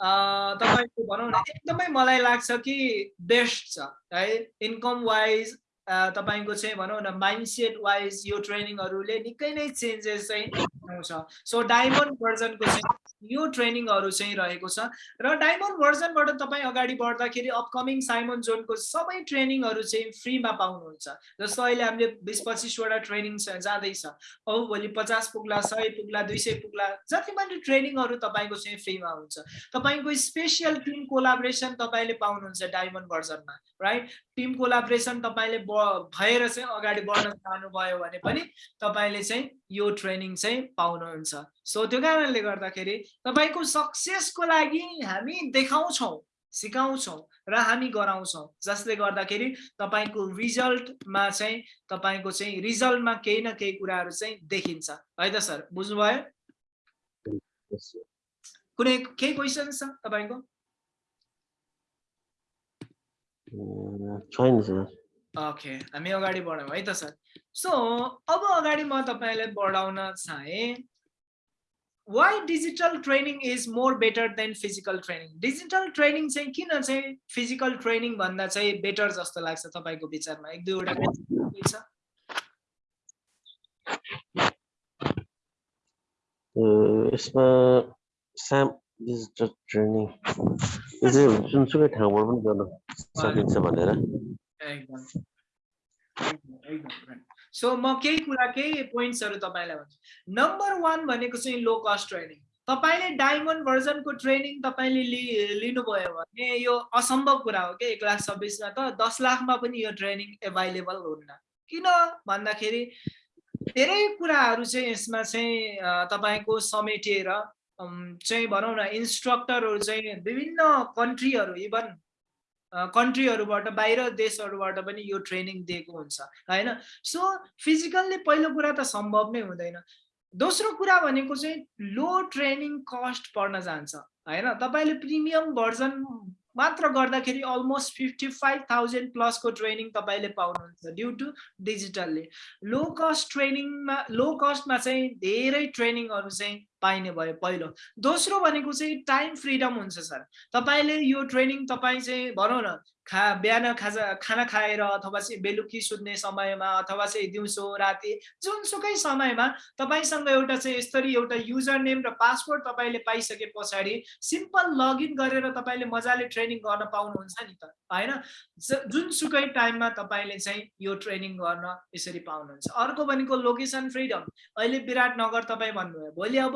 तपाईँको भनौँ न एकदमै मलाई लाग्छ कि बेस्ट छ। है इन्कम वाइज तपाईँको चाहिँ भनौँ न माइन्डसेट वाइज यो ट्रेनिङहरूले निकै नै चेन्जेस चाहिँ आउँछ सो डायमन्ड भर्जनको चाहिँ यो ट्रेनिङहरू चाहिँ रहेको छ र डायमन्ड भर्जनबाट तपाईँ अगाडि बढ्दाखेरि अपकमिङ साइमन जोनको सबै ट्रेनिङहरू चाहिँ फ्रीमा पाउनुहुन्छ। जस्तो अहिले हामीले बिस पच्चिसवटा ट्रेनिङ जाँदैछ। औ भोलि पचास पुग्ला सय पुग्ला दुई सय पुग्ला जति पनि ट्रेनिङहरू तपाईँको चाहिँ फ्रीमा हुन्छ। तपाईँको स्पेसियल टिम कोलाब्रेसन तपाईँले पाउनुहुन्छ डायमन्ड भर्जनमा राइट टिम कोलाब्रेसन तपाईँले भएर चाहिँ अगाडि बढ्न चाहनुभयो भने पनि तपाईँले चाहिँ यो ट्रेनिङ चाहिँ पाउनुहुन्छ। सो त्यो कारणले गर्दाखेरि तपाईँको सक्सेसको लागि हामी देखाउँछौँ सिकाउँछौँ र हामी गराउँछौँ। जसले गर्दाखेरि तपाईँको रिजल्टमा चाहिँ तपाईँको चाहिँ रिजल्टमा केही न केही कुराहरू चाहिँ देखिन्छ। है त सर बुझ्नुभयो? कुनै केही क्वेसन छ तपाईँको? छैन सर। ओके हामी अगाडि बढौँ है त सर। सो अब अगाडि म तपाईँलाई बढाउन चाहेँ why digital training is more better than physical training digital training चाहिँ किन चाहिँ फिजिकल ट्रेनिङ भन्दा चाहिँ बेटर जस्तो लाग्छ तपाईँको विचारमा? एक दुईवटा छ। यसमा साम डिजिटल ट्रेनिङ यो चाहिँ जुनसुकै ठाउँबाट पनि गर्न सकिन्छ भनेर सो म केही कुरा केही पोइन्ट्सहरू तपाईँलाई भन्छु नम्बर वान भनेको चाहिँ लो कस्ट ट्रेनिङ तपाईँले डायमन्ड भर्जनको ट्रेनिङ तपाईँले लि लिनुभयो भने यो असम्भव कुरा हो कि एक लाख छब्बिसमा त दस लाखमा पनि यो ट्रेनिङ एभाइलेबल हुन्न किन भन्दाखेरि धेरै कुराहरू चाहिँ यसमा चाहिँ तपाईँको समेटिएर अम, चाहिँ भनौँ न इन्स्ट्रक्टरहरू चाहिँ विभिन्न कन्ट्रीहरू इभन कन्ट्रीहरूबाट बाहिर देशहरूबाट पनि यो ट्रेनिङ दिएको हुन्छ होइन? सो फिजिकल्ली पहिलो कुरा त सम्भव नै हुँदैन। दोस्रो कुरा भनेको चाहिँ लो ट्रेनिङ कस्ट पर्न जान्छ होइन? तपाईँले प्रिमियम भर्जन मात्र गर्दाखेरि अलमोस्ट फिफ्टी फाइभ थाउजन्ड प्लसको ट्रेनिङ तपाईँले पाउनुहुन्छ ड्यु टु डिजिटलले लो कस्ट ट्रेनिङमा लो कस्टमा चाहिँ धेरै ट्रेनिङहरू चाहिँ पाइने भयो पहिलो। दोस्रो भनेको चाहिँ टाइम फ्रिडम हुन्छ सर। तपाईँले यो ट्रेनिङ तपाईँ चाहिँ भनौँ न खा बिहान खाजा खाना खाएर अथवा चाहिँ बेलुकी सुत्ने समयमा अथवा चाहिँ दिउँसो राति जुनसुकै समयमा तपाईँसँग एउटा चाहिँ यसरी एउटा युजर नेम र पासवर्ड तपाईँले पाइसके पछाडि सिम्पल लगइन गरेर तपाईँले मजाले ट्रेनिङ गर्न पाउनुहुन्छ नि त होइन? जुनसुकै टाइममा तपाईँले चाहिँ यो ट्रेनिङ गर्न यसरी पाउनुहुन्छ। अर्को भनेको लोकेसन फ्रिडम अहिले विराटनगर तपाईँ भन्नुभयो। भोलि अब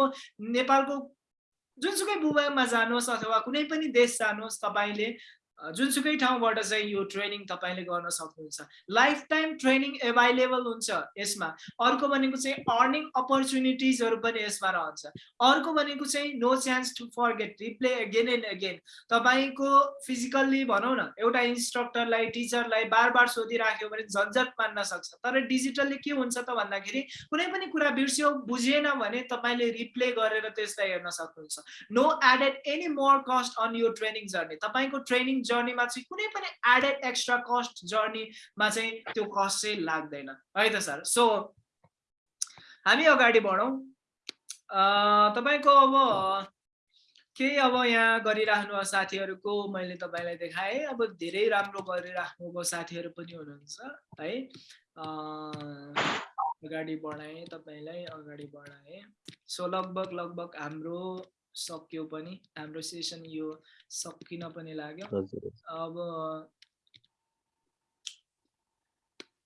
नेपालको जुनसुकै भूभागमा जानुहोस् अथवा कुनै पनि देश जानुहोस् तपाईँले जुनसुकै ठाउँबाट चाहिँ यो ट्रेनिङ तपाईँले गर्न सक्नुहुन्छ। लाइफ टाइम ट्रेनिङ एभाइलेबल हुन्छ यसमा। अर्को भनेको चाहिँ अर्निङ अपर्च्युनिटिजहरू पनि यसमा रहन्छ। अर्को भनेको चाहिँ no chance to forget replay again and again तपाईँको फिजिकल्ली भनौँ न एउटा इन्स्ट्रक्टरलाई टिचरलाई बार बार सोधिराख्यो भने झन्झट मान्न सक्छ। तर डिजिटल्ली के हुन्छ त भन्दाखेरि कुनै पनि कुरा बिर्स्यो बुझेन भने तपाईँले रिप्ले गरेर त्यसलाई हेर्न सक्नुहुन्छ। No added any more cost on यो ट्रेनिङ जर्नी तपाईँको ट्रेनिङ जर्नीमा चाहिँ कुनै पनि एडेड एक्स्ट्रा कस्ट जर्नीमा चाहिँ त्यो कस्ट चाहिँ लाग्दैन। है त सर सो हामी अगाडि बढौँ। तपाईँको अब केही अब यहाँ गरिराख्नु साथीहरूको मैले तपाईँलाई देखाएँ। अब धेरै राम्रो गरिराख्नुभएको साथीहरू पनि हुनुहुन्छ है। अगाडि बढाएँ तपाईँलाई अगाडि बढाएँ। सो लगभग लगभग हाम्रो सक्यो पनि हाम्रो सेसन यो सकिन पनि लाग्यो। अब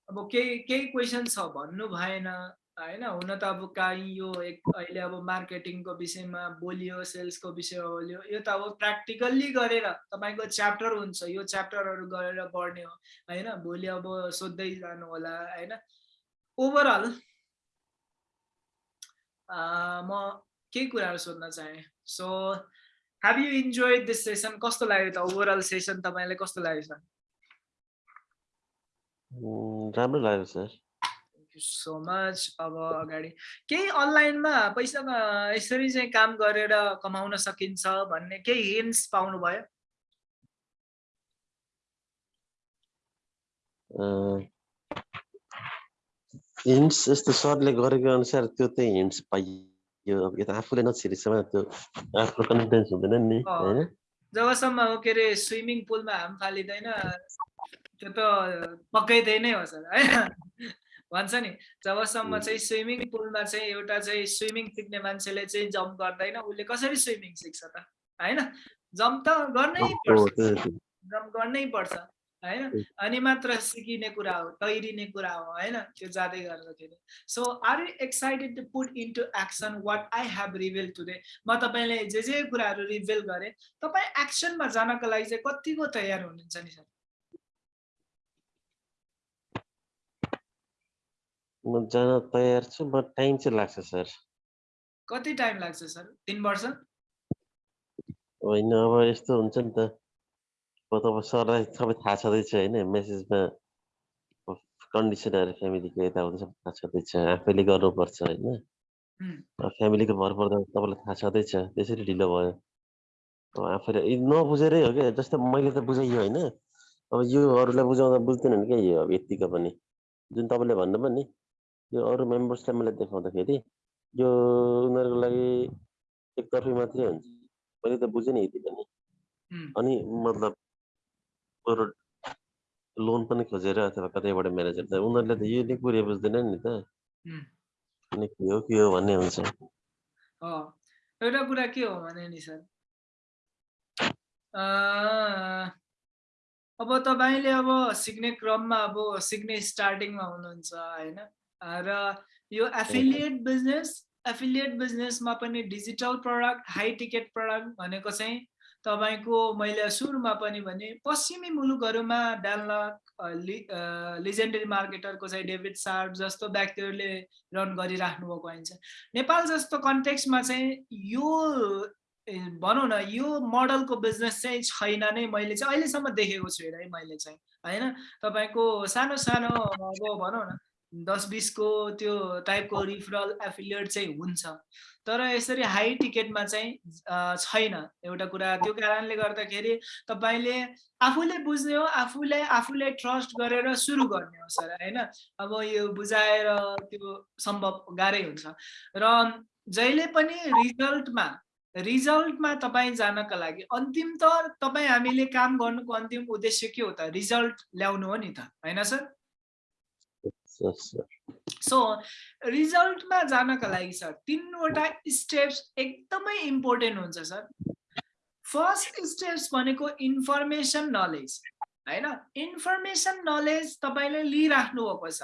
अब केही केही क्वेसन छ भन्नु भएन होइन? हुन त अब काहीँ यो एक अहिले अब मार्केटिङको विषयमा बोलियो सेल्सको विषयमा बोलियो यो त अब प्र्याक्टिकल्ली गरेर तपाईँको च्याप्टर हुन्छ यो च्याप्टरहरू गरेर बढ्ने हो होइन? भोलि अब सोध्दै जानु होला होइन ओभरअल म केही कुराहरू सोध्न चाहेँ। So have you enjoy this session कस्तो लाग्यो त ओभरअल सेसन तपाईँलाई कस्तो लाग्यो सर राम्रो लाग्यो सर सो मच अब अगाडि केही अनलाइनमा पैसा यसरी चाहिँ काम गरेर कमाउन सकिन्छ भन्ने केही हिन्ट्स पाउनुभयो हिन्ट्स यस्तो सरले गरेको अनुसार त्यो चाहिँ हिन्ट्स पाइयो यो अब यता आफूले नछिरेसम्म त्यो आफ्नो कन्फिडेन्स हुँदैन नि होइन जबसम्म हो के अरे स्विमिङ पुलमा हाम फालिँदैन त्यो त पक्कै त्यही नै हो सर होइन भन्छ नि जबसम्म चाहिँ स्विमिङ पुलमा चाहिँ एउटा चाहिँ स्विमिङ सिक्ने मान्छेले चाहिँ जम्प गर्दैन उसले कसरी स्विमिङ सिक्छ त होइन जम्प त गर्नै पर्छ जम्प गर्नै पर्छ होइन? अनि मात्र सिकिने कुरा हो तैरिने कुरा हो होइन? त्यो जाँदै गर्दाखेरि so are you excited to put into action what I have reveal today म तपाईँले जे जे कुराहरू रिभिल गरेँ तपाईँ एक्सनमा जानको लागि चाहिँ कतिको तयार हुनुहुन्छ नि सर? म जान तयार छु म टाइम चाहिँ लाग्छ सर। कति टाइम लाग्छ सर? तिन वर्ष? होइन अब यस्तो हुन्छ नि त। अब सरलाई सबै थाहा छँदैछ होइन मेसेजमा कन्डिसनहरू फ्यामिलीको यताउता सबै थाहा छँदैछ आफैले गर्नुपर्छ होइन फ्यामिलीको भर पर्दा तपाईँलाई थाहा छँदैछ त्यसरी ढिलो भयो अब आफैले नबुझेरै हो क्या जस्तो मैले त बुझाइयो होइन अब यो अरूलाई बुझाउँदा बुझ्दैनन् क्या यो अब यत्तिको पनि जुन तपाईँले भन्नुभयो नि यो अरू मेम्बर्सलाई मैले देखाउँदाखेरि यो उनीहरूको लागि एकतर्फी मात्रै हुन्छ मैले त बुझेँ नि यति पनि अनि मतलब बरु लोन पनि खोजेर अथवा कतैबाट म्यानेजर त उनीहरूले त यो नै कुरो बुझ्दैन नि त अनि के हो के हो भन्ने हुन्छ एउटा कुरा के हो भने नि सर अब तपाईँले अब सिक्ने क्रममा अब सिक्ने स्टार्टिङमा हुनुहुन्छ होइन र यो एफिलिएट बिजनेस एफिलिएट बिजनेसमा पनि digital product high ticket product भनेको चाहिँ तपाईँको मैले सुरुमा पनि भने पश्चिमी मुलुकहरूमा लि लिजेन्डरी मार्केटरको चाहिँ डेभिड सार्प जस्तो व्यक्तिहरूले रन गरिराख्नु भएको आइन्छ। नेपाल जस्तो कन्टेक्समा चाहिँ यो भनौँ न यो मोडलको बिजनेस चाहिँ छैन नै मैले चाहिँ अहिलेसम्म देखेको छुइनँ है मैले चाहिँ होइन? तपाईँको सानो सानो अब भनौँ न दस बिसको त्यो टाइपको रिफरल एफिलिएट चाहिँ हुन्छ। तर यसरी हाई टिकटमा चाहिँ छैन एउटा कुरा। त्यो कारणले गर्दाखेरि तपाईँले आफूले बुझ्ने हो आफूले आफूले ट्रस्ट गरेर सुरु गर्ने हो सर होइन? अब यो बुझाएर त्यो सम्भव गाह्रै हुन्छ। र जहिले पनि रिजल्टमा रिजल्टमा तपाईँ जानका लागि अन्तिम त तपाईँ हामीले काम गर्नुको अन्तिम उद्देश्य के हो त? रिजल्ट ल्याउनु हो नि त होइन सर. सो रिजल्टमा जानका लागि सर तिनवटा स्टेप्स एकदमै इम्पोर्टेन्ट हुन्छ सर फर्स्ट स्टेप्स भनेको इन्फर्मेसन नलेज होइन? इन्फर्मेसन नलेज तपाईँले लिइराख्नु भएको छ।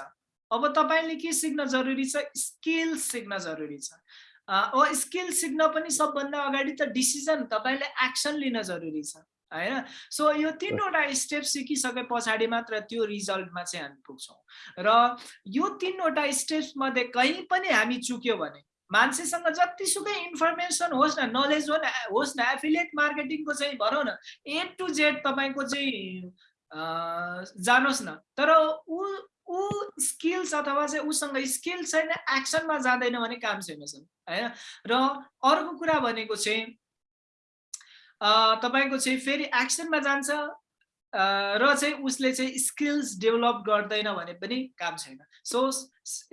अब तपाईँले के सिक्न जरुरी छ? स्किल सिक्न जरुरी छ। स्किल सिक्न पनि सबभन्दा अगाडि त डिसिजन तपाईँले एक्सन लिन जरुरी छ। होइन? सो यो तिनवटा स्टेप सिकिसके पछाडि मात्र त्यो रिजल्टमा चाहिँ हामी पुग्छौँ। र यो तिनवटा स्टेप्स मध्ये कहीँ पनि हामी चुक्यो भने मान्छेसँग जतिसुकै इन्फर्मेसन होस् न नलेज हो न होस् न एफिलिएट मार्केटिङको चाहिँ भनौँ न ए टु जेड तपाईँको चाहिँ जानुहोस् न। तर ऊ ऊ स्किल्स अथवा चाहिँ उसँग स्किल छैन एक्सनमा जाँदैन भने काम छैन सर होइन? र अर्को कुरा भनेको चाहिँ तपाईँको चाहिँ फेरि एक्सनमा जान्छ र चाहिँ उसले चाहिँ स्किल्स डेभलप गर्दैन भने पनि काम छैन। सो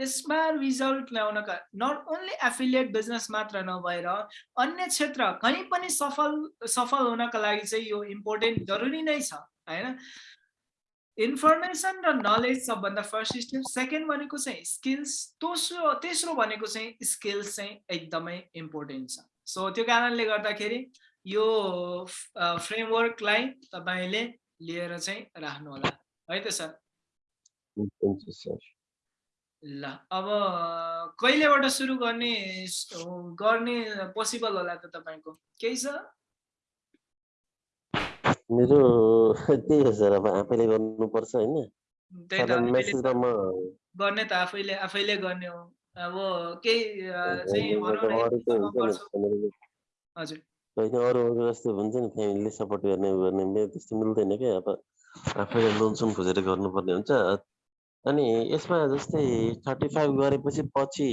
यसमा रिजल्ट ल्याउनका नट ओन्ली एफिलिएट बिजनेस मात्र नभएर अन्य क्षेत्र कहीँ पनि सफल सफल हुनका लागि चाहिँ यो इम्पोर्टेन्ट जरुरी नै छ होइन? इन्फर्मेसन र नलेज सबभन्दा फर्स्ट स्टेप सेकेन्ड भनेको चाहिँ स्किल्स दोस्रो तेस्रो भनेको चाहिँ स्किल्स चाहिँ एकदमै इम्पोर्टेन्ट छ। सो त्यो कारणले गर्दाखेरि यो फ्रेमवर्कलाई तपाईँले लिएर चाहिँ राख्नु होला है त सर. ल अब कहिलेबाट सुरु गर्ने गर्ने पोसिबल होला त तपाईँको? केही छ? मेरो त्यही हो सर अब आफैले गर्नुपर्छ होइन। गर्ने त आफैले आफैले गर्ने हो। अब केही चाहिँ हजुर। होइन अरू अरू जस्तो हुन्छ नि फ्यामिलीले सपोर्ट गर्ने गर्ने मेरो त्यस्तो मिल्दैन क्या अब आफैले लोनसोन खोजेर गर्नुपर्ने हुन्छ अनि यसमा जस्तै थर्टी फाइभ गरेपछि पछि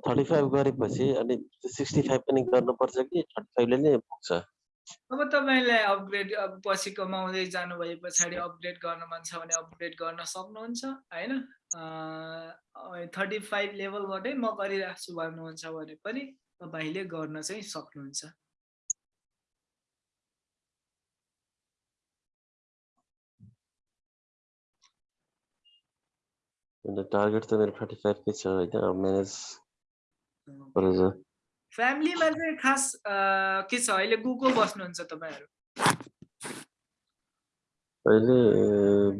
थर्टी फाइभ गरेपछि अनि सिक्सटी फाइभ पनि गर्नुपर्छ कि थर्टी फाइभले नै पुग्छ अब तपाईँलाई अपग्रेड अब पछि कमाउँदै जानु भए पछाडि अपग्रेड गर्न मन छ भने अपग्रेड गर्न सक्नुहुन्छ होइन थर्टी फाइभ लेभलबाटै म गरिरहेको छु भन्नुहुन्छ भने पनि तपाईँले गर्न चाहिँ सक्नुहुन्छ अन्त टार्गेट त मेरो थर्टी फाइभकै छ अब म्यानेज गरेर फ्यामिलीमा चाहिँ खास के छ अहिले को को बस्नुहुन्छ तपाईँहरू। अहिले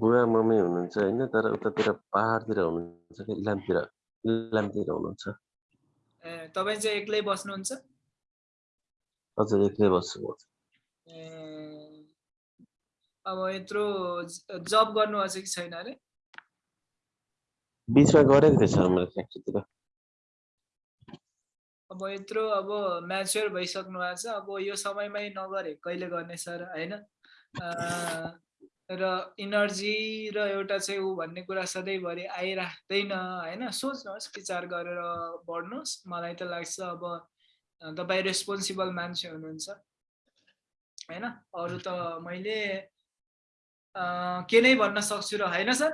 बुवा मम्मी हुनुहुन्छ होइन तर उतातिर पाहाडतिर हुनुहुन्छ कि इलामतिर इलामतिर हुनुहुन्छ। ए तपाईँ चाहिँ एक्लै बस्नुहुन्छ? हजुर एक्लै बस्छु म। अब यत्रो जब गर्नुभएको छ कि छैन अरे? बिचमा गरेको मैले फ्याक्ट्रीतिर अब यत्रो अब म्याच्योर भइसक्नु भएको छ। अब यो समयमै नगरे कहिले गर्ने सर होइन? र इनर्जी र एउटा चाहिँ ऊ भन्ने कुरा सधैँभरि आइराख्दैन होइन? सोच्नुहोस् विचार गरेर बढ्नुहोस्। मलाई त लाग्छ अब तपाईँ रेस्पोन्सिबल मान्छे हुनुहुन्छ होइन? अरू त मैले के नै भन्न सक्छु र होइन सर?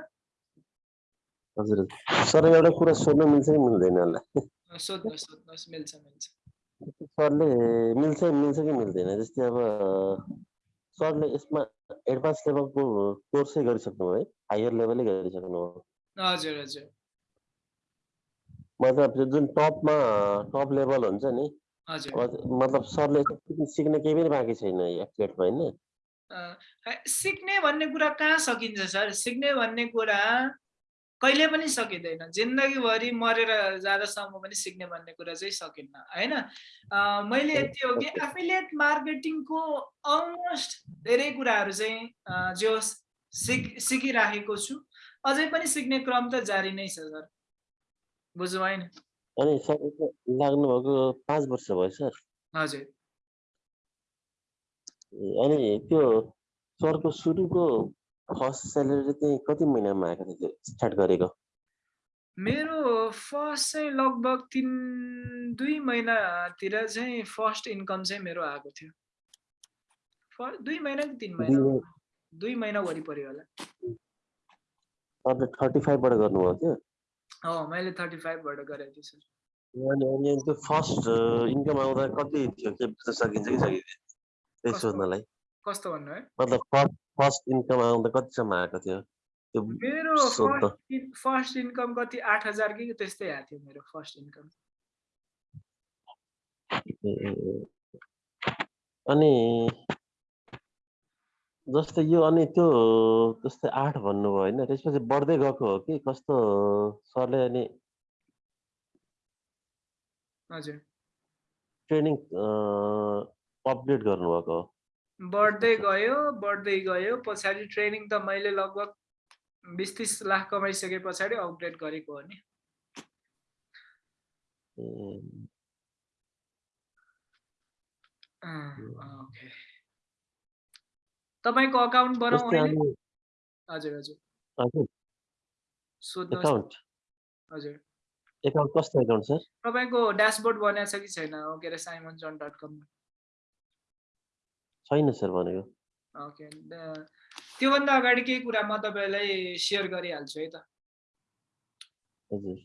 हजुर। सर एउटा कुरा सोध्न मिल्छ कि मिल्दैन होला सरले मिल्छ मिल्छ कि मिल्दैन? जस्तै अब सरले यसमा एडभान्स लेभलको कोर्सै गरिसक्नु है? हायर लेभलै गरिसक्नु हो हजुर हजुर। मतलब त्यो जुन टपमा टप लेभल हुन्छ नि मतलब सरले सिक्न- केही पनि बाँकी छैन एथलेटमा होइन? सिक्ने भन्ने कुरा कहाँ सकिन्छ सर? सिक्ने भन्ने कुरा कहिले पनि सकिँदैन। जिन्दगीभरि मरेर जाँदासम्म पनि सिक्ने भन्ने कुरा चाहिँ सकिन्न होइन? मैले यति हो कि एफिलिएट मार्केटिङको अलमोस्ट धेरै कुराहरू चाहिँ जो सिक सिकिराखेको छु। अझै पनि सिक्ने क्रम त जारी नै छ सर। बुझ्नु भएन अनि सर लाग्नुभएको पाँच वर्ष भयो सर। हजुर। अनि त्यो सरको सुरुको फर्स्ट स्यालेरी चाहिँ कति महिनामा आएको थियो स्टार्ट गरेको? मेरो फर्स्ट चाहिँ लगभग तिन दुई महिनातिर चाहिँ फर्स्ट इन्कम चाहिँ मेरो आएको थियो। दुई महिना कि तिन महिना? दुई महिना वरिपरि होला। थर्टी फाइभबाट गर्नुभयो त्यो हो मैले थर्टी फाइभबाट गरेको थिएँ सर। अनि त्यो फर्स्ट इन्कम आउँदा कति थियो? के सकिन्छ कि सकिँदैन? त्यही? सोध्नलाई। कस्तो भन्नु है? मतलब फर्स्ट फर्स्ट इन्कम आउँदा कतिसम्म आएको थियो? त्यो मेरो फर्स्ट इन्कम कति आठ हजार कि त्यस्तै आएको थियो मेरो फर्स्ट इन्कम। अनि जस्तै यो अनि त्यो जस्तै आठ भन्नुभयो होइन त्यसपछि बढ्दै गएको हो कि कस्तो सरले अनि हजुर। ट्रेनिङ अपडेट गर्नुभएको हो? बढ्दै गयो बढ्दै गयो। पछाडि ट्रेनिङ त मैले लगभग बिस तिस लाख कमाइसके पछाडि अपग्रेड गरेको हो नि। ओके। तपाईँको अकाउन्ट अनि हजुर हजुर। हजुर। सोध्नुहोस् न। एकाउन्ट हजुर। एकाउन्ट कस्तो एकाउन्ट सर? तपाईँको ड्यासबोर्ड बनाएको छ कि छैन? हो के अरे साइमन जन डट कममा। छैन सर भनेको। ओके त्योभन्दा अगाडि केही कुरा म तपाईँलाई सेयर गरिहाल्छु है त। हजुर।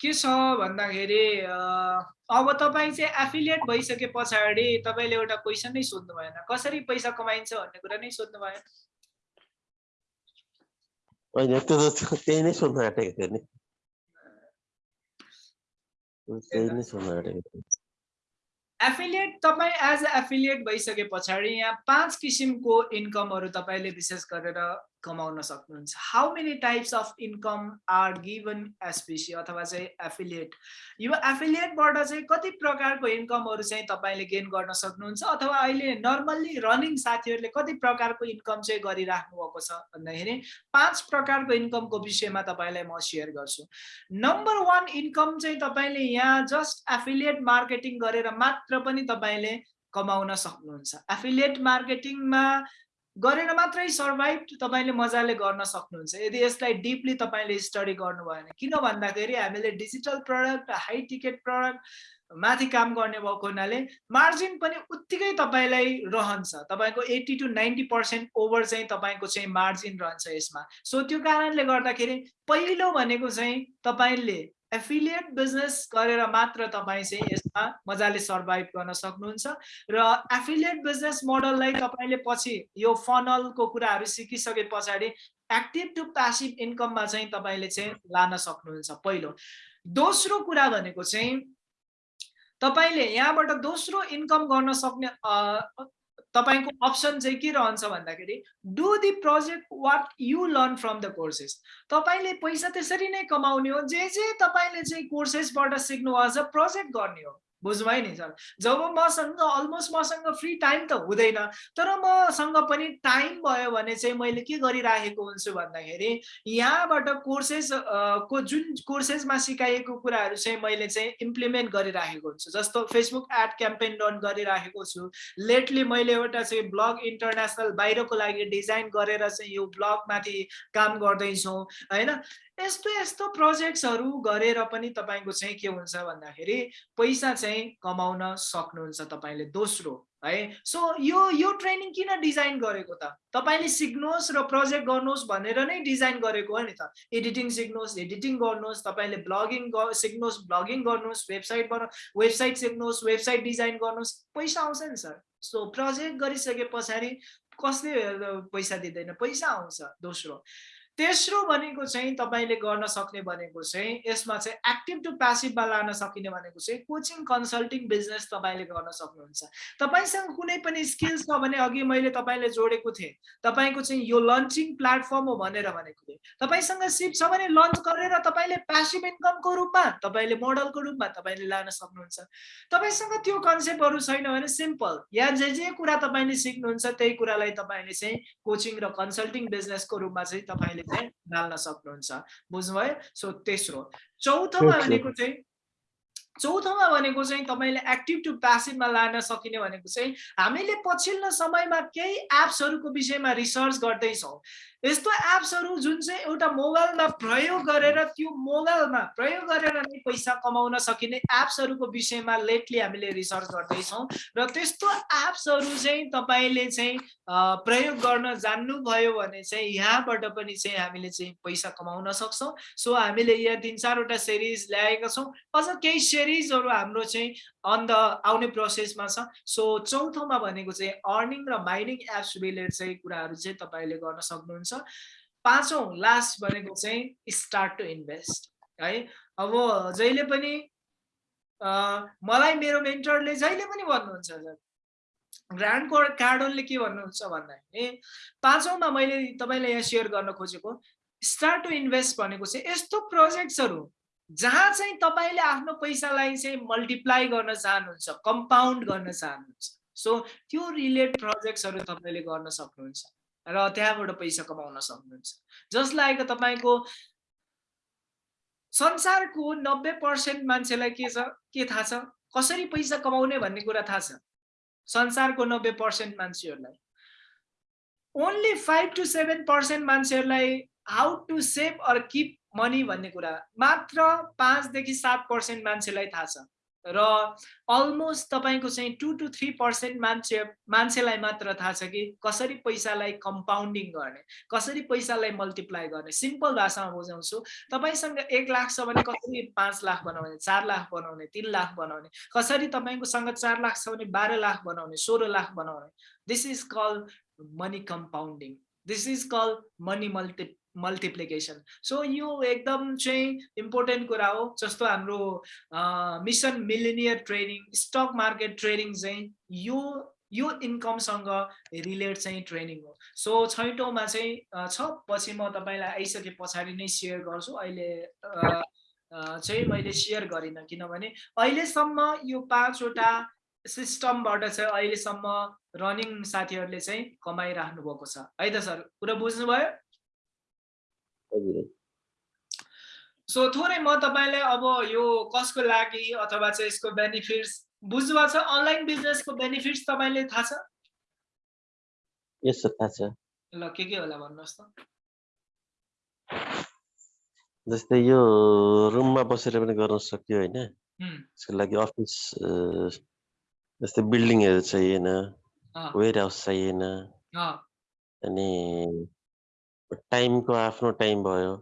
के छ भन्दाखेरि अब तपाईँ चाहिँ एफिलिएट भइसके पछाडि तपाईँले एउटा क्वेसन नै सोध्नु भएन। कसरी पैसा कमाइन्छ भन्ने कुरा नै सोध्नु भएन होइन त्यो त त्यही नै सोध्न आँटेको थियो नि। त्यही नै सोध्न आँटेको थियो। एफिलिएट तपाईँ एज अ एफिलिएट भइसके पछाडि यहाँ पाँच किसिमको इन्कमहरू तपाईँले विशेष गरेर कमाउन सक्नुहुन्छ। How many types of income are given SPC अथवा चाहिँ एफिलिएट यो एफिलिएटबाट चाहिँ कति प्रकारको इन्कमहरू चाहिँ तपाईँले गेन गर्न सक्नुहुन्छ अथवा अहिले नर्मल्ली रनिङ साथीहरूले कति प्रकारको इन्कम चाहिँ गरिराख्नु भएको छ भन्दाखेरि पाँच प्रकारको इन्कमको विषयमा तपाईँलाई म सेयर गर्छु। नम्बर वान इन्कम चाहिँ तपाईँले यहाँ जस्ट एफिलिएट मार्केटिङ गरेर मात्र पनि तपाईँले कमाउन सक्नुहुन्छ। एफिलिएट मार्केटिङमा गरेर मात्रै सर्भाइभ तपाईँले मजाले गर्न सक्नुहुन्छ। यदि यसलाई डिपली तपाईँले स्टडी गर्नु भएन किन भन्दाखेरि हामीले digital product high ticket product माथि काम गर्ने भएको हुनाले मार्जिन पनि उत्तिकै तपाईँलाई रहन्छ। तपाईँको eighty to ninety percent over चाहिँ तपाईँको चाहिँ मार्जिन रहन्छ यसमा। सो त्यो कारणले गर्दाखेरि पहिलो भनेको चाहिँ तपाईँले एफिलिएट बिजनेस गरेर मात्र तपाईँ चाहिँ यसमा मजाले सर्भाइभ गर्न सक्नुहुन्छ र एफिलिएट बिजनेस मोडललाई तपाईँले पछि यो फनलको कुराहरू सिकिसके पछाडि एक्टिभ टु प्यासिभ इन्कममा चाहिँ तपाईँले चाहिँ लान सक्नुहुन्छ पहिलो। दोस्रो कुरा भनेको चाहिँ तपाईँले यहाँबाट दोस्रो इन्कम गर्न सक्ने तपाईँको अप्सन चाहिँ के रहन्छ भन्दाखेरि do the project what you learn from the courses तपाईँले पैसा त्यसरी नै कमाउने हो जे जे तपाईँले चाहिँ कोर्सेसबाट सिक्नुभएको छ प्रोजेक्ट गर्ने हो। बुझ्नुभयो नि सर। जब मसँग अलमोस्ट मसँग फ्री टाइम त हुँदैन तर मसँग पनि टाइम भयो भने चाहिँ मैले के गरिराखेको हुन्छु भन्दाखेरि यहाँबाट कोर्सेस को जुन कोर्सेसमा सिकाइएको कुराहरू चाहिँ मैले चाहिँ इम्प्लिमेन्ट गरिराखेको हुन्छु। जस्तो फेसबुक एड क्याम्पेन रन गरिराखेको छु। लेटली मैले एउटा चाहिँ ब्लग इन्टरनेसनल बाहिरको लागि डिजाइन गरेर चाहिँ यो ब्लगमाथि काम गर्दैछौँ होइन? यस्तो यस्तो प्रोजेक्ट्सहरू गरेर पनि तपाईँको चाहिँ के हुन्छ भन्दाखेरि पैसा चाहिँ कमाउन सक्नुहुन्छ तपाईँले दोस्रो है? सो यो यो ट्रेनिङ किन डिजाइन गरेको त? तपाईँले सिक्नुहोस् र प्रोजेक्ट गर्नुहोस् भनेर नै डिजाइन गरेको हो नि त। एडिटिङ सिक्नुहोस् एडिटिङ गर्नुहोस् तपाईँले ब्लगिङ सिक्नुहोस् ब्लगिङ गर्नुहोस् वेबसाइट बना वेबसाइट सिक्नुहोस् वेबसाइट डिजाइन गर्नुहोस् पैसा आउँछ नि सर। सो प्रोजेक्ट गरिसके पछाडि कसले पैसा दिँदैन? पैसा आउँछ दोस्रो। तेस्रो भनेको चाहिँ तपाईँले गर्न सक्ने भनेको चाहिँ यसमा चाहिँ एक्टिभ टु प्यासिभमा लान सकिने भनेको चाहिँ कोचिङ कन्सल्टिङ बिजनेस तपाईँले गर्न सक्नुहुन्छ। तपाईँसँग कुनै पनि स्किल्स छ भने अघि मैले तपाईँले जोडेको थिएँ। तपाईँको चाहिँ यो लन्चिङ प्लेटफर्म हो भनेर भनेको थिएँ। तपाईँसँग सिप छ भने लन्च गरेर तपाईँले प्यासिभ इन्कमको रूपमा तपाईँले मोडलको रूपमा तपाईँले लान सक्नुहुन्छ। तपाईँसँग त्यो कन्सेप्टहरू छैन भने सिम्पल या जे जे कुरा तपाईँले सिक्नुहुन्छ त्यही कुरालाई तपाईँले चाहिँ कोचिङ र कन्सल्टिङ बिजनेसको रूपमा चाहिँ तपाईँले चाहिँ डाल्न सक्नुहुन्छ। बुझ्नुभयो? सो तेस्रो। चौथोमा भनेको चाहिँ चौथोमा भनेको चाहिँ तपाईँले एक्टिभ टु प्यासिभमा लान सकिने भनेको चाहिँ हामीले पछिल्लो समयमा केही एप्सहरूको विषयमा रिसर्च गर्दैछौँ। यस्तो एप्सहरू जुन चाहिँ एउटा मोबाइलमा प्रयोग गरेर त्यो मोबाइलमा प्रयोग गरेर नै पैसा कमाउन सकिने एप्सहरूको विषयमा लेटली हामीले रिसर्च गर्दैछौँ। र त्यस्तो एप्सहरू चाहिँ तपाईँले चाहिँ प्रयोग गर्न जान्नुभयो भने चाहिँ यहाँबाट पनि चाहिँ हामीले चाहिँ पैसा कमाउन सक्छौँ। सो हामीले यहाँ तिन चारवटा सिरिज ल्याएका छौँ। अझ केही सिरिजहरू हाम्रो चाहिँ अन द आउने प्रोसेसमा छ। सो चौथोमा भनेको चाहिँ अर्निङ र माइनिङ एप्स रिलेटेड चाहिँ कुराहरू चाहिँ तपाईँले गर्न सक्नुहुन्छ। पाँचौँ लास्ट भनेको चाहिँ स्टार्ट टु इन्भेस्ट है? अब जहिले पनि मलाई मेरो मेन्टरले जहिले पनि भन्नुहुन्छ ग्रान्ड कार्डनले के भन्नुहुन्छ भन्दाखेरि पाँचौँमा मैले तपाईँलाई यहाँ सेयर गर्न खोजेको स्टार्ट टु इन्भेस्ट भनेको चाहिँ यस्तो प्रोजेक्ट्सहरू जहाँ चाहिँ तपाईँले आफ्नो पैसालाई चाहिँ मल्टिप्लाई गर्न चाहनुहुन्छ कम्पाउन्ड गर्न चाहनुहुन्छ सो त्यो रिलेट प्रोजेक्ट्सहरू तपाईँले गर्न सक्नुहुन्छ र त्यहाँबाट पैसा कमाउन सक्नुहुन्छ। जसलाई तपाईँको संसारको नब्बे पर्सेन्ट मान्छेलाई के छ के थाहा छ? कसरी पैसा कमाउने भन्ने कुरा थाहा छ? संसारको नब्बे पर्सेन्ट मान्छेहरूलाई। Only five to seven percent मान्छेहरूलाई how to save or keep money भन्ने कुरा। मात्र पाँचदेखि सात पर्सेन्ट मान्छेलाई थाहा छ। र अलमोस्ट तपाईँको चाहिँ टु टु थ्री पर्सेन्ट मान्छे मान्छेलाई मात्र थाहा छ कि कसरी पैसालाई कम्पाउन्डिङ गर्ने कसरी पैसालाई मल्टिप्लाई गर्ने। सिम्पल भाषामा बुझाउँछु। तपाईँसँग एक लाख छ भने कसरी पाँच लाख बनाउने चार लाख बनाउने तिन लाख बनाउने कसरी तपाईँकोसँग चार लाख छ भने बाह्र लाख बनाउने सोह्र लाख बनाउने। This is call money compounding this is call money multi multiplication so यो एकदम चाहिँ इम्पोर्टेन्ट कुरा हो जस्तो हाम्रो mission millionaire training stock market training चाहिँ यो यो इन्कमसँग रिलेट चाहिँ ट्रेनिङ हो सो छैटौँमा चाहिँ छ पछि म तपाईँलाई आइसके पछाडि नै सेयर गर्छु। अहिले चाहिँ मैले सेयर गरिनँ किनभने अहिलेसम्म यो पाँचवटा सिस्टमबाट चाहिँ अहिलेसम्म रनिङ साथीहरूले चाहिँ कमाइराख्नु भएको छ। है त सर कुरा बुझ्नुभयो? सो थोरै म तपाईँलाई अब यो कसको लागि अथवा चाहिँ यसको बेनिफिट्स बुझ्नुभएको छ? अनलाइन बिजनेसको बेनिफिट्स तपाईँले थाहा छ? यस थाहा छ। ल के के होला भन्नुहोस् त? जस्तै यो रुममा बसेर पनि गर्न सक्यो होइन? यसको लागि अफिस जस्तै बिल्डिङहरू चाहिएन वेयर हाउस चाहिएन अनि टाइमको आफ्नो टाइम भयो।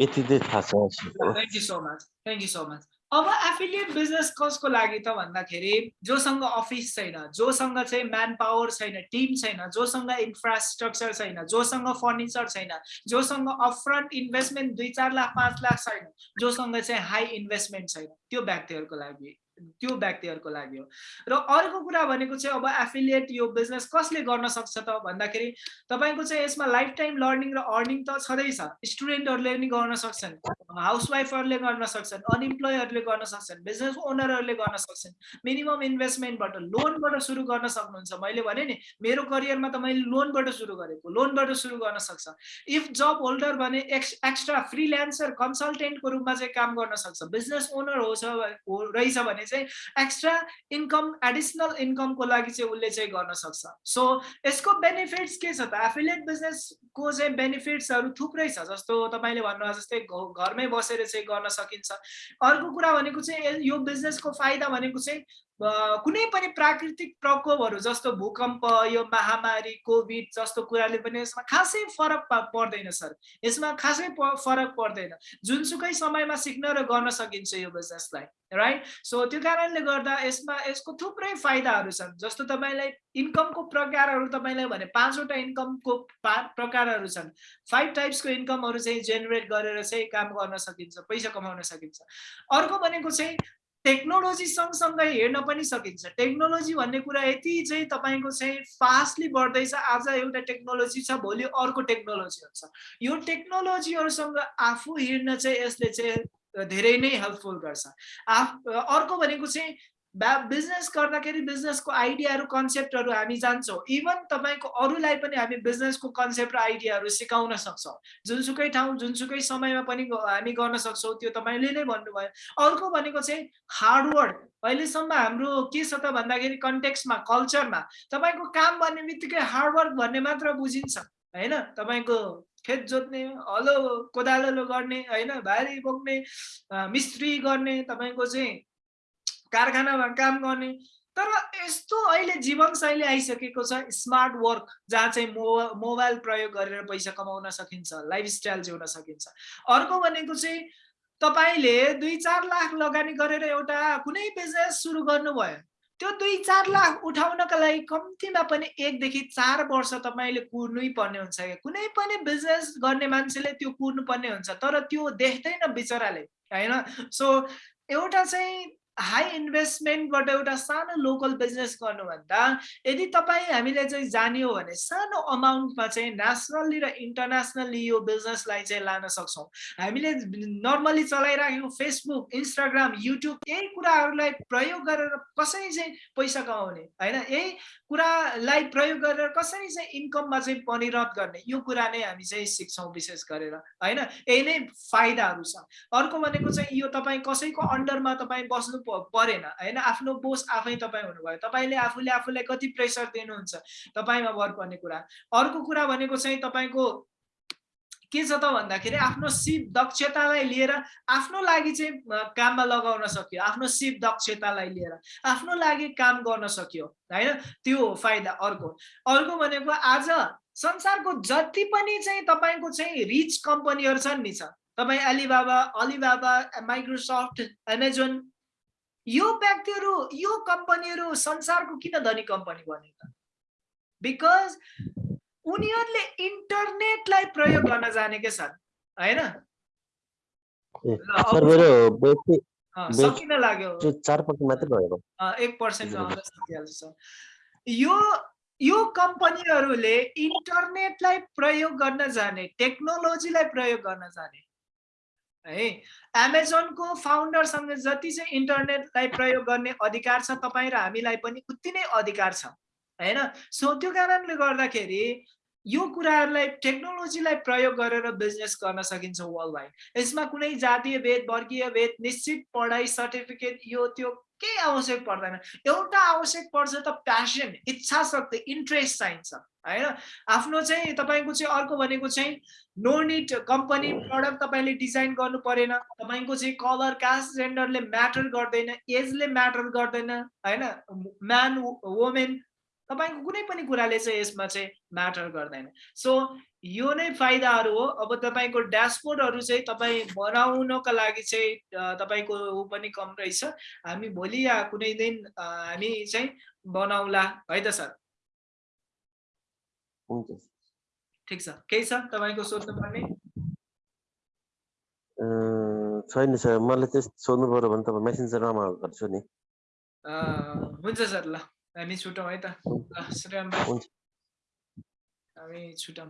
यति चाहिँ थाहा छ thank you so much thank you so much अब एफिलिएट बिजनेस कसको लागि त भन्दाखेरि जोसँग अफिस छैन जोसँग चाहिँ म्यान पावर छैन टिम छैन जोसँग इन्फ्रास्ट्रक्चर छैन जोसँग फर्निचर छैन जोसँग अपफ्रन्ट इन्भेस्टमेन्ट दुई चार लाख पाँच लाख छैन जोसँग चाहिँ हाई इन्भेस्टमेन्ट छैन। त्यो व्यक्तिहरूको लागि। त्यो व्यक्तिहरूको लागि हो। र अर्को कुरा भनेको चाहिँ अब एफिलिएट यो बिजनेस कसले गर्न सक्छ त भन्दाखेरि तपाईँको चाहिँ यसमा लाइफ टाइम लर्निङ र अर्निङ त छँदैछ। स्टुडेन्टहरूले पनि गर्न सक्छन् हाउसवाइफहरूले गर्न सक्छन् अनइम्प्लोयरले गर्न सक्छन् बिजनेस ओनरहरूले गर्न सक्छन्। मिनिमम इन्भेस्टमेन्टबाट लोनबाट सुरु गर्न सक्नुहुन्छ। मैले भने नि मेरो करियरमा त मैले लोनबाट सुरु गरेको लोनबाट सुरु गर्न सक्छ। इफ जब होल्डर भने एक्स एक्स्ट्रा फ्रिल्यान्सर कन्सल्टेन्टको रूपमा चाहिँ काम गर्न सक्छ। बिजनेस ओनर हो रहेछ भने चाहिँ एक्स्ट्रा इन्कम एडिसनल इन्कमको लागि चाहिँ उसले चाहिँ गर्न सक्छ। सो यसको बेनिफिट्स के छ त? एफिलिएट बिजनेसको चाहिँ बेनिफिट्सहरू थुप्रै छ जस्तो तपाईँले भन्नुभयो जस्तै घरमै बसेर चाहिँ गर्न सकिन्छ। अर्को कुरा भनेको चाहिँ यो बिजनेसको फाइदा भनेको चाहिँ कुनै पनि प्राकृतिक प्रकोपहरू जस्तो भूकम्प यो महामारी कोभिड जस्तो कुराले पनि यसमा खासै फरक पर्दैन सर। यसमा खासै फरक पर्दैन। जुनसुकै समयमा सिक्न र गर्न सकिन्छ यो बिजनेसलाई राइट सो त्यो कारणले गर्दा यसमा यसको थुप्रै फाइदाहरू छन्। जस्तो तपाईँलाई इन्कमको प्रकारहरू तपाईँलाई भने पाँचवटा इन्कमको पा प्रकारहरू छन्। फाइभ टाइप्सको इन्कमहरू चाहिँ जेनेरेट गरेर चाहिँ काम गर्न सकिन्छ पैसा कमाउन सकिन्छ। अर्को भनेको चाहिँ टेक्नोलोजी सँगसँगै हेर्न पनि सकिन्छ। टेक्नोलोजी भन्ने कुरा यति चाहिँ तपाईँको चाहिँ फास्टली बढ्दैछ आज एउटा टेक्नोलोजी छ भोलि अर्को टेक्नोलोजी हुन्छ। यो टेक्नोलोजीहरूसँग आफू हिँड्न चाहिँ यसले चाहिँ धेरै नै हेल्पफुल गर्छ। आफ अर्को भनेको चाहिँ बा बिजनेस गर्दाखेरि बिजनेसको आइडियाहरू कन्सेप्टहरू हामी जान्छौँ. इभन तपाईँको अरूलाई पनि हामी बिजनेसको कन्सेप्ट र आइडियाहरू सिकाउन सक्छौँ। जुनसुकै ठाउँ जुनसुकै समयमा पनि हामी गर्न सक्छौँ त्यो तपाईँले नै भन्नुभयो। अर्को भनेको चाहिँ हार्डवर्क अहिलेसम्म हाम्रो के छ त भन्दाखेरि कन्टेक्समा कल्चरमा तपाईँको काम भन्ने बित्तिकै हार्डवर्क भन्ने मात्र बुझिन्छ होइन? तपाईँको खेत जोत्ने हलो कोदालो गर्ने होइन? भारी बोक्ने मिस्त्री गर्ने तपाईँको चाहिँ कारखानामा काम गर्ने। तर यस्तो अहिले जीवनशैली आइसकेको छ स्मार्ट वर्क जहाँ चाहिँ मो मोबाइल प्रयोग गरेर पैसा कमाउन सकिन्छ लाइफस्टाइल जिउन सकिन्छ। अर्को भनेको चाहिँ तपाईँले दुई चार लाख लगानी गरेर एउटा कुनै बिजनेस सुरु गर्नुभयो। त्यो दुई चार लाख उठाउनका लागि कम्तीमा पनि एकदेखि चार वर्ष तपाईँले कुर्नै पर्ने हुन्छ क्या। कुनै पनि बिजनेस गर्ने मान्छेले त्यो कुर्नु पर्ने हुन्छ तर त्यो देख्दैन बिचराले होइन? सो एउटा चाहिँ हाई इन्भेस्टमेन्टबाट एउटा सानो लोकल बिजनेस गर्नुभन्दा यदि तपाईँ हामीले चाहिँ जान्यो भने सानो अमाउन्टमा चाहिँ नेसनल्ली र इन्टरनेसनल्ली यो बिजनेसलाई चाहिँ लान सक्छौँ। हामीले नर्मली चलाइराखेको फेसबुक इन्स्टाग्राम युट्युब यही कुराहरूलाई प्रयोग गरेर कसरी चाहिँ पैसा कमाउने होइन? यही कुरालाई प्रयोग गरेर कसरी चाहिँ इन्कममा चाहिँ परिणत गर्ने? यो कुरा नै हामी चाहिँ सिक्छौँ विशेष गरेर होइन? यही नै फाइदाहरू छ। अर्को भनेको चाहिँ यो तपाईँ कसैको अन्डरमा तपाईँ बस्नु परेन होइन? आफ्नो बोस आफै तपाईँ हुनुभयो। तपाईँले आफूले आफूलाई कति प्रेसर दिनुहुन्छ? तपाईँमा भर पर्ने कुरा। अर्को कुरा भनेको चाहिँ तपाईँको के छ त भन्दाखेरि आफ्नो सिप दक्षतालाई लिएर आफ्नो लागि चाहिँ काममा लगाउन सक्यो। आफ्नो सिप दक्षतालाई लिएर आफ्नो लागि काम गर्न सक्यो होइन? त्यो फाइदा अर्को। अर्को भनेको आज संसारको जति पनि चाहिँ तपाईँको चाहिँ रिच कम्पनीहरू छन् नि छ तपाईँ अलिबाबा अलिबाबा माइक्रोसफ्ट एमाजोन यो व्यक्तिहरू यो कम्पनीहरू संसारको किन धनी कम्पनी बने त? बिकज उनीहरूले इन्टरनेटलाई प्रयोग गर्न जानेकै छन् होइन? सकिन लाग्यो। एक पर्सेन्ट। यो यो कम्पनीहरूले इन्टरनेटलाई प्रयोग गर्न जाने टेक्नोलोजीलाई प्रयोग गर्न जाने। है? एमाजोनको फाउन्डरसँग जति चाहिँ इन्टरनेटलाई प्रयोग गर्ने अधिकार छ तपाईँ र हामीलाई पनि उति नै अधिकार छ। होइन? सो त्यो कारणले गर्दाखेरि यो कुराहरूलाई टेक्नोलोजीलाई प्रयोग गरेर बिजनेस गर्न सकिन्छ वर्ल्ड वाइड यसमा कुनै जातीय भेद वर्गीय भेद निश्चित पढाइ सर्टिफिकेट यो त्यो केही आवश्यक पर्दैन। एउटा आवश्यक पर्छ त प्यासन इच्छा शक्ति इन्ट्रेस्ट चाहिन्छ होइन? आफ्नो चाहिँ तपाईँको चाहिँ अर्को भनेको चाहिँ नो निड कम्पनी प्रडक्ट तपाईँले डिजाइन गर्नु परेन। तपाईँको चाहिँ कलर कास्ट जेन्डरले म्याटर गर्दैन एजले म्याटर गर्दैन होइन? म्यान वुमेन तपाईँको कुनै पनि कुराले चाहिँ यसमा चाहिँ म्याटर गर्दैन। सो यो नै फाइदाहरू हो। अब तपाईँको ड्यासबोर्डहरू चाहिँ तपाईँ बनाउनको लागि चाहिँ तपाईँको ऊ पनि कम रहेछ। हामी भोलि या कुनै दिन हामी चाहिँ बनाउला। है त सर? ठिक छ। केही छ तपाईँको सोध्नु पर्ने? अँ, छैन सर। मलाई त्यस सोध्नु पऱ्यो भने तपाईँ मेसेन्जरमा गर्छु नि। हुन्छ सर ल। हामी छुटौँ है त। श्रीराम हामी छुटौँ